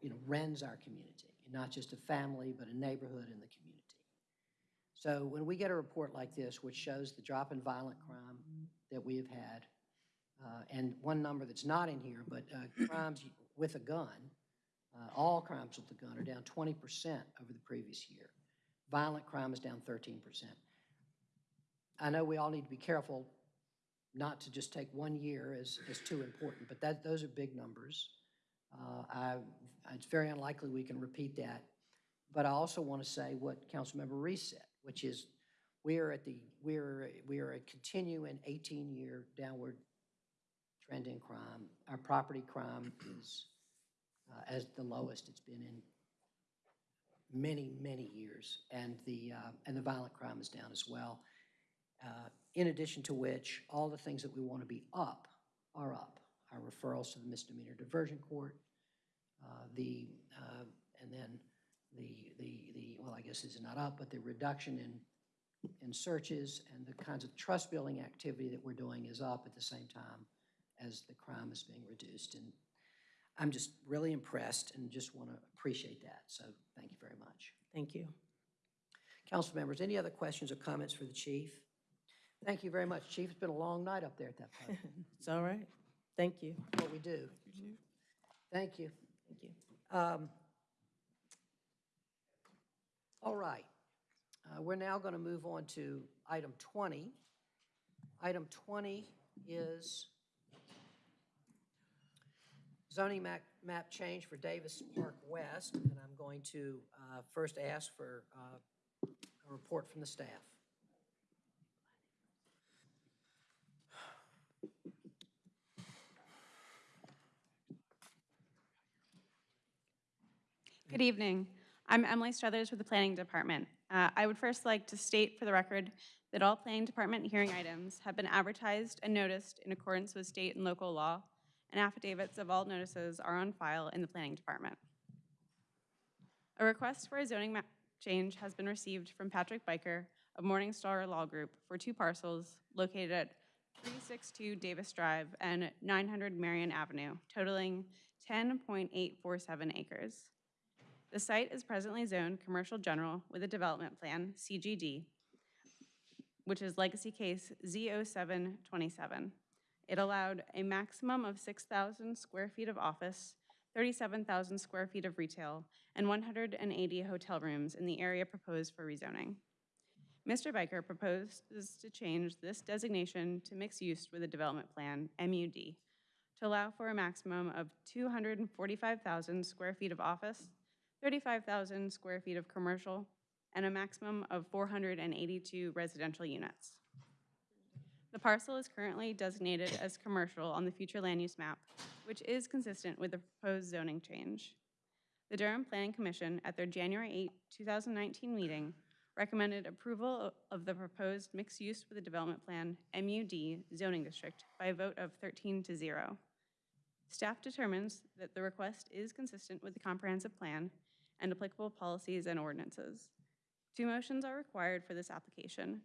you know, rends our community, not just a family, but a neighborhood and the community. So when we get a report like this, which shows the drop in violent crime that we have had, uh, and one number that's not in here, but uh, crimes with a gun, uh, all crimes with a gun are down 20% over the previous year. Violent crime is down 13%. I know we all need to be careful not to just take one year as, as too important, but that, those are big numbers. Uh, I, it's very unlikely we can repeat that. But I also want to say what Councilmember Reece said, which is we are at the, we are, we are a continuing 18-year downward trend in crime. Our property crime is uh, as the lowest it's been in many, many years, and the, uh, and the violent crime is down as well. Uh, In addition to which, all the things that we want to be up are up. Our referrals to the misdemeanor diversion court, uh, the, uh, and then the, the, the, well, I guess is not up, but the reduction in, in searches and the kinds of trust building activity that we're doing is up at the same time as the crime is being reduced. And I'm just really impressed and just want to appreciate that. So thank you very much. Thank you. Council members, any other questions or comments for the chief? Thank you very much, Chief. It's been a long night up there at that point. [laughs] It's all right. Thank you. What we do. Thank you. Thank you. Um, All right. Uh, We're now going to move on to item 20. Item 20 is zoning map, map change for Davis Park West, and I'm going to uh, first ask for uh, a report from the staff. Good evening. I'm Emily Struthers with the Planning Department. Uh, I would first like to state for the record that all Planning Department hearing items have been advertised and noticed in accordance with state and local law and affidavits of all notices are on file in the Planning Department. A request for a zoning change has been received from Patrick Byker of Morningstar Law Group for two parcels located at 362 Davis Drive and 900 Marion Avenue, totaling 10.847 acres. The site is presently zoned Commercial General with a Development Plan, CGD, which is Legacy Case Z0727. It allowed a maximum of 6,000 square feet of office, 37,000 square feet of retail, and 180 hotel rooms in the area proposed for rezoning. Mr. Byker proposes to change this designation to mixed use with a development plan, MUD, to allow for a maximum of 245,000 square feet of office, 35,000 square feet of commercial, and a maximum of 482 residential units. The parcel is currently designated as commercial on the future land use map, which is consistent with the proposed zoning change. The Durham Planning Commission, at their January 8, 2019 meeting, recommended approval of the proposed mixed use with a development plan, MUD, zoning district by a vote of 13 to 0. Staff determines that the request is consistent with the comprehensive plan and applicable policies and ordinances. Two motions are required for this application.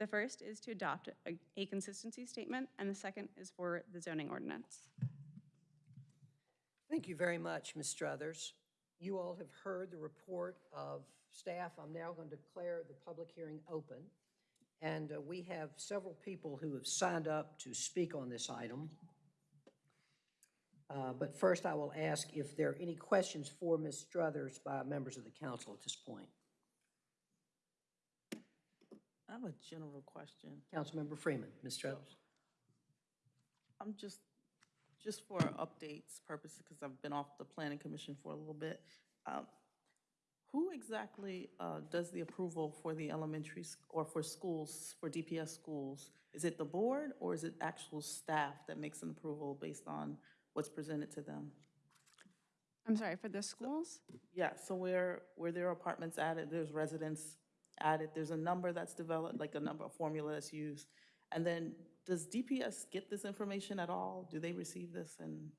The first is to adopt a, a consistency statement, and the second is for the zoning ordinance. Thank you very much, Ms. Struthers. You all have heard the report of staff. I'm now going to declare the public hearing open. And uh, we have several people who have signed up to speak on this item. Uh, But first, I will ask if there are any questions for Ms. Struthers by members of the council at this point. I have a general question. Councilmember Freeman, Ms. Struthers. I'm just, just for updates purposes, because I've been off the planning commission for a little bit. um, Who exactly uh, does the approval for the elementary, or for schools, for DPS schools? Is it the board, or is it actual staff that makes an approval based on what's presented to them? I'm sorry, for the schools? Yeah, so where, where there are apartments added, there's residents added, there's a number that's developed, like a number, a formula that's used. And then, does DPS get this information at all? Do they receive this and?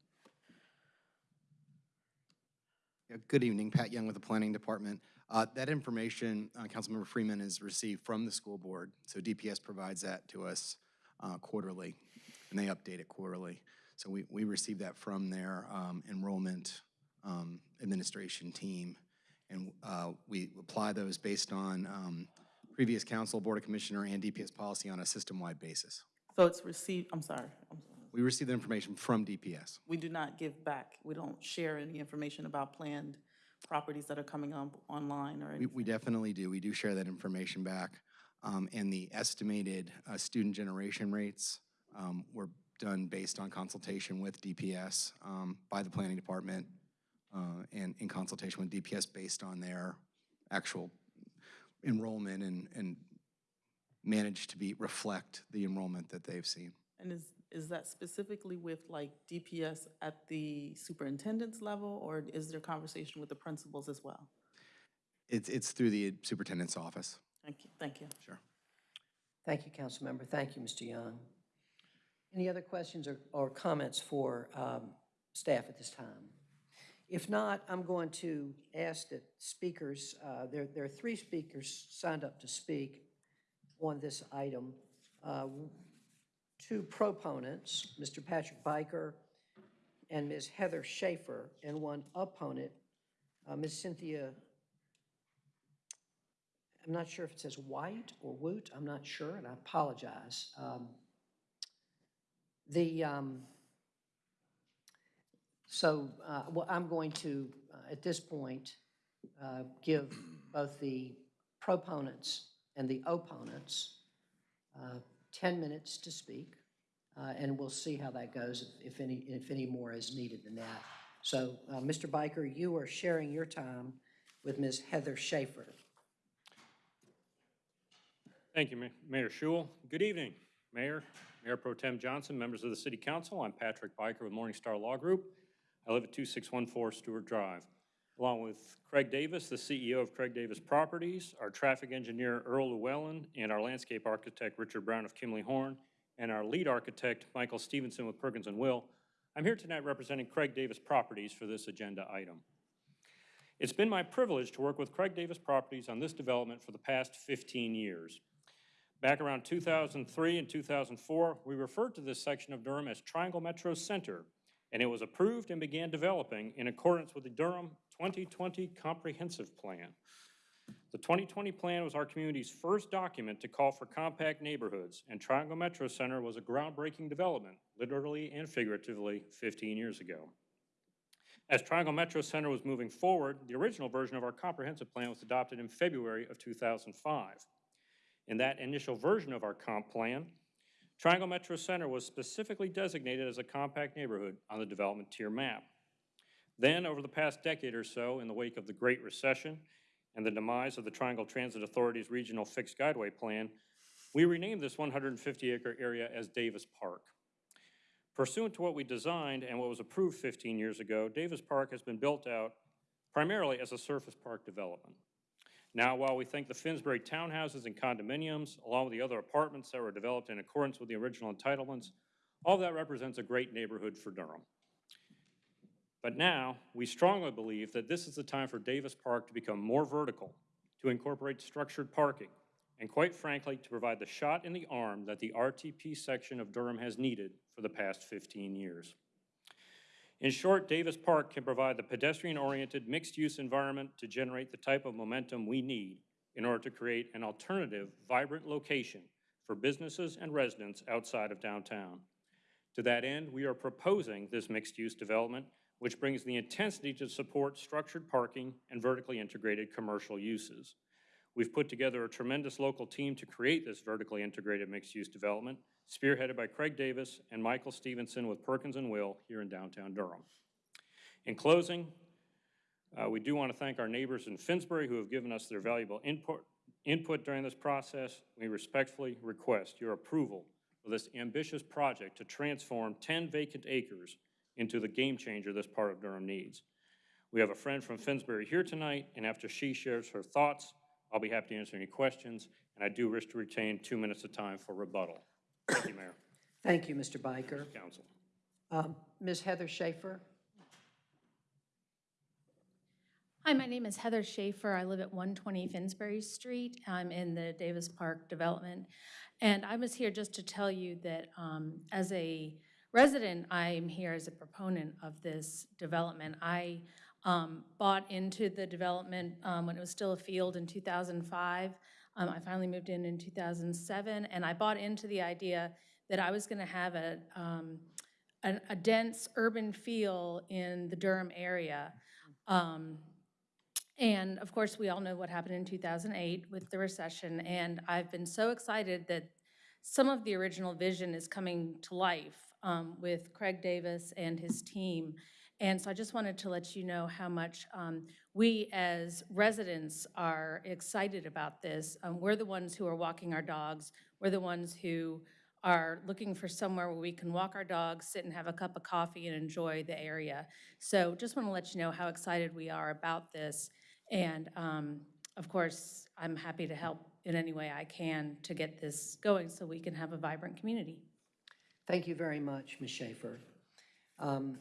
Yeah, Good evening, Pat Young with the Planning Department. Uh, That information, uh, Councilmember Freeman is received from the school board, so DPS provides that to us uh, quarterly, and they update it quarterly. So we, we receive that from their um, enrollment um, administration team, and uh, we apply those based on um, previous council, Board of Commissioner, and DPS policy on a system-wide basis. So it's received, I'm sorry, I'm sorry. We receive the information from DPS. we do not give back, we don't share any information about planned properties that are coming on, online or We, we definitely do. We do share that information back. Um, and the estimated, uh, student generation rates, um, were done based on consultation with DPS, um, by the planning department, uh, and in consultation with DPS based on their actual enrollment and, and managed to be, reflect the enrollment that they've seen. And is, is that specifically with like DPS at the superintendent's level, or is there conversation with the principals as well? It's, it's through the superintendent's office. Thank you, thank you. Sure. Thank you, Councilmember. Thank you, Mr. Young. Any other questions or, or comments for um, staff at this time? If not, I'm going to ask that speakers, uh, there, there are three speakers signed up to speak on this item. Uh, Two proponents, Mr. Patrick Byker and Ms. Heather Schaefer, and one opponent, uh, Ms. Cynthia I'm not sure if it says White or Woot, I'm not sure, and I apologize. Um, The, um, so, uh, well, I'm going to, uh, at this point, uh, give both the proponents and the opponents uh, 10 minutes to speak, uh, and we'll see how that goes, if if any, if any more is needed than that. So, uh, Mr. Byker, you are sharing your time with Ms. Heather Schaefer. Thank you, Mayor Schewel. Good evening, Mayor, Mayor Pro Tem Johnson, members of the City Council. I'm Patrick Byker with Morningstar Law Group. I live at 2614 Stewart Drive. Along with Craig Davis, the CEO of Craig Davis Properties, our traffic engineer Earl Llewellyn, and our landscape architect Richard Brown of Kimley Horn, and our lead architect Michael Stevenson with Perkins and Will, I'm here tonight representing Craig Davis Properties for this agenda item. It's been my privilege to work with Craig Davis Properties on this development for the past 15 years. Back around 2003 and 2004, we referred to this section of Durham as Triangle Metro Center, and it was approved and began developing in accordance with the Durham 2020 Comprehensive Plan. The 2020 plan was our community's first document to call for compact neighborhoods, and Triangle Metro Center was a groundbreaking development, literally and figuratively, 15 years ago. As Triangle Metro Center was moving forward, the original version of our comprehensive plan was adopted in February of 2005. In that initial version of our comp plan, Triangle Metro Center was specifically designated as a compact neighborhood on the development tier map. Then, over the past decade or so, in the wake of the Great Recession and the demise of the Triangle Transit Authority's regional fixed guideway plan, we renamed this 150-acre area as Davis Park. Pursuant to what we designed and what was approved 15 years ago, Davis Park has been built out primarily as a surface park development. Now, while we think the Finsbury townhouses and condominiums, along with the other apartments that were developed in accordance with the original entitlements, all that represents a great neighborhood for Durham. But now, we strongly believe that this is the time for Davis Park to become more vertical, to incorporate structured parking, and quite frankly, to provide the shot in the arm that the RTP section of Durham has needed for the past 15 years. In short, Davis Park can provide the pedestrian-oriented, mixed-use environment to generate the type of momentum we need in order to create an alternative, vibrant location for businesses and residents outside of downtown. To that end, we are proposing this mixed-use development, which brings the intensity to support structured parking and vertically integrated commercial uses. We've put together a tremendous local team to create this vertically integrated mixed-use development, spearheaded by Craig Davis and Michael Stevenson with Perkins and Will here in downtown Durham. In closing, uh, we do want to thank our neighbors in Finsbury who have given us their valuable input, input during this process. We respectfully request your approval of this ambitious project to transform 10 vacant acres into the game changer this part of Durham needs. We have a friend from Finsbury here tonight, and after she shares her thoughts, I'll be happy to answer any questions, and I do wish to retain two minutes of time for rebuttal. Thank you, Mayor. Thank you, Mr. Byker. Council. Um, Ms. Heather Schaefer? Hi, my name is Heather Schaefer. I live at 120 Finsbury Street. I'm in the Davis Park development. And I was here just to tell you that um, as a resident, I'm here as a proponent of this development. I um, bought into the development um, when it was still a field in 2005. Um, I finally moved in in 2007, and I bought into the idea that I was going to have a, um, a, a dense urban feel in the Durham area. Um, and of course, we all know what happened in 2008 with the recession, and I've been so excited that some of the original vision is coming to life um, with Craig Davis and his team. And so I just wanted to let you know how much um, we as residents are excited about this. Um, we're the ones who are walking our dogs. We're the ones who are looking for somewhere where we can walk our dogs, sit and have a cup of coffee and enjoy the area. So just want to let you know how excited we are about this. And um, of course, I'm happy to help in any way I can to get this going so we can have a vibrant community. Thank you very much, Ms. Schaefer. Um,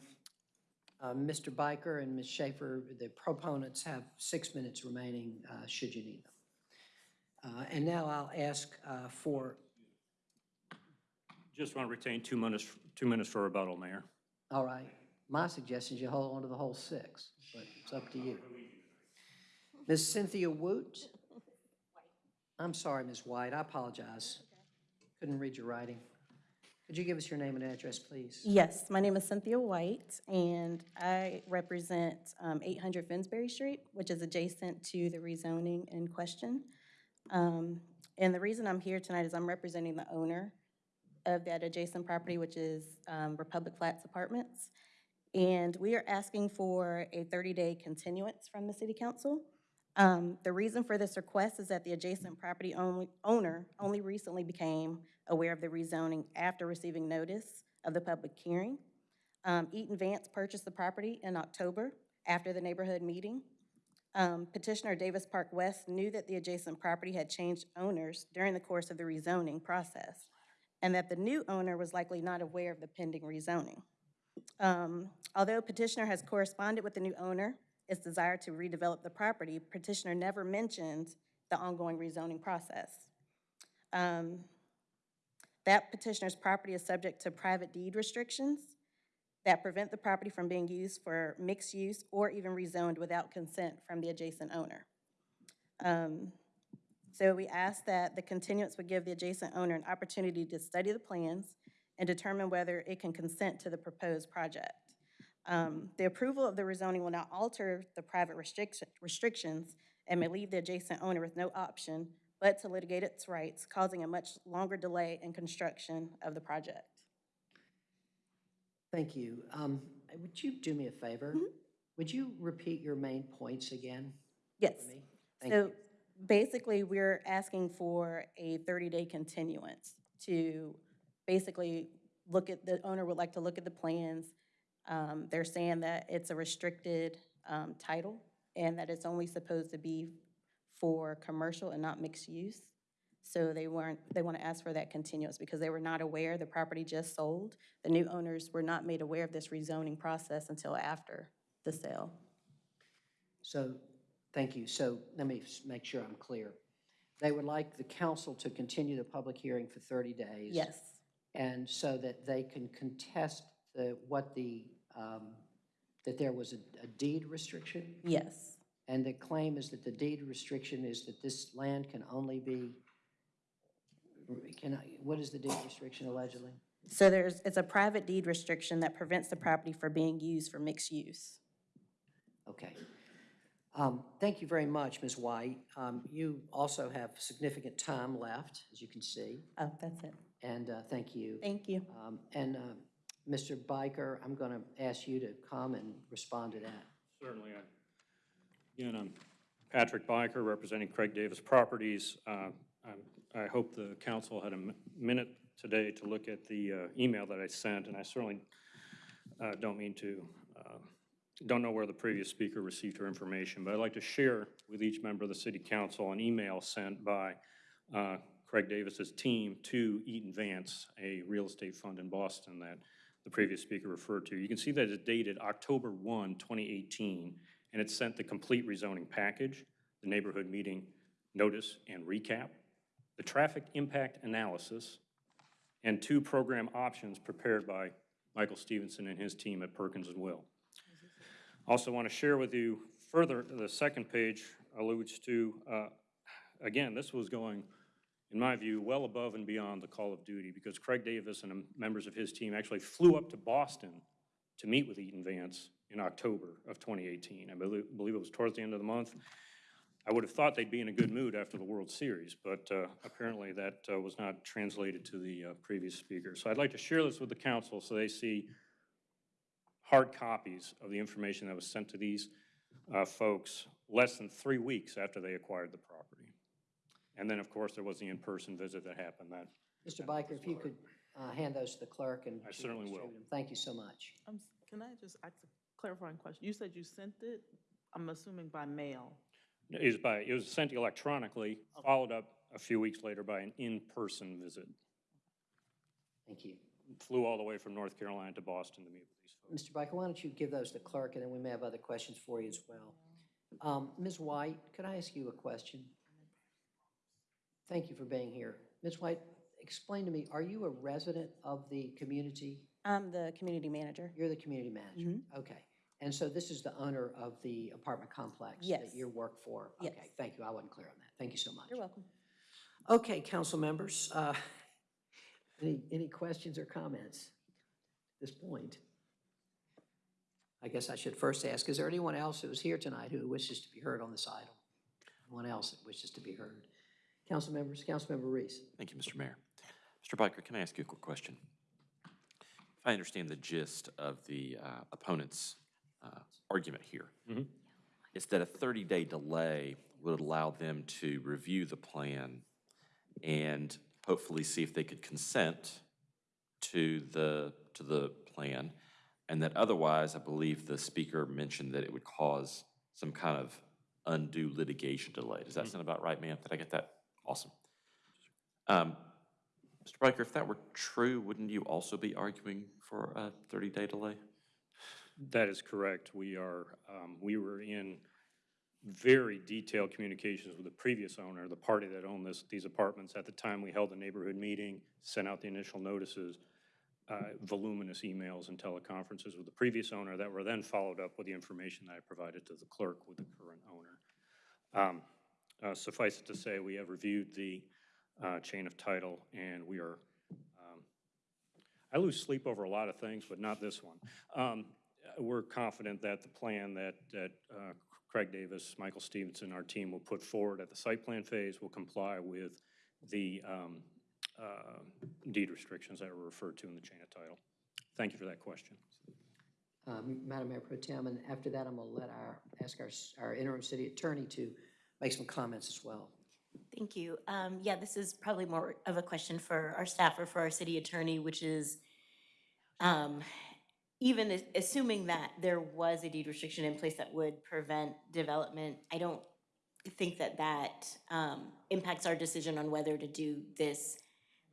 uh, Mr. Byker and Ms. Schaefer, the proponents have six minutes remaining, uh, should you need them. Uh, And now I'll ask uh, for, Just want to retain two minutes, two minutes for rebuttal, Mayor. all right, my suggestion is you hold on to the whole six, but it's up to you. Ms. Cynthia Woot? [laughs] I'm sorry, Ms. White, I apologize. Couldn't read your writing. Could you give us your name and address, please? Yes, my name is Cynthia White, and I represent um, 800 Finsbury Street, which is adjacent to the rezoning in question. Um, And the reason I'm here tonight is I'm representing the owner of that adjacent property, which is um, Republic Flats Apartments. And we are asking for a 30-day continuance from the city council. Um, The reason for this request is that the adjacent property only- owner only recently became aware of the rezoning after receiving notice of the public hearing. Um, Eaton Vance purchased the property in October after the neighborhood meeting. Um, Petitioner Davis Park West knew that the adjacent property had changed owners during the course of the rezoning process, and that the new owner was likely not aware of the pending rezoning. Um, Although petitioner has corresponded with the new owner, its desire to redevelop the property, petitioner never mentioned the ongoing rezoning process. Um, That petitioner's property is subject to private deed restrictions that prevent the property from being used for mixed use or even rezoned without consent from the adjacent owner. Um, So we ask that the continuance would give the adjacent owner an opportunity to study the plans and determine whether it can consent to the proposed project. Um, The approval of the rezoning will not alter the private restriction- restrictions and may leave the adjacent owner with no option but to litigate its rights, causing a much longer delay in construction of the project. Thank you. Um, Would you do me a favor? Would you repeat your main points again? Yes. for me? Thank So you. basically, we're asking for a 30-day continuance to basically look at, the owner would like to look at the plans. Um, They're saying that it's a restricted um, title and that it's only supposed to be for commercial and not mixed use. So they weren't, they want to ask for that continuance because they were not aware, the property just sold. The new owners were not made aware of this rezoning process until after the sale. So, thank you. So let me s- make sure I'm clear. They would like the council to continue the public hearing for 30 days. Yes. And so that they can contest the, what the, um, that there was a- a deed restriction? Yes. And the claim is that the deed restriction is that this land can only be, can I, what is the deed restriction allegedly? So there's, it's a private deed restriction that prevents the property from being used for mixed use. Okay. Um, Thank you very much, Ms. White. Um, You also have significant time left, as you can see, Oh, that's it. and uh, thank you. Thank you. Um, And uh, Mr. Byker, I'm going to ask you to come and respond to that. Certainly. I- Again, I'm Patrick Byker, representing Craig Davis Properties. Uh, I hope the council had a minute today to look at the uh, email that I sent, and I certainly uh, don't mean to, uh, don't know where the previous speaker received her information, but I'd like to share with each member of the city council an email sent by uh, Craig Davis's team to Eaton Vance, a real estate fund in Boston that the previous speaker referred to. You can see that it's dated October 1, 2018, and it sent the complete rezoning package, the neighborhood meeting notice and recap, the traffic impact analysis, and two program options prepared by Michael Stevenson and his team at Perkins and Will. I also want to share with you further, the second page alludes to, uh, again, this was going, in my view, well above and beyond the call of duty because Craig Davis and members of his team actually flew up to Boston to meet with Eaton Vance in October of 2018. I believe believe it was towards the end of the month. I would have thought they'd be in a good mood after the World Series, but uh, apparently that uh, was not translated to the uh, previous speaker. So I'd like to share this with the council so they see hard copies of the information that was sent to these uh, folks less than three weeks after they acquired the property. And then, of course, there was the in-person visit that happened that, Mr. Byker, if you could uh, hand those to the clerk and. I she certainly will. distribute them. Thank you so much. Um, s- Can I just ask a clarifying question? You said you sent it, I'm assuming by mail. it was by, it was sent electronically, followed up a few weeks later by an in-person visit. Thank you. Flew all the way from North Carolina to Boston to meet with these folks. Mr. Byker, why don't you give those to the clerk, and then we may have other questions for you as well. Um, Ms. White, could I ask you a question? Thank you for being here. Ms. White, explain to me, are you a resident of the community? I'm the community manager. You're the community manager? Okay. And so this is the owner of the apartment complex? Yes. That you work for? Yes. Okay, thank you. I wasn't clear on that. Thank you so much. You're welcome. Okay, council members, uh, [laughs] any, any questions or comments at this point? I guess I should first ask, is there anyone else who is here tonight who wishes to be heard on this item? Anyone else that wishes to be heard? Council members, Councilmember Reece. Thank you, Mr. Mayor. Mr. Byker, can I ask you a quick question? If I understand the gist of the uh, opponent's uh, argument here, Mhm. it's that a 30-day delay would allow them to review the plan and hopefully see if they could consent to the, to the plan, and that otherwise, I believe the speaker mentioned that it would cause some kind of undue litigation delay. Does that sound about right, ma'am? Did I get that? Awesome. Um, Mr. Byker, if that were true, wouldn't you also be arguing for a 30-day delay? That is correct. We are, um, we were in very detailed communications with the previous owner, the party that owned this, these apartments. At the time, we held a neighborhood meeting, sent out the initial notices, uh, voluminous emails and teleconferences with the previous owner that were then followed up with the information that I provided to the clerk with the current owner. Um, uh, Suffice it to say, we have reviewed the uh, chain of title, and we are, um, I lose sleep over a lot of things, but not this one. Um, We're confident that the plan that, that uh, Craig Davis, Michael Stevenson, our team will put forward at the site plan phase will comply with the um, uh, deed restrictions that were referred to in the chain of title. Thank you for that question. Um, Madam Mayor Pro Tem, and after that, I'm going to let our, ask our, our interim city attorney to make some comments as well. Thank you. Um, yeah, this is probably more of a question for our staff or for our city attorney, which is, um, even assuming that there was a deed restriction in place that would prevent development, I don't think that that, um, impacts our decision on whether to do this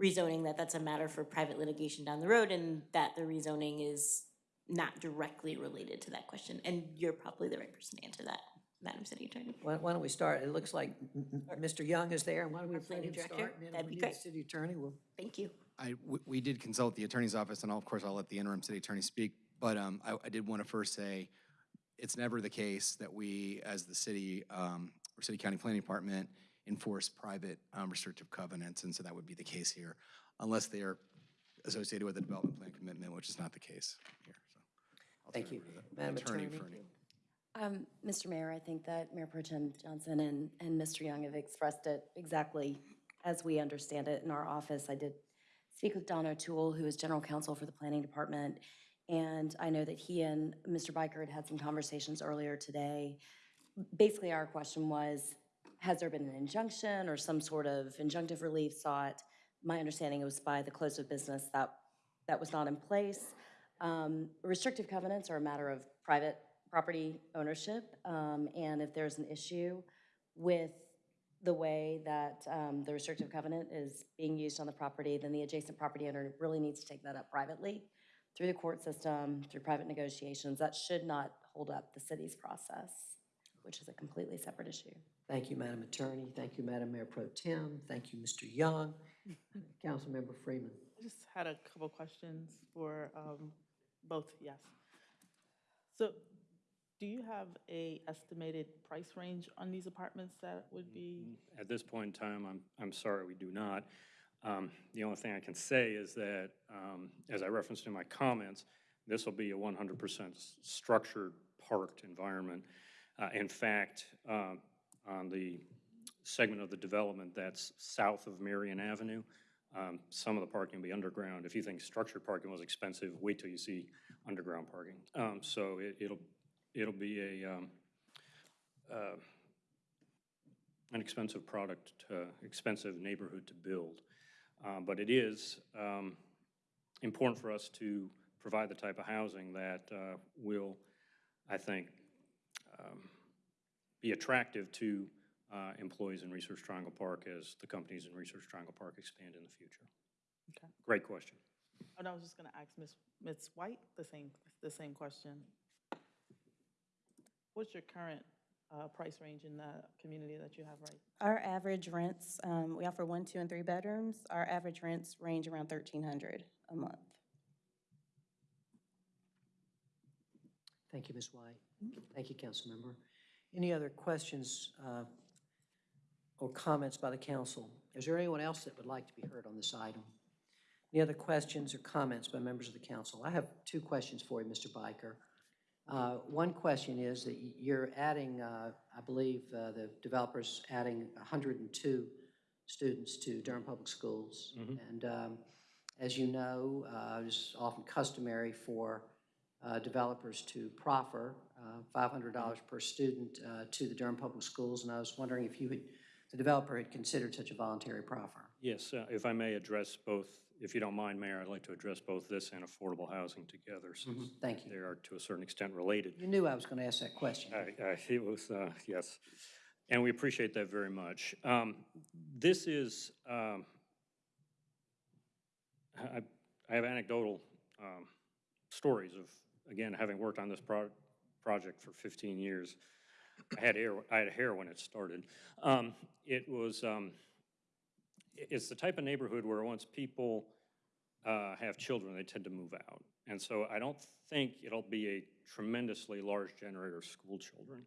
rezoning, that that's a matter for private litigation down the road, and that the rezoning is not directly related to that question. And you're probably the right person to answer that, Madam City Attorney. Why, why don't we start? It looks like m- m- Mr. Young is there, and why don't we Our let planning him director? start? and then if That'd we be need a great. City attorney, we'll Thank you. I, we- we did consult the attorney's office, and I'll- of course, I'll let the interim city attorney speak, but um, I, I did want to first say, it's never the case that we, as the city, um, or city county planning department, enforce private um, restrictive covenants, and so that would be the case here, unless they are associated with a development plan commitment, which is not the case here, so. I'll Thank turn you. over to the Madam attorney Attorney? for any- Um, Mr. Mayor, I think that Mayor Pro Tem Johnson and, and Mr. Young have expressed it exactly as we understand it in our office. I did speak with Don O'Toole, who is General Counsel for the Planning Department, and I know that he and Mr. Byker had had some conversations earlier today. Basically, our question was, has there been an injunction or some sort of injunctive relief sought? My understanding was by the close of business that, that was not in place. Um, Restrictive covenants are a matter of private property ownership, um, and if there's an issue with the way that um, the restrictive covenant is being used on the property, then the adjacent property owner really needs to take that up privately through the court system, through private negotiations. That should not hold up the city's process, which is a completely separate issue. Thank you, Madam Attorney. Thank you, Madam Mayor Pro Tem. Thank you, Mr. Young. Councilmember Freeman. I just had a couple questions for um, both, yes. So do you have a estimated price range on these apartments that would be? At this point in time, I'm, I'm sorry, we do not. Um, The only thing I can say is that, um, as I referenced in my comments, this will be a 100% structured, parked environment. Uh, In fact, um, on the segment of the development that's south of Marion Avenue, um, some of the parking will be underground. If you think structured parking was expensive, wait till you see underground parking. Um, So it- it'll, it'll be a, um, uh, an expensive product, to expensive neighborhood to build. Uh, But it is um, important for us to provide the type of housing that uh, will, I think, um, be attractive to uh, employees in Research Triangle Park as the companies in Research Triangle Park expand in the future. Okay. Great question. And I was just going to ask Ms. Ms. White the same, the same question. What's your current uh, price range in the community that you have right? Our average rents, um, we offer one, two, and three bedrooms. Our average rents range around thirteen hundred a month. Thank you, Ms. White. Thank you, Councilmember. Any other questions uh, or comments by the council? Is there anyone else that would like to be heard on this item? Any other questions or comments by members of the council? I have two questions for you, Mr. Byker. Uh, One question is that you're adding, uh, I believe, uh, the developer's adding 102 students to Durham Public Schools. And um, as you know, uh, it's often customary for uh, developers to proffer uh, $500 per student uh, to the Durham Public Schools, and I was wondering if you had, the developer had considered such a voluntary proffer. Yes, uh, if I may address both, if you don't mind, Mayor, I'd like to address both this and affordable housing together, since Thank you. they are to a certain extent related. You knew I was going to ask that question. I, I, it was, uh, yes, and we appreciate that very much. Um, This is, um, I, I have anecdotal um, stories of again, having worked on this pro- project for 15 years, I had hair, I had hair when it started. Um, It was, um, i- it's the type of neighborhood where once people uh, have children, they tend to move out. And so I don't think it'll be a tremendously large generator of school children.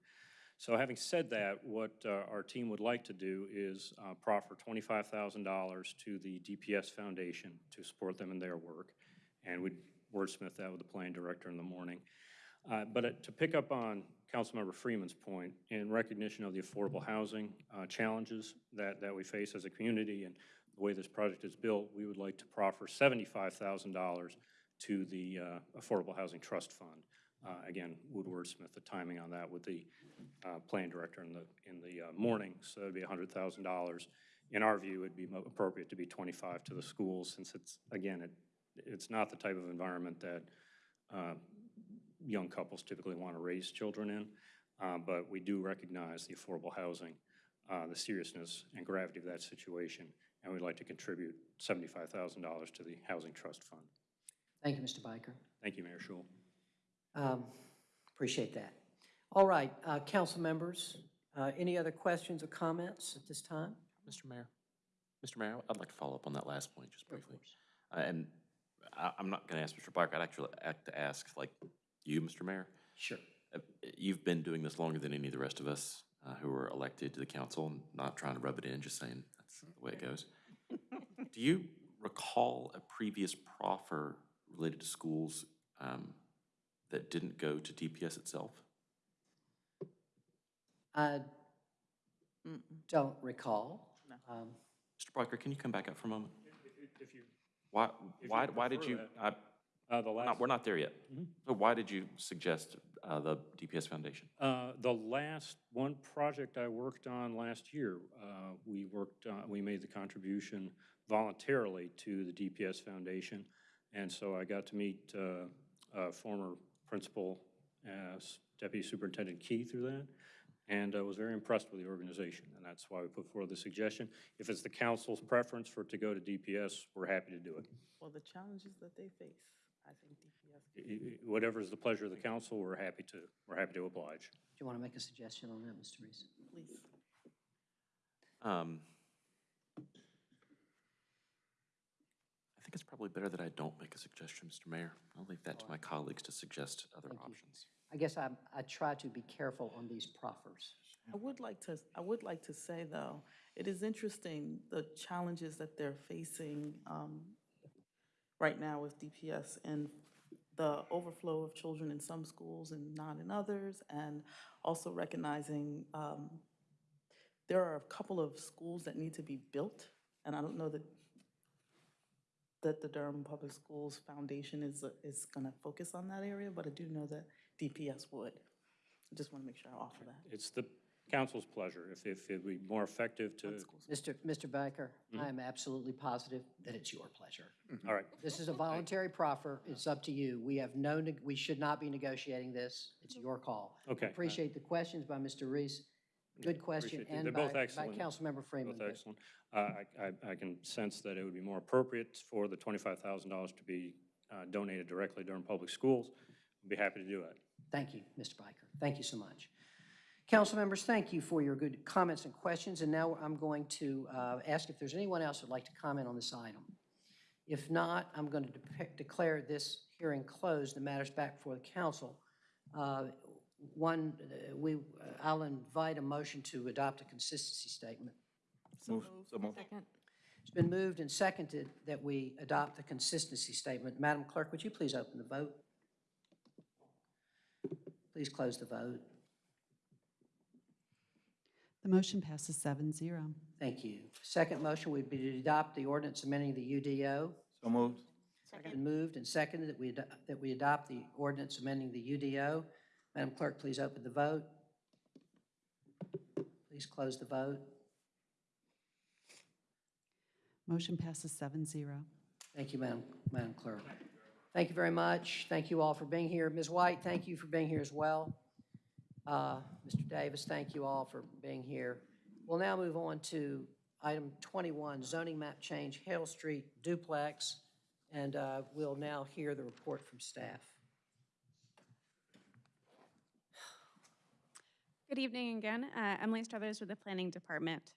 So having said that, what uh, our team would like to do is uh, proffer $25,000 to the DPS Foundation to support them in their work. And we'd wordsmith that with the planning director in the morning. Uh, But uh, to pick up on Councilmember Freeman's point, in recognition of the affordable housing uh, challenges that, that we face as a community and the way this project is built, we would like to proffer $75,000 to the uh, Affordable Housing Trust Fund. Uh, Again, would wordsmith the timing on that with the uh, planning director in the, in the uh, morning, so it'd be $100,000. In our view, it'd be appropriate to be 25 to the schools, since it's, again, it, it's not the type of environment that uh, young couples typically want to raise children in, uh, but we do recognize the affordable housing, uh, the seriousness and gravity of that situation, and we'd like to contribute $75,000 to the Housing Trust Fund. Thank you, Mr. Byker. Thank you, Mayor Schewel. Um, Appreciate that. All right, uh, council members, uh, any other questions or comments at this time? Mr. Mayor, Mr. Mayor, I'd like to follow up on that last point just briefly. Uh, And I, I'm not gonna ask Mr. Barker, I'd actually like to ask, like, you, Mr. Mayor? Sure. Uh, You've been doing this longer than any of the rest of us uh, who were elected to the council, and not trying to rub it in, just saying that's the way it goes. [laughs] Do you recall a previous proffer related to schools um, that didn't go to DPS itself? I don't recall. Um, Mr. Barker, can you come back up for a moment? If you, Why, If you why, why did you, that. I, uh, the we're last. not, we're not there yet. Mhm. So why did you suggest uh, the DPS Foundation? Uh, The last, one project I worked on last year, uh, we worked, on- we made the contribution voluntarily to the DPS Foundation. And so I got to meet uh, uh, former principal as Deputy Superintendent Key through that, and I was very impressed with the organization, and that's why we put forward the suggestion. If it's the council's preference for it to go to DPS, we're happy to do it. Well, the challenges that they face, I think DPS. I- I- Whatever is the pleasure of the council, we're happy to, we're happy to oblige. Do you want to make a suggestion on that, Mr. Reece? Please. Um, I think it's probably better that I don't make a suggestion, Mr. Mayor. I'll leave that to my colleagues to suggest other Thank you. options. I guess I, I try to be careful on these proffers. I would like to, I would like to say, though, it is interesting, the challenges that they're facing um, right now with DPS and the overflow of children in some schools and not in others, and also recognizing um, there are a couple of schools that need to be built, and I don't know that, that the Durham Public Schools Foundation is, is going to focus on that area, but I do know that DPS would. I just want to make sure I offer that. It's the council's pleasure. If, if it'd be more effective to, Mr. Mr. Byker, I am absolutely positive that it's your pleasure. all right. This is a voluntary proffer. It's up to you. We have no, neg- we should not be negotiating this. It's your call. Okay. Appreciate the questions by Mr. Reece. Good question, Appreciate it. and They're by, both by excellent. Councilmember Freeman. Both excellent. Uh, I, I, I can sense that it would be more appropriate for the twenty-five thousand dollars to be uh, donated directly Durham public schools. I'd be happy to do it. Thank you, Mr. Byker. Thank you so much. Council members, thank you for your good comments and questions, and now I'm going to uh, ask if there's anyone else who'd like to comment on this item. If not, I'm going to depict- declare this hearing closed, the matters back before the council. Uh, One, uh, we, uh, I'll invite a motion to adopt a consistency statement. Move, so move. It's been moved and seconded that we adopt the consistency statement. Madam Clerk, would you please open the vote? Please close the vote. The motion passes seven zero. Thank you. Second motion would be to adopt the ordinance amending the UDO. So moved. Been moved and seconded that we, ado- that we adopt the ordinance amending the UDO. Madam Clerk, please open the vote. Please close the vote. Motion passes seven zero. Thank you, Madam, Madam Clerk. Thank you very much. Thank you all for being here. Ms. White, thank you for being here as well. Uh, Mr. Davis, thank you all for being here. We'll now move on to item 21, zoning map change, Hale Street duplex, and uh, we'll now hear the report from staff. Good evening again. Uh, Emily Struthers with the Planning Department.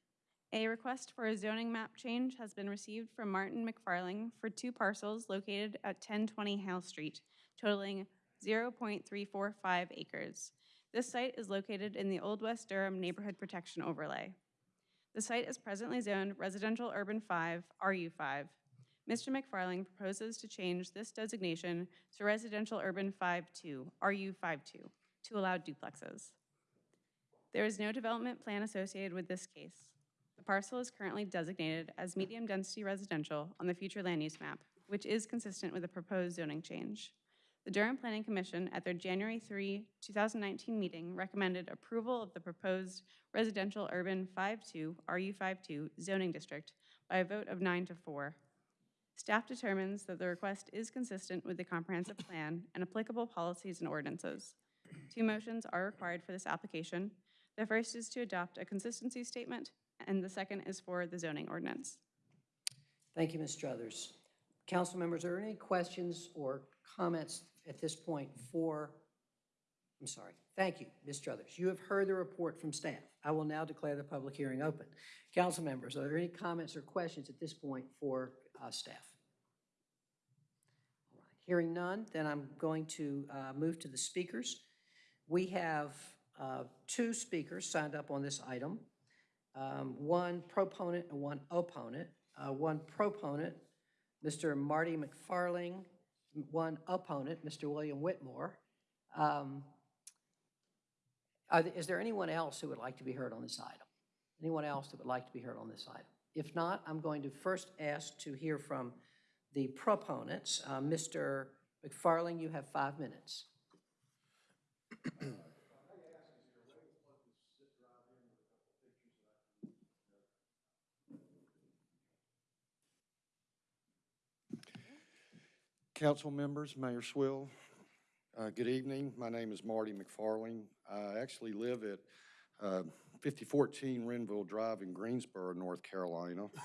A request for a zoning map change has been received from Martin McFarling for two parcels located at 1020 Hale Street, totaling 0.345 acres. This site is located in the Old West Durham Neighborhood Protection Overlay. The site is presently zoned Residential Urban 5, RU5. Mr. McFarling proposes to change this designation to Residential Urban 5-2, RU52, to allow duplexes. There is no development plan associated with this case. The parcel is currently designated as medium-density residential on the future land use map, which is consistent with the proposed zoning change. The Durham Planning Commission, at their January 3, 2019 meeting, recommended approval of the proposed residential urban 5-2, RU52 zoning district by a vote of nine to four. Staff determines that the request is consistent with the comprehensive plan and applicable policies and ordinances. Two motions are required for this application. The first is to adopt a consistency statement, and the second is for the zoning ordinance. Thank you, Ms. Struthers. Council members, are there any questions or comments at this point for, I'm sorry, thank you, Ms. Struthers. You have heard the report from staff. I will now declare the public hearing open. Council members, are there any comments or questions at this point for uh, staff? All right, Hearing none, then I'm going to uh, move to the speakers. We have uh, two speakers signed up on this item, um, one proponent and one opponent. Uh, One proponent, Mr. Marty McFarling, one opponent, Mr. William Whitmore. Um, th- Is there anyone else who would like to be heard on this item? Anyone else that would like to be heard on this item? If not, I'm going to first ask to hear from the proponents. Uh, Mr. McFarling, you have five minutes. [clears throat] Council members, Mayor Schewel, uh, good evening. My name is Marty McFarling. I actually live at uh, 5014 Renville Drive in Greensboro, North Carolina. [coughs]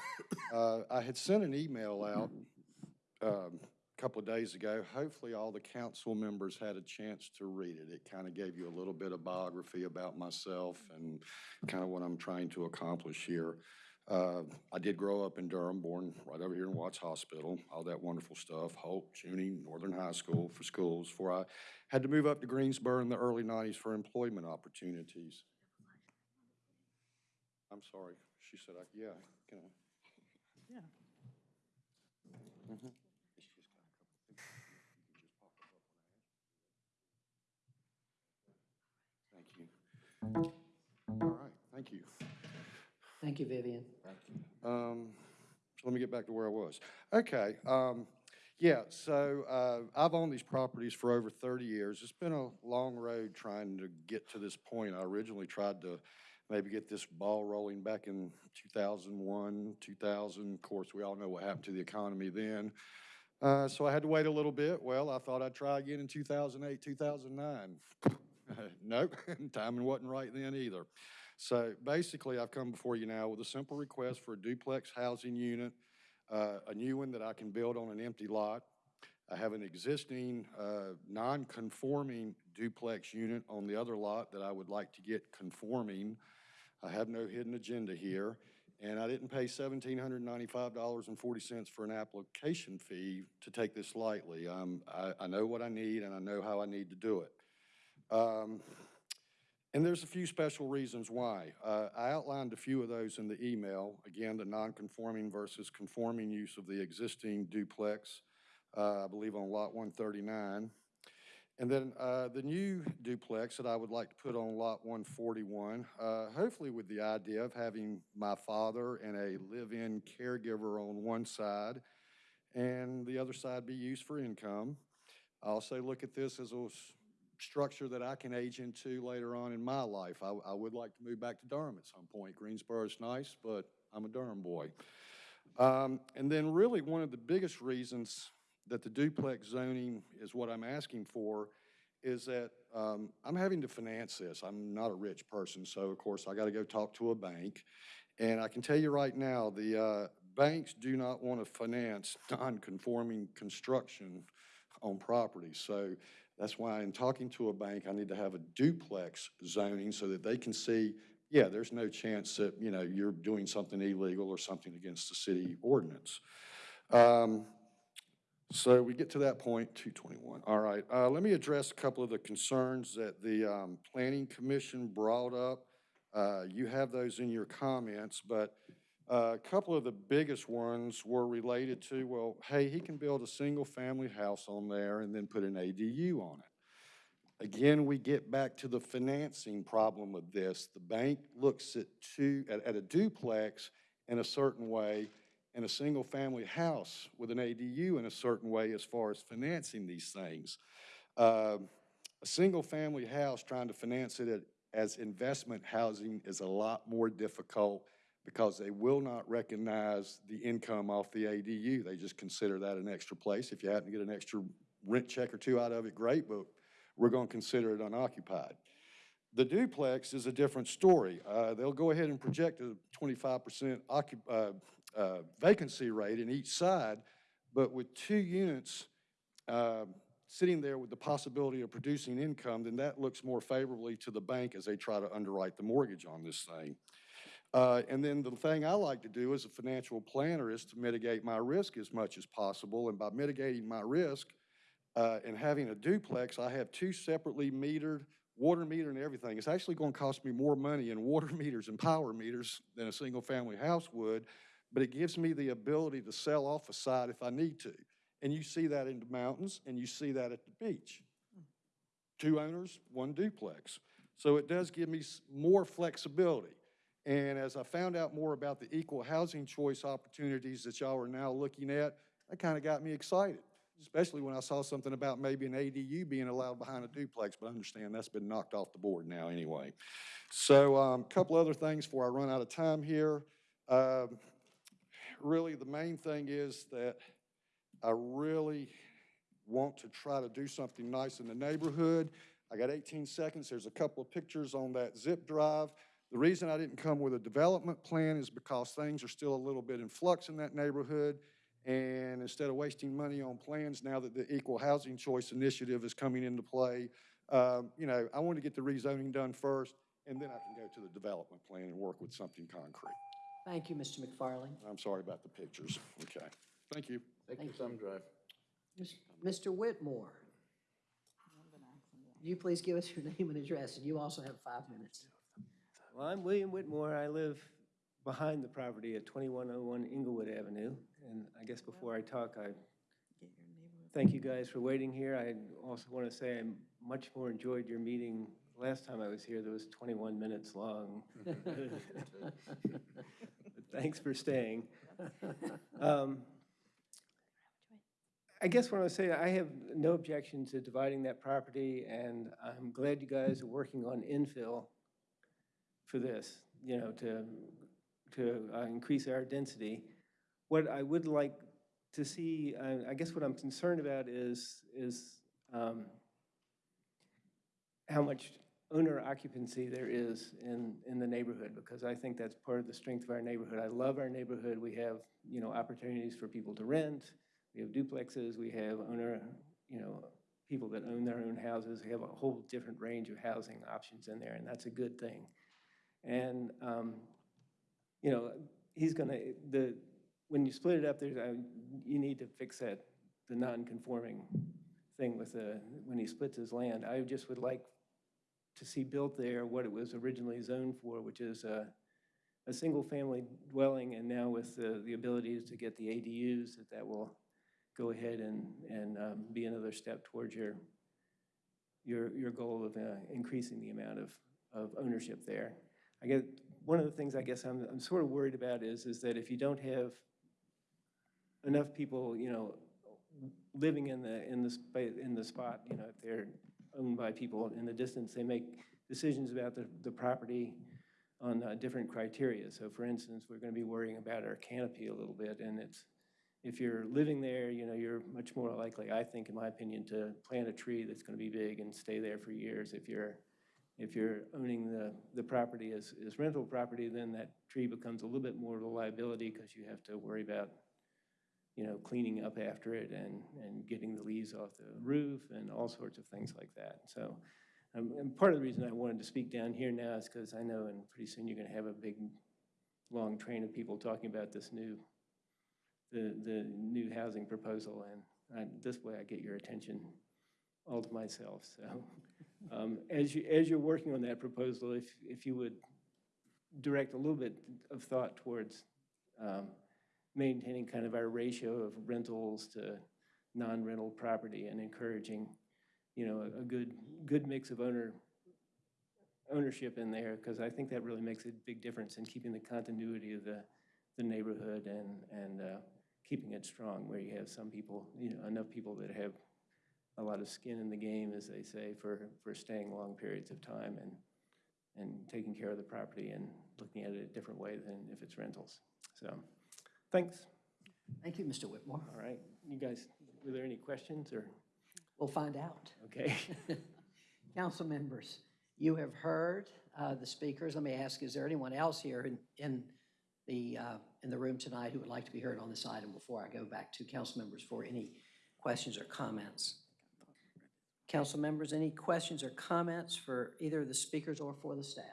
Uh, I had sent an email out um, a couple of days ago. Hopefully, all the council members had a chance to read it. It kind of gave you a little bit of biography about myself and kind of what I'm trying to accomplish here. Uh, I did grow up in Durham, born right over here in Watts Hospital, all that wonderful stuff, Hope, Junie, Northern High School for schools, before I had to move up to Greensboro in the early 90s for employment opportunities. I'm sorry, she said, I, yeah, can I? Yeah. Mhm. Thank you. All right, thank you. Thank you, Vivian. Um, so let me get back to where I was. Okay, um, yeah, so, uh, I've owned these properties for over thirty years. It's been a long road trying to get to this point. I originally tried to maybe get this ball rolling back in two thousand one, two thousand. Of course, we all know what happened to the economy then. Uh, so I had to wait a little bit. Well, I thought I'd try again in two thousand eight, two thousand nine. [laughs] Nope, [laughs] timing wasn't right then either. So basically, I've come before you now with a simple request for a duplex housing unit, uh, a new one that I can build on an empty lot. I have an existing, uh, non-conforming duplex unit on the other lot that I would like to get conforming. I have no hidden agenda here, and I didn't pay seventeen hundred ninety-five dollars and forty cents for an application fee to take this lightly. Um, I, I know what I need, and I know how I need to do it. Um, and there's a few special reasons why. Uh, I outlined a few of those in the email. Again, the non-conforming versus conforming use of the existing duplex, uh, I believe on Lot 139. And then uh, the new duplex that I would like to put on Lot 141, uh, hopefully with the idea of having my father and a live-in caregiver on one side, and the other side be used for income. I also look at this as a structure that I can age into later on in my life. I, I would like to move back to Durham at some point. Greensboro is nice, but I'm a Durham boy. Um, and then really one of the biggest reasons that the duplex zoning is what I'm asking for is that um, I'm having to finance this. I'm not a rich person, so of course I got to go talk to a bank. And I can tell you right now, the uh, banks do not want to finance [laughs] non-conforming construction on property. So That's why in talking to a bank, I need to have a duplex zoning so that they can see, yeah, there's no chance that, you know, you're doing something illegal or something against the city ordinance. Um, So we get to that point, 221. All right, uh, let me address a couple of the concerns that the um, Planning Commission brought up. Uh, You have those in your comments, but uh, a couple of the biggest ones were related to, well, hey, he can build a single-family house on there and then put an ADU on it. Again, we get back to the financing problem of this. The bank looks at two, at, at a duplex in a certain way, and a single-family house with an ADU in a certain way as far as financing these things. Um, A single-family house, trying to finance it as investment housing is a lot more difficult because they will not recognize the income off the ADU. They just consider that an extra place. If you happen to get an extra rent check or two out of it, great, but we're going to consider it unoccupied. The duplex is a different story. Uh, They'll go ahead and project a 25% occup, uh, uh, vacancy rate in each side, but with two units uh, sitting there with the possibility of producing income, then that looks more favorably to the bank as they try to underwrite the mortgage on this thing. Uh, And then the thing I like to do as a financial planner is to mitigate my risk as much as possible. And by mitigating my risk uh, and having a duplex, I have two separately metered, water meter and everything. It's actually going to cost me more money in water [laughs] meters and power meters than a single-family house would, but it gives me the ability to sell off a side if I need to. And you see that in the mountains, and you see that at the beach. Two owners, one duplex. So it does give me more flexibility. And as I found out more about the equal housing choice opportunities that y'all are now looking at, that kind of got me excited, especially when I saw something about maybe an ADU being allowed behind a duplex, but I understand that's been knocked off the board now anyway. So a um, couple other things before I run out of time here. Um, Really, the main thing is that I really want to try to do something nice in the neighborhood. I got 18 seconds. There's a couple of pictures on that zip drive. The reason I didn't come with a development plan is because things are still a little bit in flux in that neighborhood. And instead of wasting money on plans, now that the Equal Housing Choice Initiative is coming into play, um, you know, I want to get the rezoning done first, and then I can go to the development plan and work with something concrete. Thank you, Mr. McFarland. I'm sorry about the pictures. Okay. Thank you. Take your Thank thumb drive. Mr. Whitmore. You please give us your [laughs] name and address, and you also have five minutes. Well, I'm William Whitmore. I live behind the property at 2101 Englewood Avenue. And I guess before I talk, I thank you guys for waiting here. I also want to say I much more enjoyed your meeting last time I was here. That was 21 minutes long. [laughs] Thanks for staying. Um, I guess what I would say, I have no objection to dividing that property, and I'm glad you guys are working on infill for this, you know, to, to uh, increase our density. What I would like to see, I I guess what I'm concerned about is, is um, how much owner occupancy there is in, in the neighborhood, because I think that's part of the strength of our neighborhood. I love our neighborhood. We have, you know, opportunities for people to rent. We have duplexes, we have owner, you know, people that own their own houses. We have a whole different range of housing options in there, and that's a good thing. And, um, you know, he's gonna, the, when you split it up, there's, uh, you need to fix that, the non-conforming thing with the, when he splits his land. I just would like to see built there what it was originally zoned for, which is a, single-family dwelling, and now with the, the abilities to get the ADUs, that that will go ahead and, and um, be another step towards your, your, your goal of uh, increasing the amount of, of ownership there. I get, one of the things I guess I'm, I'm sort of worried about is, is that if you don't have enough people, you know, living in the, in the, in the spot, you know, if they're owned by people in the distance, they make decisions about the, the property on uh, different criteria. So for instance, we're going to be worrying about our canopy a little bit, and it's, if you're living there, you know, you're much more likely, I think, in my opinion, to plant a tree that's going to be big and stay there for years. If you're, if you're owning the, the property as, as rental property, then that tree becomes a little bit more of a liability because you have to worry about, you know, cleaning up after it and, and getting the leaves off the roof and all sorts of things like that. So, um, and part of the reason I wanted to speak down here now is because I know and pretty soon you're gonna have a big, long train of people talking about this new, the, the new housing proposal, and I, this way I get your attention all to myself, so. [laughs] Um, as you, as you're working on that proposal, if, if you would direct a little bit of thought towards, um, maintaining kind of our ratio of rentals to non-rental property and encouraging, you know, a, a good, good mix of owner, ownership in there, because I think that really makes a big difference in keeping the continuity of the, the neighborhood and, and, uh, keeping it strong, where you have some people, you know, enough people that have a lot of skin in the game, as they say, for, for staying long periods of time and, and taking care of the property and looking at it a different way than if it's rentals. So, thanks. Thank you, Mr. Whitmore. All right, you guys, were there any questions or? We'll find out. Okay. [laughs] Council members, you have heard uh, the speakers. Let me ask, is there anyone else here in, in the, uh, in the room tonight who would like to be heard on this item before I go back to council members for any questions or comments? Council members, any questions or comments for either of the speakers or for the staff?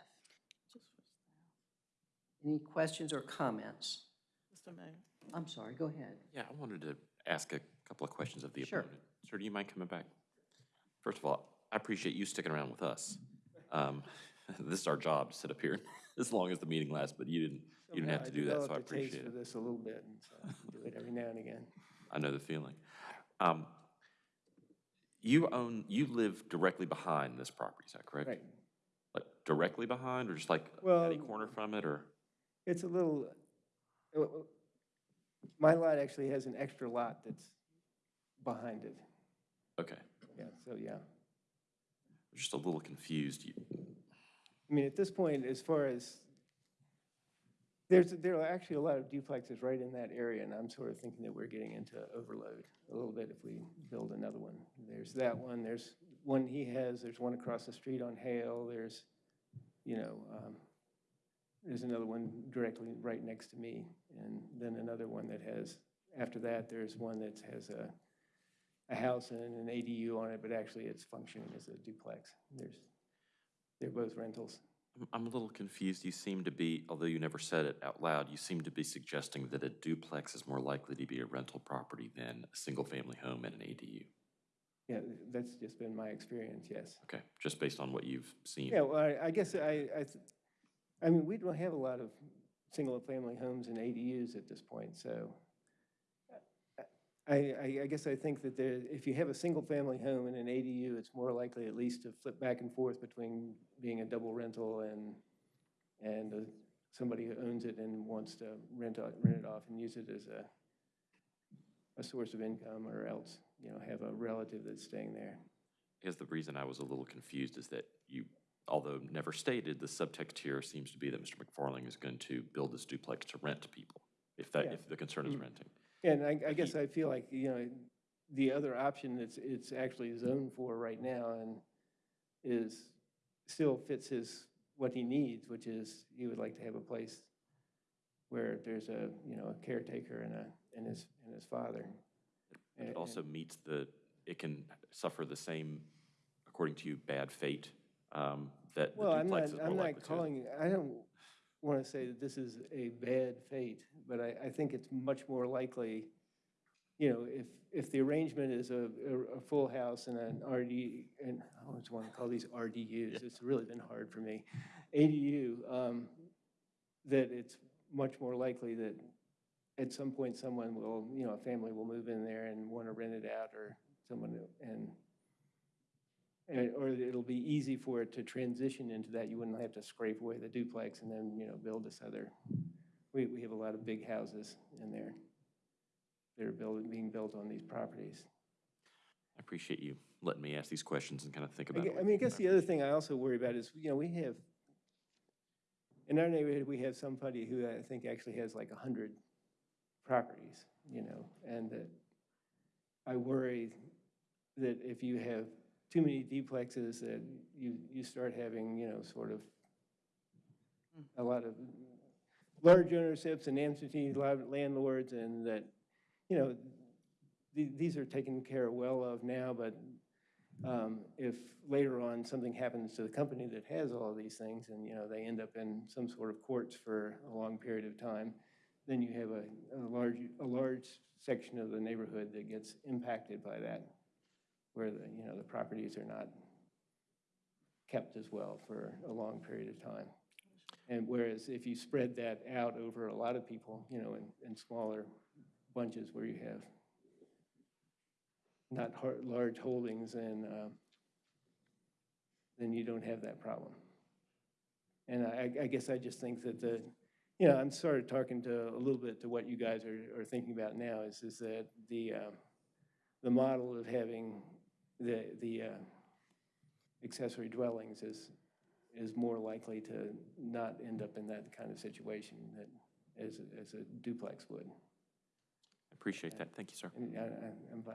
Any questions or comments? Mr. Mayor. I'm sorry, go ahead. Yeah, I wanted to ask a couple of questions of the Sure. opponent. Sir, do you mind coming back? First of all, I appreciate you sticking around with us. Um, [laughs] This is our job, to sit up here [laughs] as long as the meeting lasts, but you didn't, you didn't have to do that, so I appreciate a taste appreciate for this a little bit, and so I do it every now and again. I know the feeling. Um, You own, you live directly behind this property, is that correct? Right. Like directly behind, or just like Well, any corner from it, or? It's a little, uh, uh, my lot actually has an extra lot that's behind it. Okay, Yeah, so, yeah. I'm just a little confused. You- I mean, at this point, as far as, there's, there are actually a lot of duplexes right in that area, and I'm sort of thinking that we're getting into overload a little bit if we build another one. There's that one, there's one he has, there's one across the street on Hale, there's, you know, um, there's another one directly right next to me, and then another one that has, after that, there's one that has a, a house and an ADU on it, but actually it's functioning as a duplex. There's, they're both rentals. I'm- a little confused. You seem to be, although you never said it out loud, you seem to be suggesting that a duplex is more likely to be a rental property than a single-family home and an ADU. Yeah, that's just been my experience, yes. Okay, just based on what you've seen? Yeah, well, I, I guess I, I, I mean, we don't have a lot of single-family homes and ADUs at this point, so I, I, I guess I think that there, if you have a single-family home and an ADU, it's more likely at least to flip back and forth between being a double rental and, and uh, somebody who owns it and wants to rent, out- rent it off and use it as a, a source of income, or else, you know, have a relative that's staying there. I guess the reason I was a little confused is that you, although never stated, the subtext here seems to be that Mr. McFarling is going to build this duplex to rent to people, if that, Yeah. if the concern is Mm. renting. And I, I guess I feel like, you know, the other option that's, it's actually zoned for right now and is, still fits his, what he needs, which is, he would like to have a place where there's a, you know, a caretaker and a, and his, and his father. And- It also meets the, it can suffer the same, according to you, bad fate um, that the Well, I'm not, more I'm likely not to. calling, I don't want to say that this is a bad fate, but I, I think it's much more likely, you know, if, if the arrangement is a, a, a full house and an RD, and I always want to call these RDUs, it's really been hard for me, ADU, um, that it's much more likely that at some point someone will, you know, a family will move in there and want to rent it out or someone, and and, or it'll be easy for it to transition into that. You wouldn't have to scrape away the duplex and then, you know, build this other. We, we have a lot of big houses in there that are building, being built on these properties. I appreciate you letting me ask these questions and kind of think about gue- it. I mean, I guess the other thing I also worry about is, you know, we have, in our neighborhood, we have somebody who I think actually has like a hundred properties, you know, and that I worry that if you have too many duplexes, that you, you start having, you know, sort of a lot of large ownerships and absentee landlords, and that you know, the- these are taken care well of now, but um, if later on something happens to the company that has all of these things and, you know, they end up in some sort of courts for a long period of time, then you have a, a large, a large section of the neighborhood that gets impacted by that, where the, you know, the properties are not kept as well for a long period of time. And whereas if you spread that out over a lot of people, you know, in, in smaller bunches where you have not har- large holdings, and um, then you don't have that problem. And I, I guess I just think that the, you know, I'm sort of talking to a little bit to what you guys are, are thinking about now is, is that the, um, the model of having the, the uh, accessory dwellings is, is more likely to not end up in that kind of situation that, as, a- as a duplex would. Appreciate that. Thank you, sir. And I, I,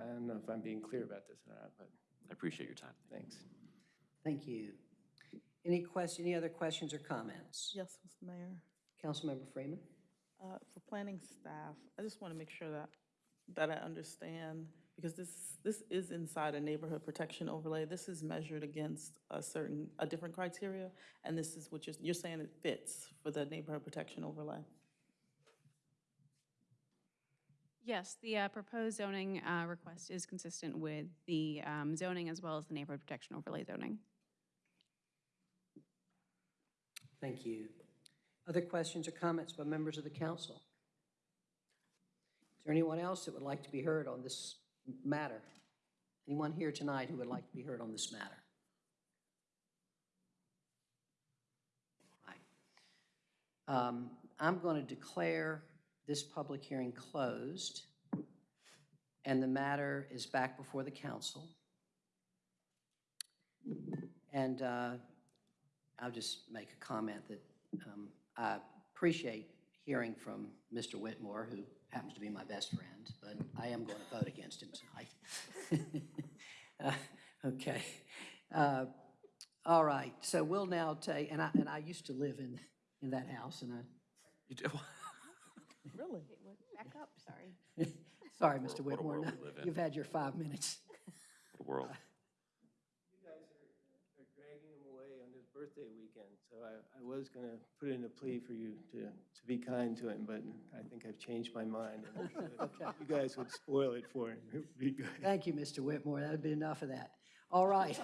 I don't know if I'm being clear about this or not, but I appreciate your time. thanks. Thank you. Any question, any other questions or comments? Yes, Mr. Mayor. Councilmember Freeman? Uh, For planning staff, I just want to make sure that, that I understand, because this, this is inside a neighborhood protection overlay. This is measured against a certain, a different criteria, and this is what you're, you're saying it fits for the neighborhood protection overlay. Yes, the uh, proposed zoning uh, request is consistent with the um, zoning as well as the neighborhood protection overlay zoning. Thank you. Other questions or comments by members of the council? Is there anyone else that would like to be heard on this matter? Anyone here tonight who would like to be heard on this matter? Um, I'm going to declare this public hearing closed, and the matter is back before the council. And uh, I'll just make a comment that um, I appreciate hearing from Mr. Whitmore, who happens to be my best friend, but I am going to vote against him tonight. [laughs] Uh, Okay. Uh, All right, so we'll now take, and I, and I used to live in, in that house, and I, You do? [laughs] Really? Back up, sorry. [laughs] sorry, Mr. What a Whitmore, world no, we live in. you've had your five minutes. What a world. You guys are, are dragging him away on his birthday weekend, so I, I was gonna put in a plea for you to, to be kind to him, but I think I've changed my mind. [laughs] and if You guys would spoil it for him, it would be good. Thank you, Mr. Whitmore. That would be enough of that. All right.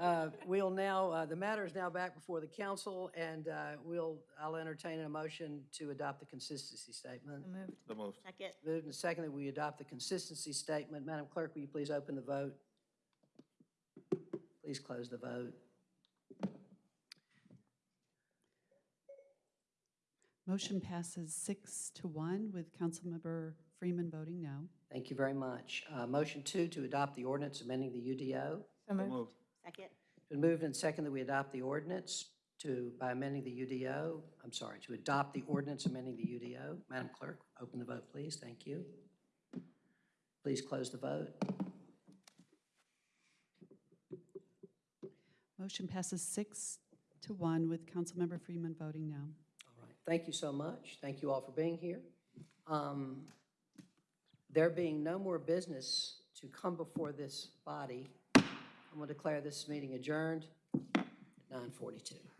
Uh, We'll now, uh, the matter is now back before the council, and uh, we'll, I'll entertain a motion to adopt the consistency statement. moved. So moved. Second. Moved and seconded, we adopt the consistency statement. Madam Clerk, will you please open the vote? Please close the vote. Motion passes six to one with Councilmember Freeman voting no. Thank you very much. Uh, Motion two, to adopt the ordinance amending the UDO. So moved. Second. Been moved and second that we adopt the ordinance to, by amending the UDO, I'm sorry, to adopt the ordinance amending the UDO. Madam Clerk, open the vote, please. Thank you. Please close the vote. Motion passes six to one with Councilmember Freeman voting no. Thank you so much. Thank you all for being here. Um, There being no more business to come before this body, I'm going to declare this meeting adjourned at 9:42.